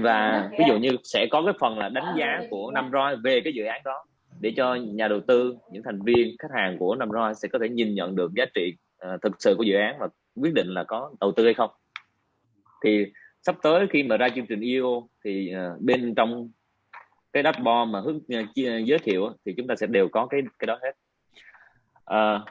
Và ví dụ như sẽ có cái phần là đánh giá của năm roi về cái dự án đó để cho nhà đầu tư những thành viên khách hàng của năm roi sẽ có thể nhìn nhận được giá trị uh, thực sự của dự án và quyết định là có đầu tư hay không. Thì sắp tới khi mà ra chương trình IO thì uh, bên trong cái dashboard mà hướng uh, giới thiệu thì chúng ta sẽ đều có cái cái đó hết. À,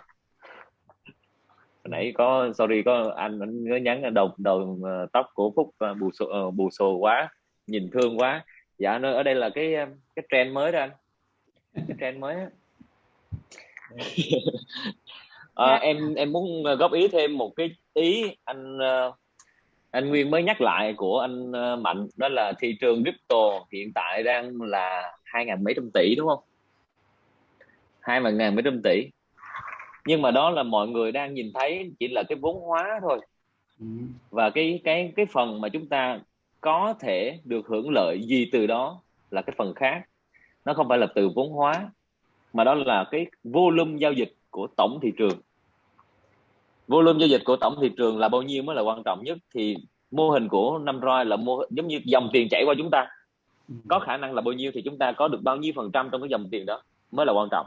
nãy có sorry có anh anh nhắn đầu đầu uh, tóc của phúc uh, bù xù uh, bù xù quá nhìn thương quá. Dạ nó ở đây là cái cái trend mới đó anh trend mới à, <laughs> em em muốn góp ý thêm một cái ý anh uh, anh Nguyên mới nhắc lại của anh uh, Mạnh đó là thị trường crypto hiện tại đang là hai ngàn mấy trăm tỷ đúng không? Hai ngàn mấy trăm tỷ. Nhưng mà đó là mọi người đang nhìn thấy chỉ là cái vốn hóa thôi. Ừ. và cái cái cái phần mà chúng ta có thể được hưởng lợi gì từ đó là cái phần khác nó không phải là từ vốn hóa, mà đó là cái volume giao dịch của tổng thị trường. Volume giao dịch của tổng thị trường là bao nhiêu mới là quan trọng nhất? Thì mô hình của năm roi là mô, giống như dòng tiền chảy qua chúng ta. Có khả năng là bao nhiêu thì chúng ta có được bao nhiêu phần trăm trong cái dòng tiền đó mới là quan trọng.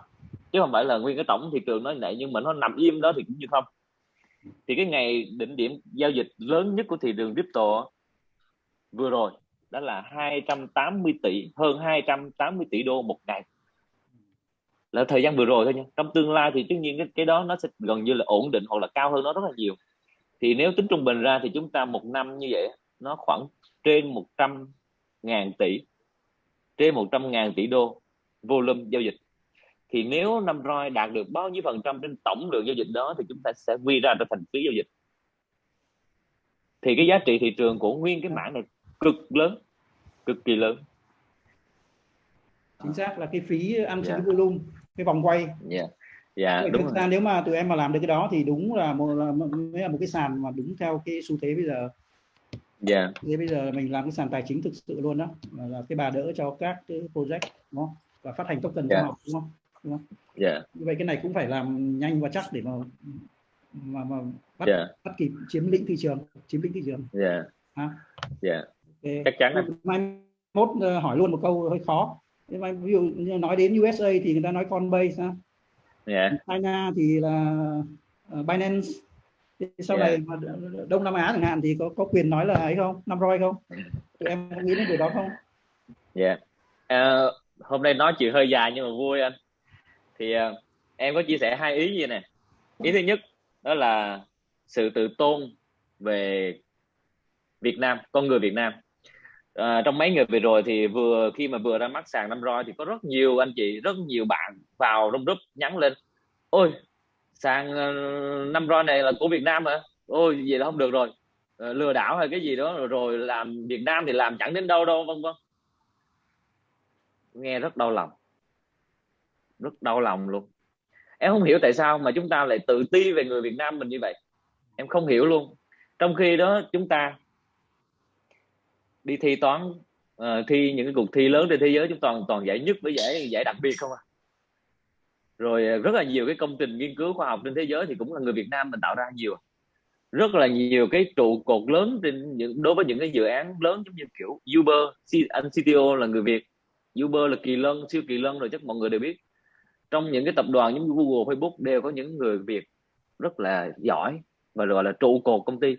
Chứ không phải là nguyên cái tổng thị trường nó như vậy, nhưng mà nó nằm im đó thì cũng như không. Thì cái ngày đỉnh điểm giao dịch lớn nhất của thị trường crypto vừa rồi đó là 280 tỷ hơn 280 tỷ đô một ngày. Là thời gian vừa rồi thôi nha. Trong tương lai thì tất nhiên cái, cái đó nó sẽ gần như là ổn định hoặc là cao hơn nó rất là nhiều. Thì nếu tính trung bình ra thì chúng ta một năm như vậy nó khoảng trên 100 ngàn tỷ trên 100 ngàn tỷ đô volume giao dịch. Thì nếu năm roi đạt được bao nhiêu phần trăm trên tổng lượng giao dịch đó thì chúng ta sẽ quy ra cho thành phí giao dịch. Thì cái giá trị thị trường của nguyên cái mảng này cực lớn cực kỳ lớn chính xác là cái phí ăn yeah. Dạ. volume cái vòng quay dạ yeah. dạ yeah, đúng ra nếu mà tụi em mà làm được cái đó thì đúng là một là, là một cái sàn mà đúng theo cái xu thế bây giờ dạ yeah. thế bây giờ mình làm cái sàn tài chính thực sự luôn đó là, là cái bà đỡ cho các cái project đúng không và phát hành token yeah. cho họ đúng không đúng không dạ yeah. như vậy cái này cũng phải làm nhanh và chắc để mà mà mà bắt yeah. bắt kịp chiếm lĩnh thị trường chiếm lĩnh thị trường dạ ha dạ okay. chắc chắn mai mốt uh, hỏi luôn một câu hơi khó. Nhưng mà ví dụ nói đến USA thì người ta nói Coinbase sao yeah. China thì là uh, Binance. Thì sau yeah. này mà Đông Nam Á chẳng hạn thì có có quyền nói là ấy không? Năm roi không? Tụi em nghĩ đến điều đó không? Dạ. Yeah. uh, hôm nay nói chuyện hơi dài nhưng mà vui anh. Thì uh, em có chia sẻ hai ý gì nè ý thứ nhất đó là sự tự tôn về Việt Nam con người Việt Nam à, trong mấy ngày vừa rồi thì vừa khi mà vừa ra mắt sàn năm roi thì có rất nhiều anh chị rất nhiều bạn vào trong group nhắn lên. Ôi sàn ờ, năm roi này là của Việt Nam hả? Ôi vậy là không được rồi. Ờ, lừa đảo hay cái gì đó rồi, rồi làm Việt Nam thì làm chẳng đến đâu đâu vân vân. Nghe rất đau lòng. Rất đau lòng luôn. Em không hiểu tại sao mà chúng ta lại tự ti về người Việt Nam mình như vậy. Em không hiểu luôn. Trong khi đó chúng ta đi thi toán uh, thi những cái cuộc thi lớn trên thế giới chúng toàn toàn giải nhất với giải giải đặc biệt không à? Rồi ờ, rất là nhiều cái công trình nghiên cứu khoa học trên thế giới thì cũng là người Việt Nam mình tạo ra nhiều. Rất là nhiều cái trụ cột lớn trên những đối với những cái dự án lớn giống như kiểu Uber anh CTO là người Việt. Uber là kỳ lân siêu kỳ lân rồi chắc mọi người đều biết. Trong những cái tập đoàn giống như Google Facebook đều có những người Việt rất là giỏi và gọi là trụ cột công ty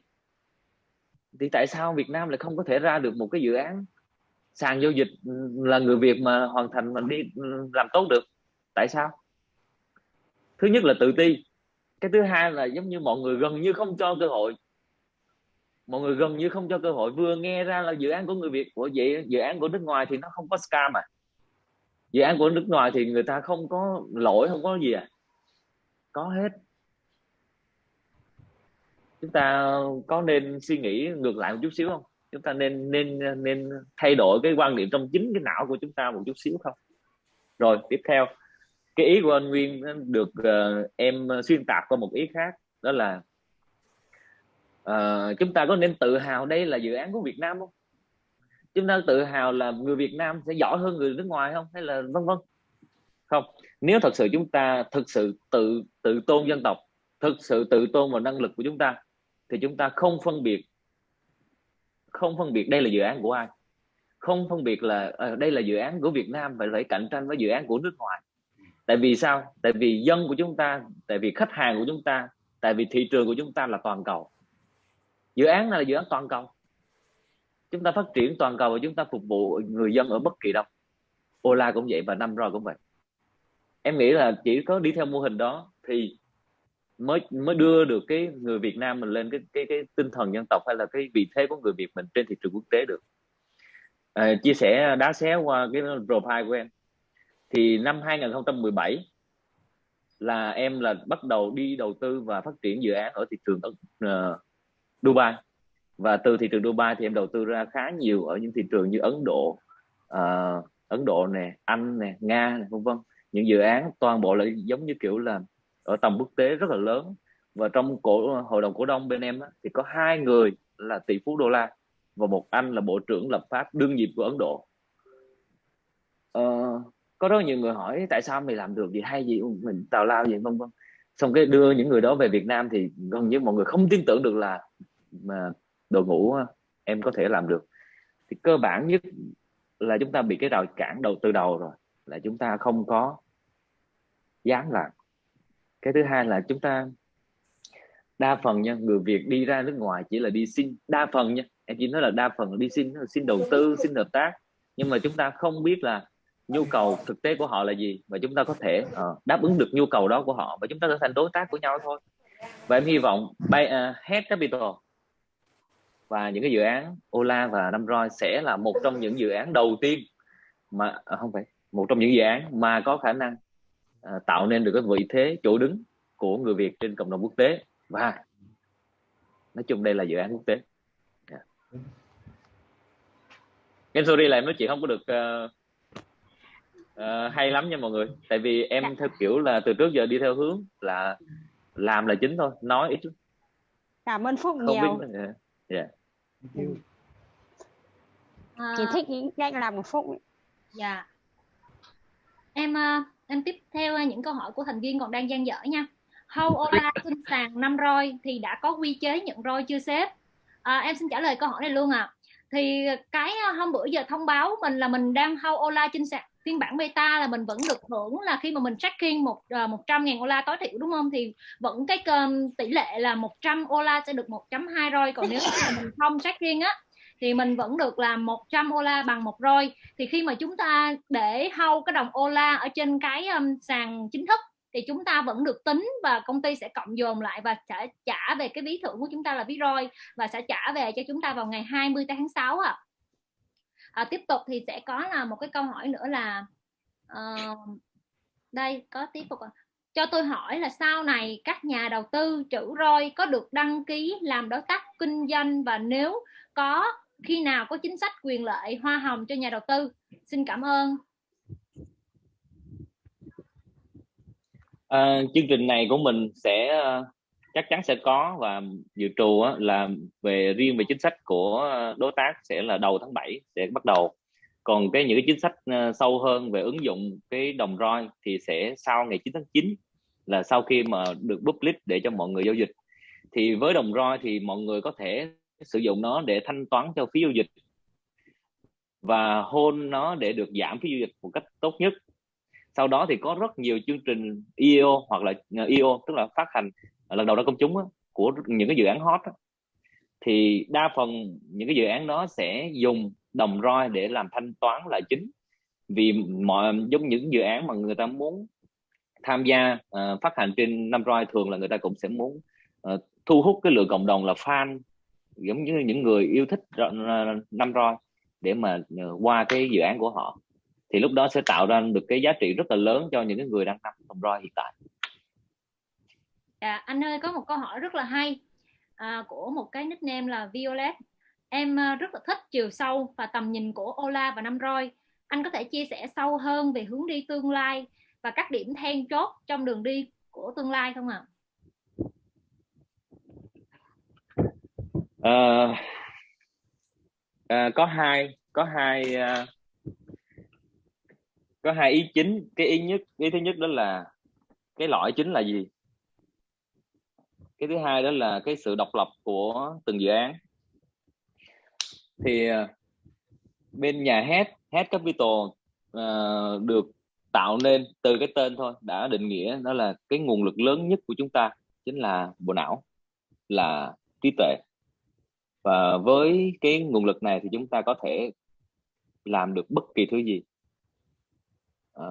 thì tại sao Việt Nam lại không có thể ra được một cái dự án sàn giao dịch ừ, là người Việt mà hoàn thành mà đi ừ, làm tốt được? Tại sao? Thứ nhất là tự ti. Cái thứ hai là giống như mọi người gần như không cho cơ hội. Mọi người gần như không cho cơ hội. Vừa nghe ra là dự án của người Việt, của vậy dự án của nước ngoài thì nó không có scam à. Dự án của nước ngoài thì người ta không có lỗi, không có gì à. Có hết chúng ta có nên suy nghĩ ngược lại một chút xíu không? Chúng ta nên nên nên thay đổi cái quan niệm trong chính cái não của chúng ta một chút xíu không? Rồi tiếp theo. Cái ý của anh Nguyên được uh, em xuyên tạc qua một ý khác đó là uh, chúng ta có nên tự hào đây là dự án của Việt Nam không? Chúng ta tự hào là người Việt Nam sẽ giỏi hơn người nước ngoài không? Hay là vân vân? Không. Nếu thật sự chúng ta thực sự tự tự tôn dân tộc thực sự tự tôn vào năng lực của chúng ta thì chúng ta không phân biệt không phân biệt đây là dự án của ai. Không phân biệt là à, đây là dự án của Việt Nam phải phải cạnh tranh với dự án của nước ngoài. Tại vì sao? Tại vì dân của chúng ta tại vì khách hàng của chúng ta tại vì thị trường của chúng ta là toàn cầu. Dự án này là dự án toàn cầu. Chúng ta phát triển toàn cầu và chúng ta phục vụ người dân ở bất kỳ đâu. Ola cũng vậy và năm rồi cũng vậy. Em nghĩ là chỉ có đi theo mô hình đó thì mới mới đưa được cái người Việt Nam mình lên cái cái cái tinh thần dân tộc hay là cái vị thế của người Việt mình trên thị trường quốc tế được. À, chia sẻ à, đá xé qua cái profile của em. Thì năm 2017 là em là bắt đầu đi đầu tư và phát triển dự án ở thị trường uh, Dubai. Và từ thị trường Dubai thì em đầu tư ra khá nhiều ở những thị trường như Ấn Độ uh, Ấn Độ nè Anh nè Nga nè vân vân. Những dự án toàn bộ là giống như kiểu là ở tầm quốc tế rất là lớn. Và trong cổ hội đồng cổ đông bên em đó, thì có hai người là tỷ phú đô la và một anh là bộ trưởng lập pháp đương nhiệm của Ấn Độ. Ờ, có rất nhiều người hỏi tại sao mày làm được gì hay gì mình tào lao gì vân vân. Xong cái đưa những người đó về Việt Nam thì gần như mọi người không tin tưởng được là mà đội ngũ em có thể làm được. Thì cơ bản nhất là chúng ta bị cái rào cản đầu từ đầu rồi là chúng ta không có dám làm cái thứ hai là chúng ta đa phần nha người Việt đi ra nước ngoài chỉ là đi xin đa phần nha em chỉ nói là đa phần đi xin xin đầu tư xin hợp tác. Nhưng mà chúng ta không biết là nhu cầu thực tế của họ là gì và chúng ta có thể uh, đáp ứng được nhu cầu đó của họ và chúng ta trở thành đối tác của nhau thôi. Và em hy vọng bay uh, Head Capital và những cái dự án Ola và Năm Roi sẽ là một trong những dự án đầu tiên mà à, không phải một trong những dự án mà có khả năng à, tạo nên được cái vị thế chỗ đứng của người Việt trên cộng đồng quốc tế và nói chung đây là dự án quốc tế yeah. em sorry là em nói chuyện không có được uh, uh, hay lắm nha mọi người tại vì em dạ. theo kiểu là từ trước giờ đi theo hướng là làm là chính thôi nói ít cảm ơn phúc không nhiều biết, yeah. Yeah. À, chị thích những cách làm của phúc dạ em uh, em tiếp theo à, những câu hỏi của thành viên còn đang gian dở nha. How Ola xin sàn năm roi? Thì đã có quy chế nhận roi chưa sếp? À, em xin trả lời câu hỏi này luôn à thì cái à, hôm bữa giờ thông báo mình là mình đang How Ola trên sàn phiên bản beta là mình vẫn được hưởng là khi mà mình tracking một à, uh, 100 ngàn Ola tối thiểu đúng không? Thì vẫn cái um, tỷ lệ là 100 Ola sẽ được 1.2 roi. Còn nếu mà mình không tracking á thì mình vẫn được là 100 Ola bằng một roi. Thì khi mà chúng ta để hâu cái đồng Ola ở trên cái um, sàn chính thức thì chúng ta vẫn được tính và công ty sẽ cộng dồn lại và sẽ trả về cái ví thưởng của chúng ta là ví roi và sẽ trả về cho chúng ta vào ngày 20 tháng 6 à à, tiếp tục thì sẽ có là một cái câu hỏi nữa là uh, đây có tiếp tục cho tôi hỏi là sau này các nhà đầu tư trữ roi có được đăng ký làm đối tác kinh doanh và nếu có khi nào có chính sách quyền lợi hoa hồng cho nhà đầu tư? Xin cảm ơn. À, chương trình này của mình sẽ ờ, chắc chắn sẽ có và dự trù là về riêng về chính sách của đối tác sẽ là đầu tháng 7 sẽ bắt đầu. Còn cái những cái chính sách ờ, sâu hơn về ứng dụng cái đồng roi thì sẽ sau ngày 9 tháng 9 là sau khi mà được public để cho mọi người giao dịch. Thì với đồng roi thì mọi người có thể sử dụng nó để thanh toán cho phí giao dịch và hôn nó để được giảm phí giao dịch một cách tốt nhất. Sau đó thì có rất nhiều chương trình io hoặc là ờ, io tức là phát hành lần đầu ra công chúng á, của những cái dự án hot á, thì đa phần những cái dự án đó sẽ dùng đồng roi để làm thanh toán là chính. Vì mọi giống những dự án mà người ta muốn tham gia uh, phát hành trên năm roi thường là người ta cũng sẽ muốn uh, thu hút cái lượng cộng đồng là fan giống như những người yêu thích năm roi để mà ờ, qua cái dự án của họ thì lúc đó sẽ tạo ra được cái giá trị rất là lớn cho những cái người đang nắm đồng roi hiện tại À, anh ơi có một câu hỏi rất là hay à, của một cái nickname là Violet. Em ờ, rất là thích chiều sâu và tầm nhìn của Ola và Năm Roi. Anh có thể chia sẻ sâu hơn về hướng đi tương lai và các điểm then chốt trong đường đi của tương lai không ạ? À? À, à, có hai có hai à, có hai ý chính. Cái ý nhất ý thứ nhất đó là cái lõi chính là gì? Cái thứ hai đó là cái sự độc lập của từng dự án. Thì à, bên nhà hát hát Capital uh, được tạo nên từ cái tên thôi đã định nghĩa đó là cái nguồn lực lớn nhất của chúng ta chính là bộ não là trí tuệ và với cái nguồn lực này thì chúng ta có thể làm được bất kỳ thứ gì. À,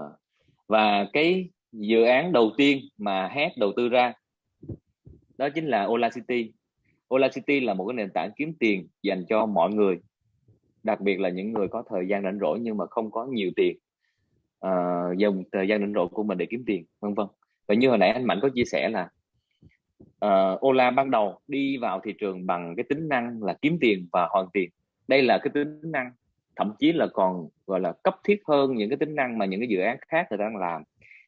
và cái dự án đầu tiên mà Head đầu tư ra đó chính là Ola City. Ola City là một cái nền tảng kiếm tiền dành cho mọi người đặc biệt là những người có thời gian rảnh rỗi nhưng mà không có nhiều tiền à, uh, dùng thời gian rảnh rỗi của mình để kiếm tiền vân vân. Và như hồi nãy anh Mạnh có chia sẻ là uh, Ola ban đầu đi vào thị trường bằng cái tính năng là kiếm tiền và hoàn tiền. Đây là cái tính năng thậm chí là còn gọi là cấp thiết hơn những cái tính năng mà những cái dự án khác người ta đang làm.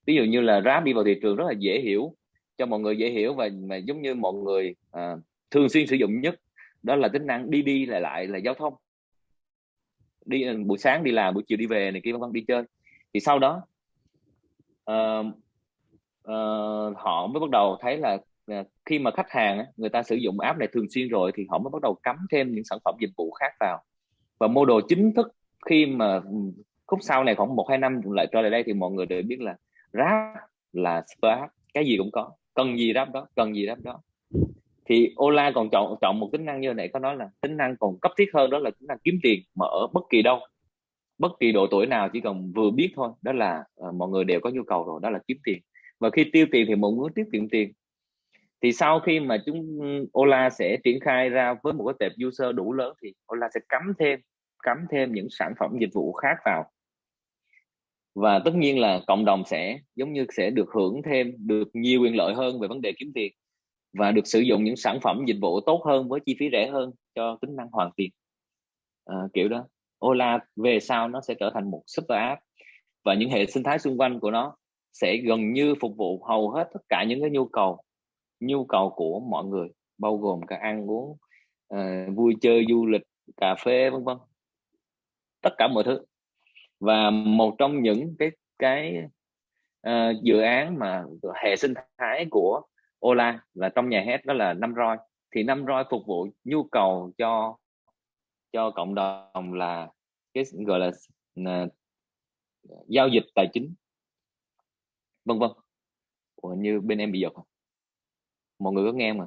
Ví dụ như là Grab đi vào thị trường rất là dễ hiểu cho mọi người dễ hiểu và mà giống như mọi người uh, thường xuyên sử dụng nhất đó là tính năng đi đi lại lại là giao thông. Đi ờ, buổi sáng đi làm buổi chiều đi về này kia vân vân đi chơi. Thì sau đó uh, uh, họ mới bắt đầu thấy là Ờ, khi mà khách hàng người ta sử dụng app này thường xuyên rồi thì họ mới bắt đầu cắm thêm những sản phẩm dịch vụ khác vào. Và mô đồ chính thức khi mà khúc sau này khoảng một hai năm lại trở lại đây thì mọi người đều biết là rap là super app cái gì cũng có cần gì đáp đó cần gì đáp đó. Thì Ola còn chọn chọn một tính năng như này có nói là tính năng còn cấp thiết hơn đó là tính năng kiếm tiền mà ở bất kỳ đâu. Bất kỳ độ tuổi nào chỉ cần vừa biết thôi đó là uh, mọi người đều có nhu cầu rồi đó là kiếm tiền. Và khi tiêu tiền thì mọi người tiết kiệm tiền thì sau khi mà chúng Ola sẽ triển khai ra với một cái tệp user đủ lớn thì Ola sẽ cắm thêm cắm thêm những sản phẩm dịch vụ khác vào. Và tất nhiên là cộng đồng sẽ giống như sẽ được hưởng thêm được nhiều quyền lợi hơn về vấn đề kiếm tiền và được sử dụng những sản phẩm dịch vụ tốt hơn với chi phí rẻ hơn cho tính năng hoàn tiền. À, kiểu đó. Ola về sau nó sẽ trở thành một super app và những hệ sinh thái xung quanh của nó sẽ gần như phục vụ hầu hết tất cả những cái nhu cầu nhu cầu của mọi người bao gồm cả ăn uống uh, vui chơi du lịch cà phê vân vân. Tất cả mọi thứ. Và một trong những cái cái uh, dự án mà hệ sinh thái của Ola là trong nhà hết đó là năm roi. Thì năm roi phục vụ nhu cầu cho cho cộng đồng là cái gọi là là giao dịch tài chính vân vân. Ủa, như bên em bị giật không? Mọi người có nghe mà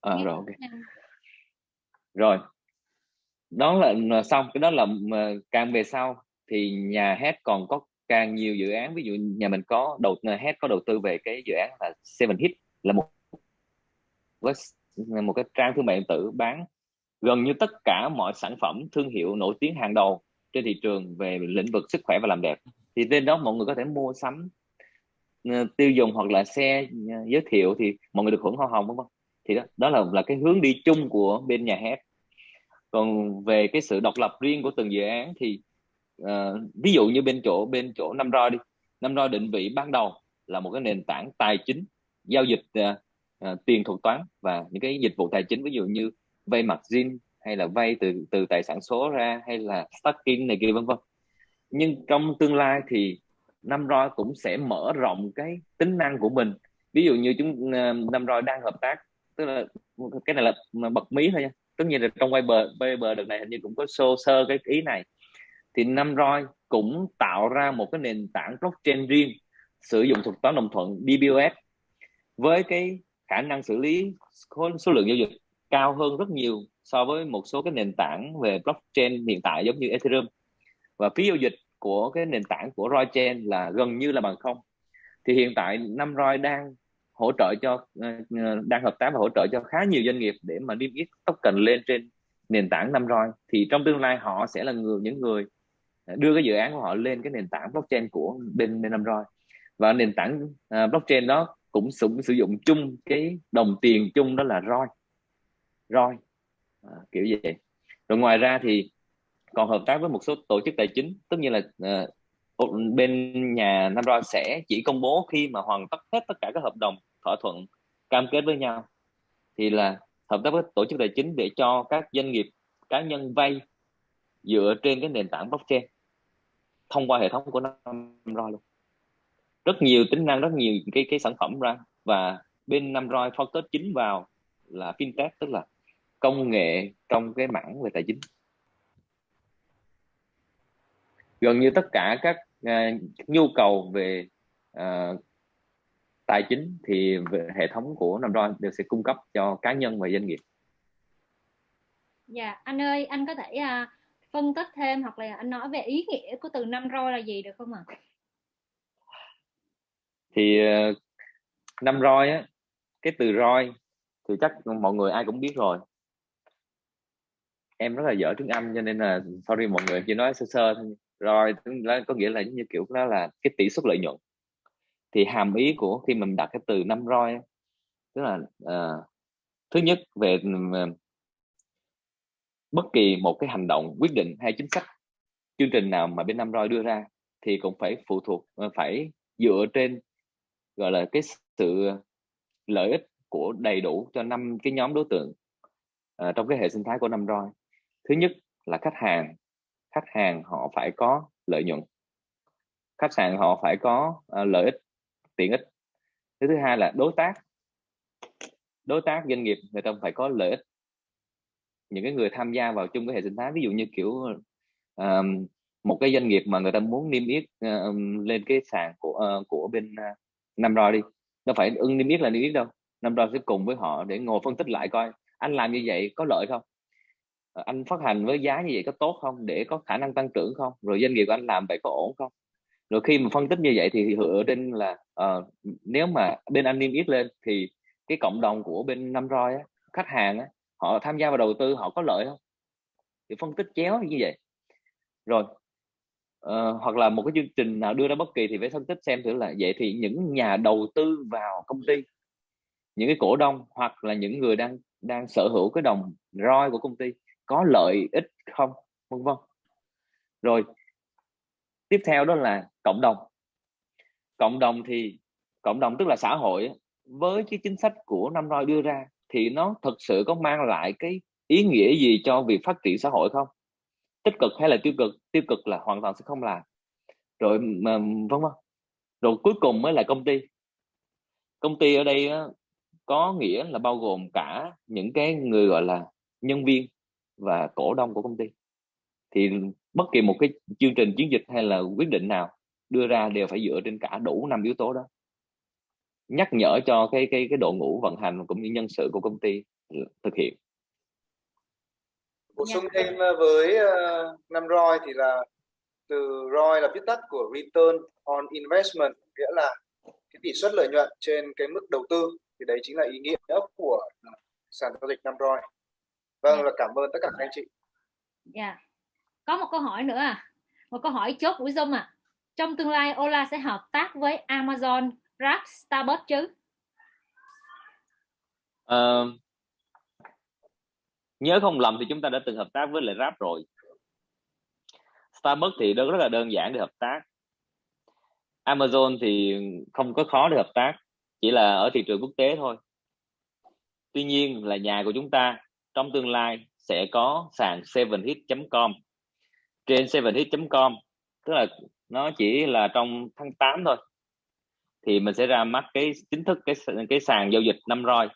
à, rồi ok. rồi. Đó là xong cái đó là càng về sau thì nhà hết còn có càng nhiều dự án. Ví dụ nhà mình có đầu hết có đầu tư về cái dự án là Seven Hit là một một cái trang thương mại điện tử bán gần như tất cả mọi sản phẩm thương hiệu nổi tiếng hàng đầu trên thị trường về lĩnh vực sức khỏe và làm đẹp. Thì trên đó mọi người có thể mua sắm Ờ, tiêu dùng hoặc là xe ờ, giới thiệu thì mọi người được hưởng hoa hồng đúng không? Thì đó, đó là là cái hướng đi chung của bên nhà hát. Còn về cái sự độc lập riêng của từng dự án thì uh, ví dụ như bên chỗ bên chỗ năm roi đi. Năm roi định vị ban đầu là một cái nền tảng tài chính giao dịch uh, uh, tiền thuật toán và những cái dịch vụ tài chính ví dụ như vay mặt zin hay là vay từ từ tài sản số ra hay là stacking này kia vân vân. Nhưng trong tương lai thì năm roi cũng sẽ mở rộng cái tính năng của mình. Ví dụ như chúng ờ, năm roi đang hợp tác, tức là cái này là bật mí thôi nha. Tất nhiên là trong quay bờ bờ đợt này hình như cũng có sơ sơ cái ý này. Thì năm roi cũng tạo ra một cái nền tảng blockchain riêng, sử dụng thuật toán đồng thuận DBOS với cái khả năng xử lý số lượng giao dịch cao hơn rất nhiều so với một số cái nền tảng về blockchain hiện tại giống như Ethereum. Và phí giao dịch của cái nền tảng của Roichain là gần như là bằng không. Thì hiện tại năm roi đang hỗ trợ cho ờ, ờ, đang hợp tác và hỗ trợ cho khá nhiều doanh nghiệp để mà niêm yết token lên trên nền tảng năm roi thì trong tương lai họ sẽ là người những người ờ, đưa cái dự án của họ lên cái nền tảng blockchain của bên bên năm roi và nền tảng uh, blockchain đó cũng sử, sử dụng chung cái đồng tiền chung đó là roi roi à, kiểu vậy. Rồi ngoài ra thì còn hợp tác với một số tổ chức tài chính tất nhiên là uh, bên nhà năm sẽ chỉ công bố khi mà hoàn tất hết tất cả các hợp đồng thỏa thuận cam kết với nhau. Thì là hợp tác với tổ chức tài chính để cho các doanh nghiệp cá nhân vay dựa trên cái nền tảng blockchain thông qua hệ thống của năm luôn. Rất nhiều tính năng rất nhiều cái cái sản phẩm ra và bên năm focus chính vào là fintech tức là công nghệ trong cái mảng về tài chính gần như tất cả các uh, nhu cầu về uh, tài chính thì hệ thống của năm roi đều sẽ cung cấp cho cá nhân và doanh nghiệp. Dạ anh ơi anh có thể uh, phân tích thêm hoặc là anh nói về ý nghĩa của từ năm roi là gì được không ạ? À? thì uh, năm roi á cái từ roi thì chắc mọi người ai cũng biết rồi. Em rất là dở tiếng Anh cho nên là sorry mọi người chỉ nói sơ sơ thôi rồi có nghĩa là như kiểu đó là cái tỷ suất lợi nhuận. Thì hàm ý của khi mình đặt cái từ năm roi tức là uh, thứ nhất về uh, bất kỳ một cái hành động quyết định hay chính sách chương trình nào mà bên năm roi đưa ra thì cũng phải phụ thuộc ờ, phải dựa trên gọi là cái sự lợi ích của đầy đủ cho năm cái nhóm đối tượng uh, trong cái hệ sinh thái của năm roi. Thứ nhất là khách hàng khách hàng họ phải có lợi nhuận. Khách sạn họ phải có uh, lợi ích tiện ích. Thứ thứ hai là đối tác. Đối tác doanh nghiệp người ta phải có lợi ích. Những cái người tham gia vào chung cái hệ sinh thái ví dụ như kiểu um, một cái doanh nghiệp mà người ta muốn niêm yết uh, lên cái sàn của uh, của bên uh, năm roi đi nó phải ưng niêm yết là niêm yết đâu. Năm roi sẽ cùng với họ để ngồi phân tích lại coi anh làm như vậy có lợi không? Ờ, anh phát hành với giá như vậy có tốt không? Để có khả năng tăng trưởng không? Rồi doanh nghiệp của anh làm vậy có ổn không? Rồi khi mà phân tích như vậy thì dựa trên là uh, nếu mà bên anh niêm yết lên thì cái cộng đồng của bên năm roi á, khách hàng á, họ tham gia vào đầu tư họ có lợi không? Thì phân tích chéo như vậy. Rồi uh, hoặc là một cái chương trình nào đưa ra bất kỳ thì phải phân tích xem thử là vậy thì những nhà đầu tư vào công ty những cái cổ đông hoặc là những người đang đang sở hữu cái đồng roi của công ty có lợi ích không? Vân vân. Rồi, tiếp theo đó là cộng đồng. Cộng đồng thì, cộng đồng tức là xã hội với cái chính sách của năm roi đưa ra thì nó thực sự có mang lại cái ý nghĩa gì cho việc phát triển xã hội không? Tích cực hay là tiêu cực? Tiêu cực là hoàn toàn sẽ không làm. Rồi mà vân vân. Rồi cuối cùng mới là công ty. Công ty ở đây có nghĩa là bao gồm cả những cái người gọi là nhân viên và cổ đông của công ty. Thì bất kỳ một cái chương trình chiến dịch hay là quyết định nào đưa ra đều phải dựa trên cả đủ năm yếu tố đó. Nhắc nhở cho cái cái cái đội ngũ vận hành cũng như nhân sự của công ty thực hiện. Bổ sung thêm ờ, với uh, năm ROI thì là từ ROI là viết tắt của Return on Investment nghĩa là cái tỷ suất lợi nhuận trên cái mức đầu tư. Thì đấy chính là ý nghĩa của sàn giao dịch năm ROI vâng là cảm ơn tất cả các anh chị. Dạ. Yeah. có một câu hỏi nữa à. Một câu hỏi chốt của Zoom à. Trong tương lai Ola sẽ hợp tác với Amazon Grab Starbucks chứ? Uh, nhớ không lầm thì chúng ta đã từng hợp tác với lại Grab rồi. Starbucks thì rất là đơn giản để hợp tác. Amazon thì không có khó để hợp tác chỉ là ở thị trường quốc tế thôi. Tuy nhiên là nhà của chúng ta trong tương lai sẽ có sàn 7hit.com trên 7hit.com tức là nó chỉ là trong tháng 8 thôi thì mình sẽ ra mắt cái chính thức cái cái sàn giao dịch năm roi.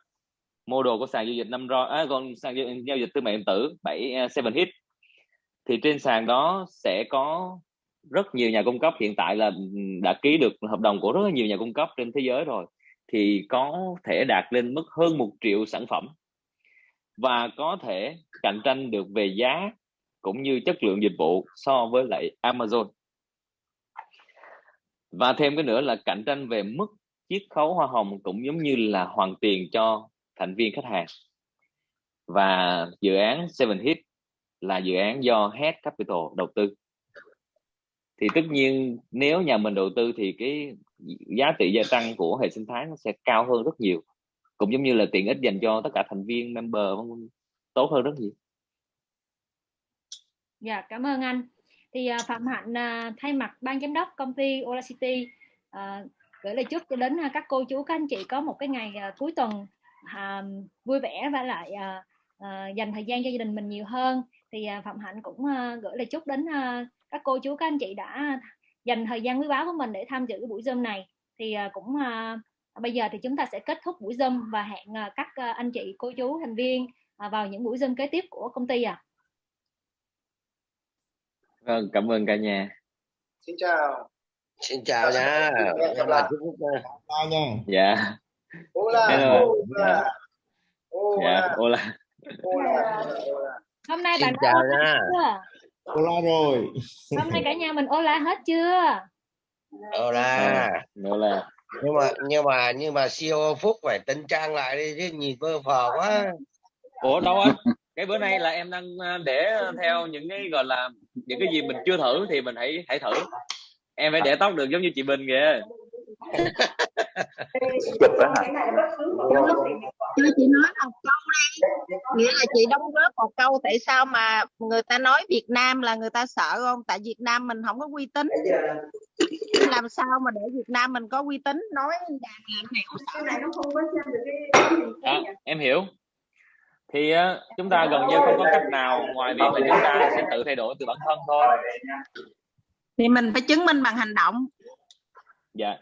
Mô đồ của sàn giao dịch năm roi à, còn sàn giao dịch thương mại điện tử 7 uh, 7 hit thì trên sàn đó sẽ có rất nhiều nhà cung cấp. Hiện tại là đã ký được hợp đồng của rất nhiều nhà cung cấp trên thế giới rồi thì có thể đạt lên mức hơn một triệu sản phẩm và có thể cạnh tranh được về giá cũng như chất lượng dịch vụ so với lại Amazon. Và thêm cái nữa là cạnh tranh về mức chiết khấu hoa hồng cũng giống như là hoàn tiền cho thành viên khách hàng. Và dự án Seven Hit là dự án do Head Capital đầu tư. Thì tất nhiên nếu nhà mình đầu tư thì cái giá trị gia tăng của hệ sinh thái nó sẽ cao hơn rất nhiều cũng giống như là tiện ích dành cho tất cả thành viên member tốt hơn rất nhiều. Dạ cảm ơn anh. Thì uh, phạm hạnh uh, thay mặt ban giám đốc công ty Olacity uh, à, gửi lời chúc cho đến uh, các cô chú các anh chị có một cái ngày uh, cuối tuần uh, vui vẻ và lại uh, uh, dành thời gian cho gia đình mình nhiều hơn. Thì uh, phạm hạnh cũng uh, gửi lời chúc đến uh, các cô chú các anh chị đã dành thời gian quý báu của mình để tham dự cái buổi zoom này. Thì uh, cũng uh, bây giờ thì chúng ta sẽ kết thúc buổi zoom và hẹn uh, các uh, anh chị cô chú thành viên vào những buổi zoom kế tiếp của công ty à vâng cảm ơn cả nhà. Xin chào. Xin chào nha. em là chào nha. Dạ. Hola. Hello. Hola. dạ. Hola hôm nay bạn chào nha. Hola rồi. Hôm nay cả nhà mình Ola hết chưa? Hola hola nhưng mà nhưng mà nhưng mà CEO Phúc phải tính trang lại đi chứ nhìn vơ phờ quá. Ủa đâu anh? Cái bữa nay là em đang ờ, để theo những cái gọi là những cái gì mình chưa thử thì mình hãy hãy thử. Em phải để tóc được giống như chị Bình kìa. Cho chị nói một câu đi. Nghĩa là chị đóng góp một câu tại sao mà người ta nói Việt Nam là người ta sợ không? Tại Việt Nam mình không có uy tín làm sao mà để Việt Nam mình có uy tín? Nói làm này nó không có xem được cái à, em hiểu. Thì uh, chúng ta gần như không có cách nào ngoài việc là chúng ta sẽ tự thay đổi từ bản thân thôi. Thì mình phải chứng minh bằng hành động. Dạ